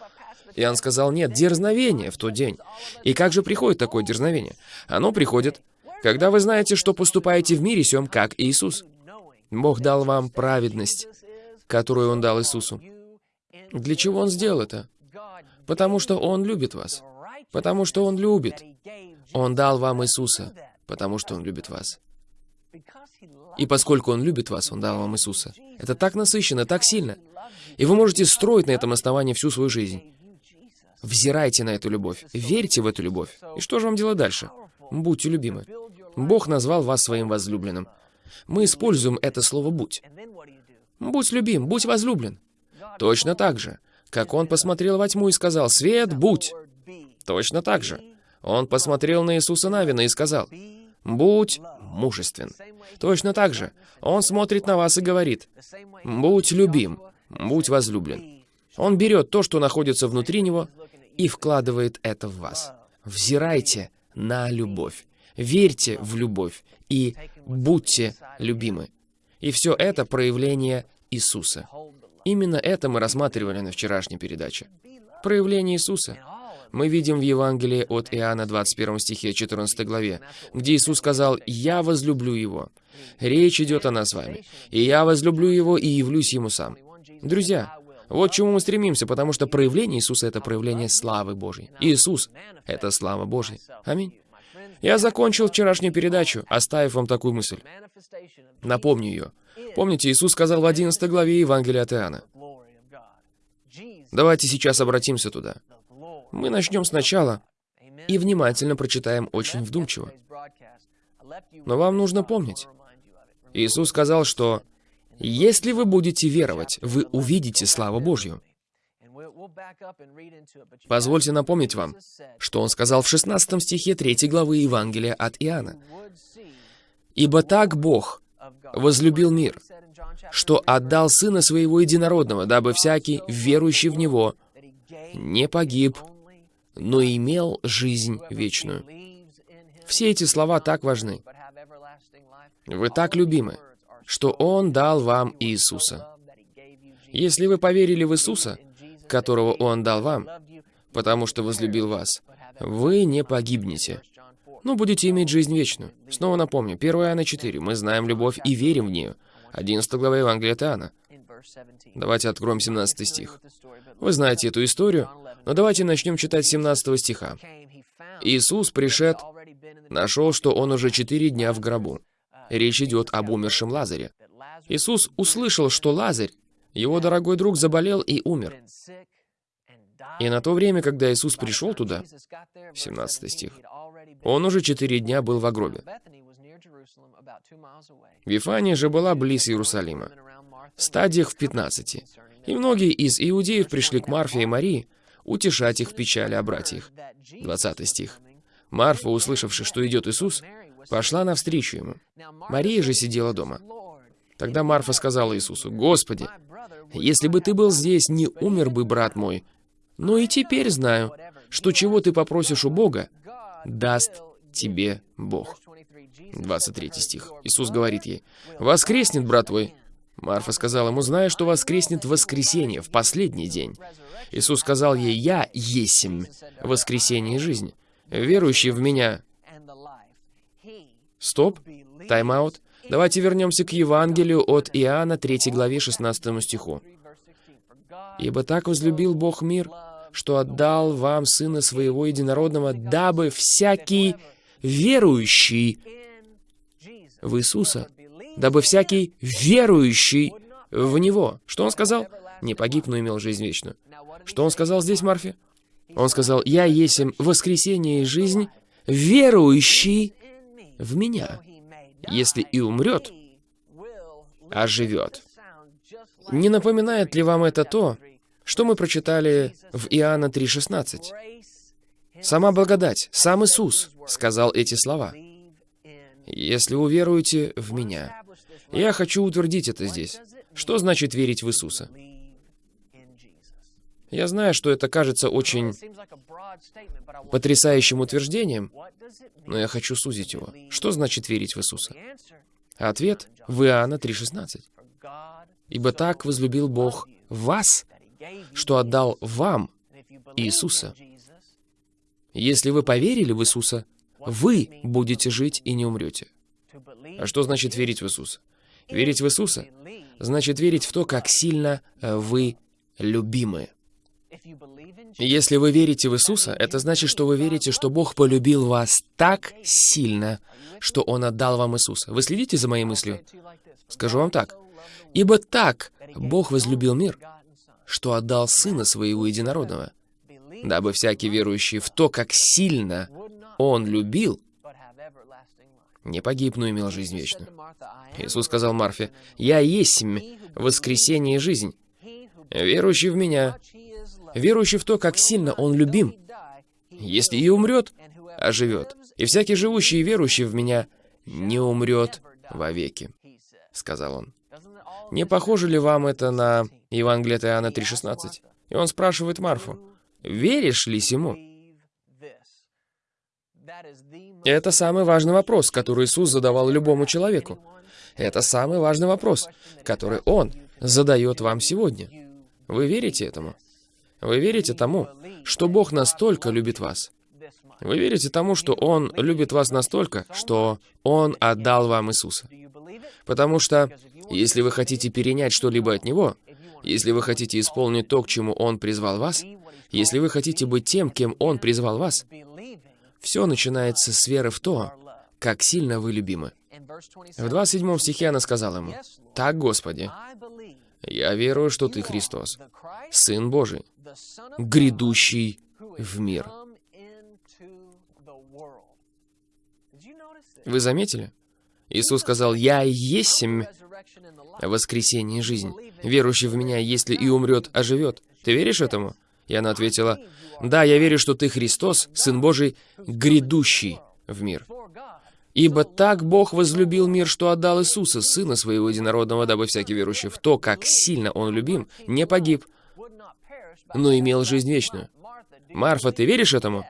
Иоанн сказал, нет, дерзновение в тот день. И как же приходит такое дерзновение? Оно приходит, когда вы знаете, что поступаете в мире сем, как Иисус. Бог дал вам праведность, которую Он дал Иисусу. Для чего Он сделал это? Потому что Он любит вас. Потому что Он любит. Он дал вам Иисуса, потому что Он любит вас. И поскольку Он любит вас, Он дал вам Иисуса. Это так насыщенно, так сильно. И вы можете строить на этом основании всю свою жизнь. Взирайте на эту любовь, верьте в эту любовь. И что же вам делать дальше? Будьте любимы. Бог назвал вас своим возлюбленным. Мы используем это слово «будь». Будь любим, будь возлюблен. Точно так же, как он посмотрел во тьму и сказал «Свет, будь!» Точно так же. Он посмотрел на Иисуса Навина и сказал «Будь мужествен». Точно так же. Он смотрит на вас и говорит «Будь любим, будь возлюблен». Он берет то, что находится внутри него, и вкладывает это в вас. Взирайте на любовь. Верьте в любовь и будьте любимы. И все это проявление Иисуса. Именно это мы рассматривали на вчерашней передаче. Проявление Иисуса. Мы видим в Евангелии от Иоанна 21 стихе 14 главе, где Иисус сказал «Я возлюблю Его». Речь идет о нас с вами. «И я возлюблю Его и явлюсь Ему сам». Друзья, вот к чему мы стремимся, потому что проявление Иисуса — это проявление славы Божьей. Иисус — это слава Божья. Аминь. Я закончил вчерашнюю передачу, оставив вам такую мысль. Напомню ее. Помните, Иисус сказал в 11 главе Евангелия от Иоанна. Давайте сейчас обратимся туда. Мы начнем сначала и внимательно прочитаем очень вдумчиво. Но вам нужно помнить. Иисус сказал, что если вы будете веровать, вы увидите славу Божью. Позвольте напомнить вам, что он сказал в 16 стихе 3 главы Евангелия от Иоанна. «Ибо так Бог возлюбил мир, что отдал Сына Своего Единородного, дабы всякий, верующий в Него, не погиб, но имел жизнь вечную». Все эти слова так важны. Вы так любимы, что Он дал вам Иисуса. Если вы поверили в Иисуса, которого Он дал вам, потому что возлюбил вас, вы не погибнете, но будете иметь жизнь вечную. Снова напомню, 1 Иоанна 4. Мы знаем любовь и верим в нее. 11 глава Евангелия от Иоанна. Давайте откроем 17 стих. Вы знаете эту историю, но давайте начнем читать 17 стиха. Иисус, пришед, нашел, что он уже четыре дня в гробу. Речь идет об умершем Лазаре. Иисус услышал, что Лазарь, его дорогой друг, заболел и умер. И на то время, когда Иисус пришел туда, 17 стих, он уже четыре дня был в гробе. Вифания же была близ Иерусалима, в стадиях в 15. И многие из иудеев пришли к Марфе и Марии утешать их в печали о братьях. 20 стих. Марфа, услышавши, что идет Иисус, пошла навстречу ему. Мария же сидела дома. Тогда Марфа сказала Иисусу, «Господи, если бы ты был здесь, не умер бы брат мой. Но и теперь знаю, что чего ты попросишь у Бога, даст тебе Бог». 23 стих. Иисус говорит ей, «Воскреснет брат твой». Марфа сказала ему, «Знаю, что воскреснет в воскресенье, в последний день». Иисус сказал ей, «Я есмь воскресение и жизнь. Верующий в Меня Стоп, тайм-аут. Давайте вернемся к Евангелию от Иоанна, 3 главе, 16 стиху. «Ибо так возлюбил Бог мир, что отдал вам Сына Своего Единородного, дабы всякий верующий в Иисуса, дабы всякий верующий в Него». Что Он сказал? Не погиб, но имел жизнь вечную. Что Он сказал здесь, Марфе? Он сказал, «Я есть воскресение и жизнь, верующий в меня. Если и умрет, оживет. Не напоминает ли вам это то, что мы прочитали в Иоанна 3,16? Сама благодать, сам Иисус сказал эти слова. «Если уверуете в Меня». Я хочу утвердить это здесь. Что значит верить в Иисуса? Я знаю, что это кажется очень потрясающим утверждением, но я хочу сузить его. Что значит верить в Иисуса? Ответ в Иоанна 3,16. «Ибо так возлюбил Бог вас, что отдал вам Иисуса. Если вы поверили в Иисуса, вы будете жить и не умрете». А что значит верить в Иисуса? Верить в Иисуса значит верить в то, как сильно вы любимы. Если вы верите в Иисуса, это значит, что вы верите, что Бог полюбил вас так сильно, что Он отдал вам Иисуса. Вы следите за моей мыслью? Скажу вам так. «Ибо так Бог возлюбил мир, что отдал Сына Своего Единородного, дабы всякий верующий в то, как сильно Он любил, не погиб, но имел жизнь вечную». Иисус сказал Марфе, «Я есть воскресение и жизнь. Верующий в Меня верующий в то, как сильно он любим. Если и умрет, оживет. И всякий живущий и верующий в меня не умрет вовеки, сказал он. Не похоже ли вам это на Евангелие от Иоанна 3,16? И он спрашивает Марфу, веришь ли сему? Это самый важный вопрос, который Иисус задавал любому человеку. Это самый важный вопрос, который Он задает вам сегодня. Вы верите этому? Вы верите тому, что Бог настолько любит вас? Вы верите тому, что Он любит вас настолько, что Он отдал вам Иисуса? Потому что, если вы хотите перенять что-либо от Него, если вы хотите исполнить то, к чему Он призвал вас, если вы хотите быть тем, кем Он призвал вас, все начинается с веры в то, как сильно вы любимы. В 27 стихе она сказала ему, «Так, Господи, я верую, что Ты Христос, Сын Божий, грядущий в мир». Вы заметили? Иисус сказал, «Я есмь воскресение и жизнь. Верующий в Меня, если и умрет, оживет». Ты веришь этому? И она ответила, «Да, я верю, что Ты Христос, Сын Божий, грядущий в мир». Ибо так Бог возлюбил мир, что отдал Иисуса, Сына Своего Единородного, дабы всякий верующий в то, как сильно Он любим, не погиб, но имел жизнь вечную. Марфа, ты веришь этому?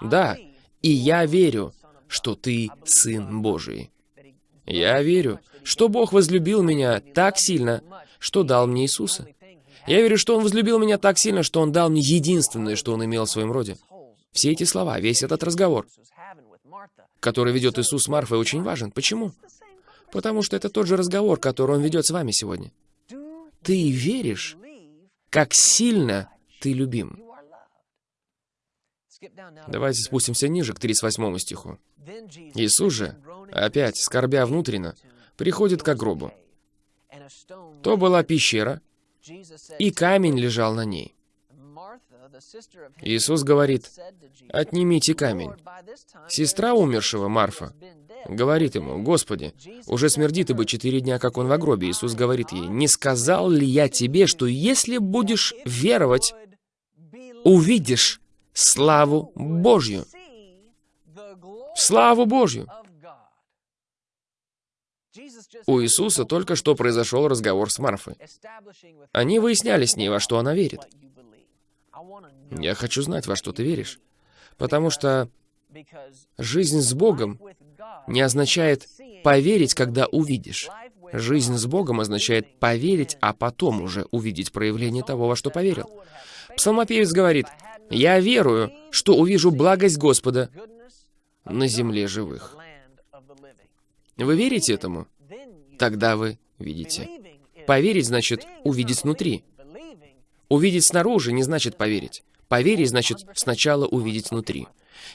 Да. И я верю, что ты Сын Божий. Я верю, что Бог возлюбил меня так сильно, что дал мне Иисуса. Я верю, что Он возлюбил меня так сильно, что Он дал мне единственное, что Он имел в своем роде. Все эти слова, весь этот разговор, который ведет Иисус с Марфой, очень важен. Почему? Потому что это тот же разговор, который Он ведет с вами сегодня. Ты веришь, как сильно ты любим. Давайте спустимся ниже, к 38 стиху. Иисус же, опять скорбя внутренно, приходит к гробу. То была пещера, и камень лежал на ней. Иисус говорит, «Отнимите камень». Сестра умершего, Марфа, говорит ему, «Господи, уже смердит ибо четыре дня, как он в гробе». Иисус говорит ей, «Не сказал ли я тебе, что если будешь веровать, увидишь славу Божью?» Славу Божью! У Иисуса только что произошел разговор с Марфой. Они выясняли с ней, во что она верит. Я хочу знать, во что ты веришь. Потому что жизнь с Богом не означает поверить, когда увидишь. Жизнь с Богом означает поверить, а потом уже увидеть проявление того, во что поверил. Псалмопевец говорит, «Я верую, что увижу благость Господа на земле живых». Вы верите этому? Тогда вы видите. Поверить значит увидеть внутри. Увидеть снаружи не значит поверить. Поверить значит сначала увидеть внутри.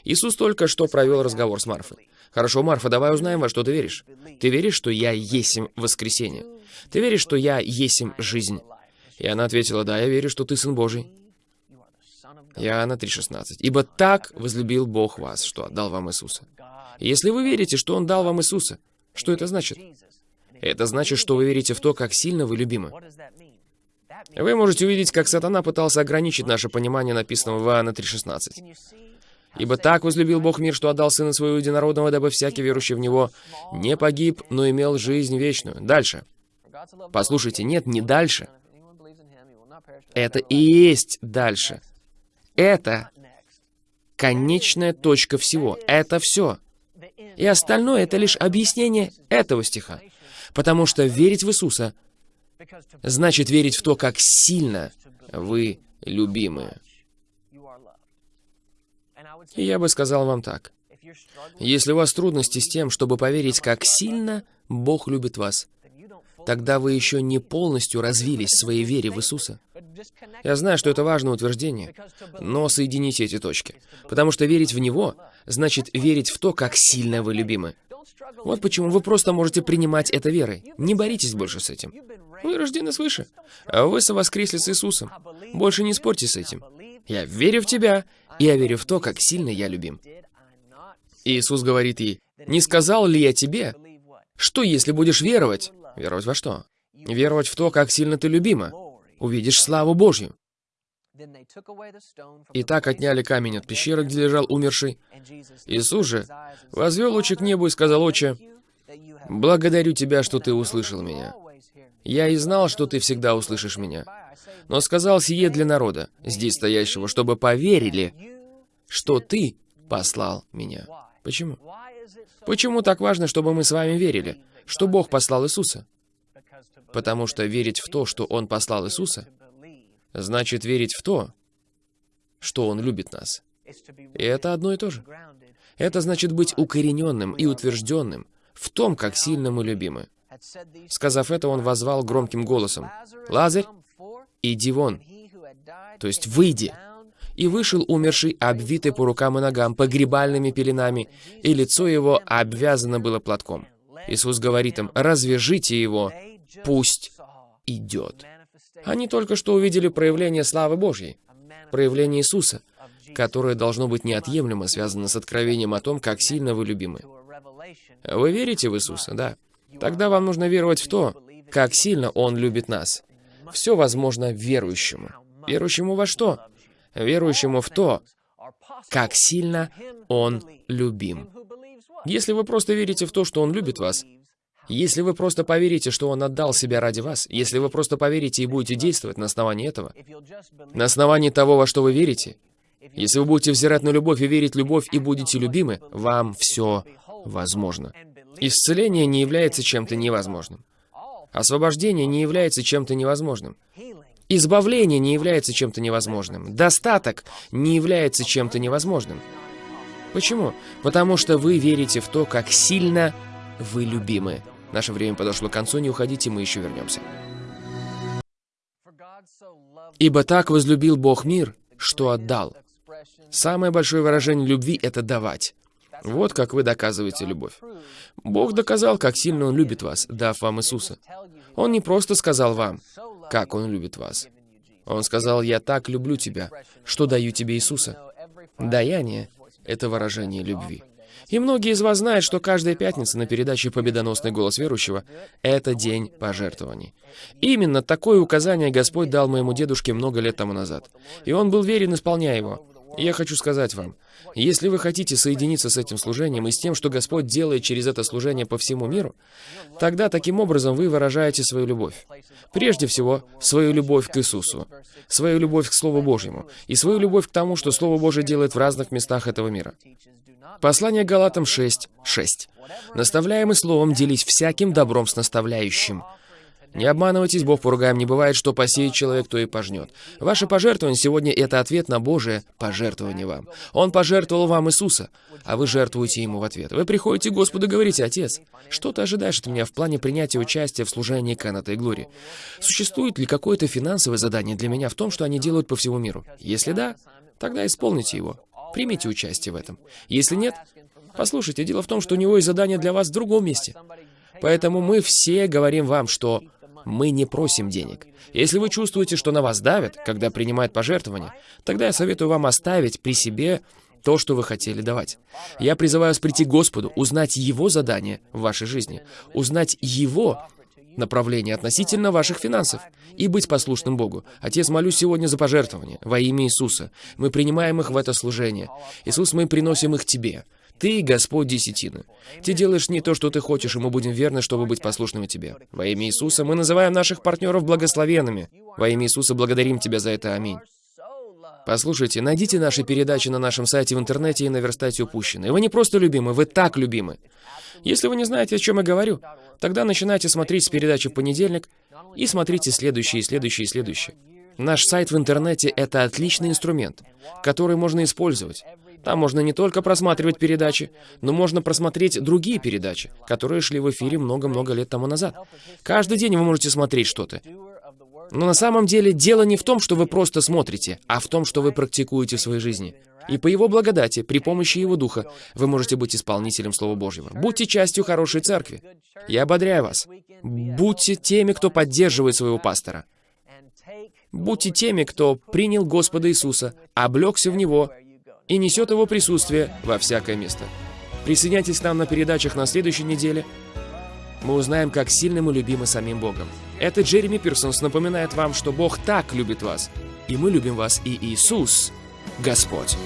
Иисус только что провел разговор с Марфой. «Хорошо, Марфа, давай узнаем, во что ты веришь. Ты веришь, что я есмь воскресение? Ты веришь, что я есмь жизнь?» И она ответила, «Да, я верю, что ты Сын Божий». Иоанна 3,16. «Ибо так возлюбил Бог вас, что отдал вам Иисуса». Если вы верите, что Он дал вам Иисуса, что это значит? Это значит, что вы верите в то, как сильно вы любимы. Вы можете увидеть, как сатана пытался ограничить наше понимание написанного в Иоанна 3.16. «Ибо так возлюбил Бог мир, что отдал Сына Своего Единородного, дабы всякий верующий в Него не погиб, но имел жизнь вечную». Дальше. Послушайте, нет, не дальше. Это и есть дальше. Это конечная точка всего. Это все. И остальное — это лишь объяснение этого стиха. Потому что верить в Иисуса значит верить в то, как сильно вы любимы. И я бы сказал вам так. Если у вас трудности с тем, чтобы поверить, как сильно Бог любит вас, тогда вы еще не полностью развились в своей вере в Иисуса. Я знаю, что это важное утверждение, но соедините эти точки. Потому что верить в Него значит верить в то, как сильно вы любимы. Вот почему вы просто можете принимать это верой. Не боритесь больше с этим. Вы рождены свыше. А вы совоскресли с Иисусом. Больше не спорьте с этим. Я верю в тебя, и я верю в то, как сильно я любим. Иисус говорит ей, «Не сказал ли я тебе, что если будешь веровать?» Веровать во что? Веровать в то, как сильно ты любима. Увидишь славу Божью. И так отняли камень от пещеры, где лежал умерший. Иисус же возвел очи к небу и сказал, «Отче, благодарю Тебя, что Ты услышал меня. Я и знал, что Ты всегда услышишь меня. Но сказал сие для народа, здесь стоящего, чтобы поверили, что Ты послал меня». Почему? Почему так важно, чтобы мы с вами верили? Что Бог послал Иисуса. Потому что верить в то, что Он послал Иисуса, значит верить в то, что Он любит нас. И это одно и то же. Это значит быть укорененным и утвержденным в том, как сильно мы любимы. Сказав это, он возвал громким голосом, «Лазарь, иди вон!» То есть «выйди!» И вышел умерший, обвитый по рукам и ногам, погребальными пеленами, и лицо его обвязано было платком. Иисус говорит им, «Развяжите его, пусть идет». Они только что увидели проявление славы Божьей, проявление Иисуса, которое должно быть неотъемлемо связано с откровением о том, как сильно вы любимы. Вы верите в Иисуса, да? Тогда вам нужно веровать в то, как сильно Он любит нас. Все возможно верующему. Верующему во что? Верующему в то, как сильно Он любим. Если вы просто верите в то, что Он любит вас, если вы просто поверите, что Он отдал себя ради вас, если вы просто поверите и будете действовать на основании этого, на основании того, во что вы верите, если вы будете взирать на любовь и верить в любовь и будете любимы, вам все возможно. Исцеление не является чем-то невозможным. Освобождение не является чем-то невозможным. Избавление не является чем-то невозможным. Достаток не является чем-то невозможным. Почему? Потому что вы верите в то, как сильно вы любимы. Наше время подошло к концу, не уходите, мы еще вернемся. «Ибо так возлюбил Бог мир, что отдал». Самое большое выражение любви — это давать. Вот как вы доказываете любовь. Бог доказал, как сильно Он любит вас, дав вам Иисуса. Он не просто сказал вам, как Он любит вас. Он сказал, «Я так люблю тебя, что даю тебе Иисуса». Даяние — это выражение любви. И многие из вас знают, что каждая пятница на передаче «Победоносный голос верующего» — это день пожертвований. Именно такое указание Господь дал моему дедушке много лет тому назад. И он был верен, исполняя его. Я хочу сказать вам, если вы хотите соединиться с этим служением и с тем, что Господь делает через это служение по всему миру, тогда таким образом вы выражаете свою любовь. Прежде всего, свою любовь к Иисусу, свою любовь к Слову Божьему и свою любовь к тому, что Слово Божье делает в разных местах этого мира. Послание Галатам 6, 6. «Наставляемый словом делись всяким добром с наставляющим». Не обманывайтесь, Бог поругаем не бывает, что посеет человек, то и пожнет. Ваше пожертвование сегодня — это ответ на Божие пожертвование вам. Он пожертвовал вам Иисуса, а вы жертвуете Ему в ответ. Вы приходите к Господу и говорите, «Отец, что ты ожидаешь от меня в плане принятия участия в служении Каната и Глории? Существует ли какое-то финансовое задание для меня в том, что они делают по всему миру? Если да, тогда исполните его. Примите участие в этом. Если нет, послушайте, дело в том, что у него есть задание для вас в другом месте. Поэтому мы все говорим вам, что мы не просим денег. Если вы чувствуете, что на вас давят, когда принимают пожертвования, тогда я советую вам оставить при себе то, что вы хотели давать. Я призываю вас прийти к Господу, узнать Его задание в вашей жизни, узнать Его направление относительно ваших финансов и быть послушным Богу. Отец, молюсь сегодня за пожертвования во имя Иисуса. Мы принимаем их в это служение. Иисус, мы приносим их Тебе. Ты, Господь десятины. Ты делаешь не то, что ты хочешь, и мы будем верны, чтобы быть послушными тебе. Во имя Иисуса мы называем наших партнеров благословенными. Во имя Иисуса благодарим тебя за это. Аминь. Послушайте, найдите наши передачи на нашем сайте в интернете и наверстайте упущенные. Вы не просто любимы, вы так любимы. Если вы не знаете, о чем я говорю, тогда начинайте смотреть с передачи в понедельник и смотрите следующие, следующие, следующие. Наш сайт в интернете — это отличный инструмент, который можно использовать. Там можно не только просматривать передачи, но можно просмотреть другие передачи, которые шли в эфире много-много лет тому назад. Каждый день вы можете смотреть что-то. Но на самом деле дело не в том, что вы просто смотрите, а в том, что вы практикуете в своей жизни. И по Его благодати, при помощи Его Духа, вы можете быть исполнителем Слова Божьего. Будьте частью хорошей церкви. Я ободряю вас. Будьте теми, кто поддерживает своего пастора. Будьте теми, кто принял Господа Иисуса, облегся в Него и несет Его присутствие во всякое место. Присоединяйтесь к нам на передачах на следующей неделе. Мы узнаем, как сильно мы любимы самим Богом. Это Джереми Пирсонс напоминает вам, что Бог так любит вас. И мы любим вас, и Иисус, Господь.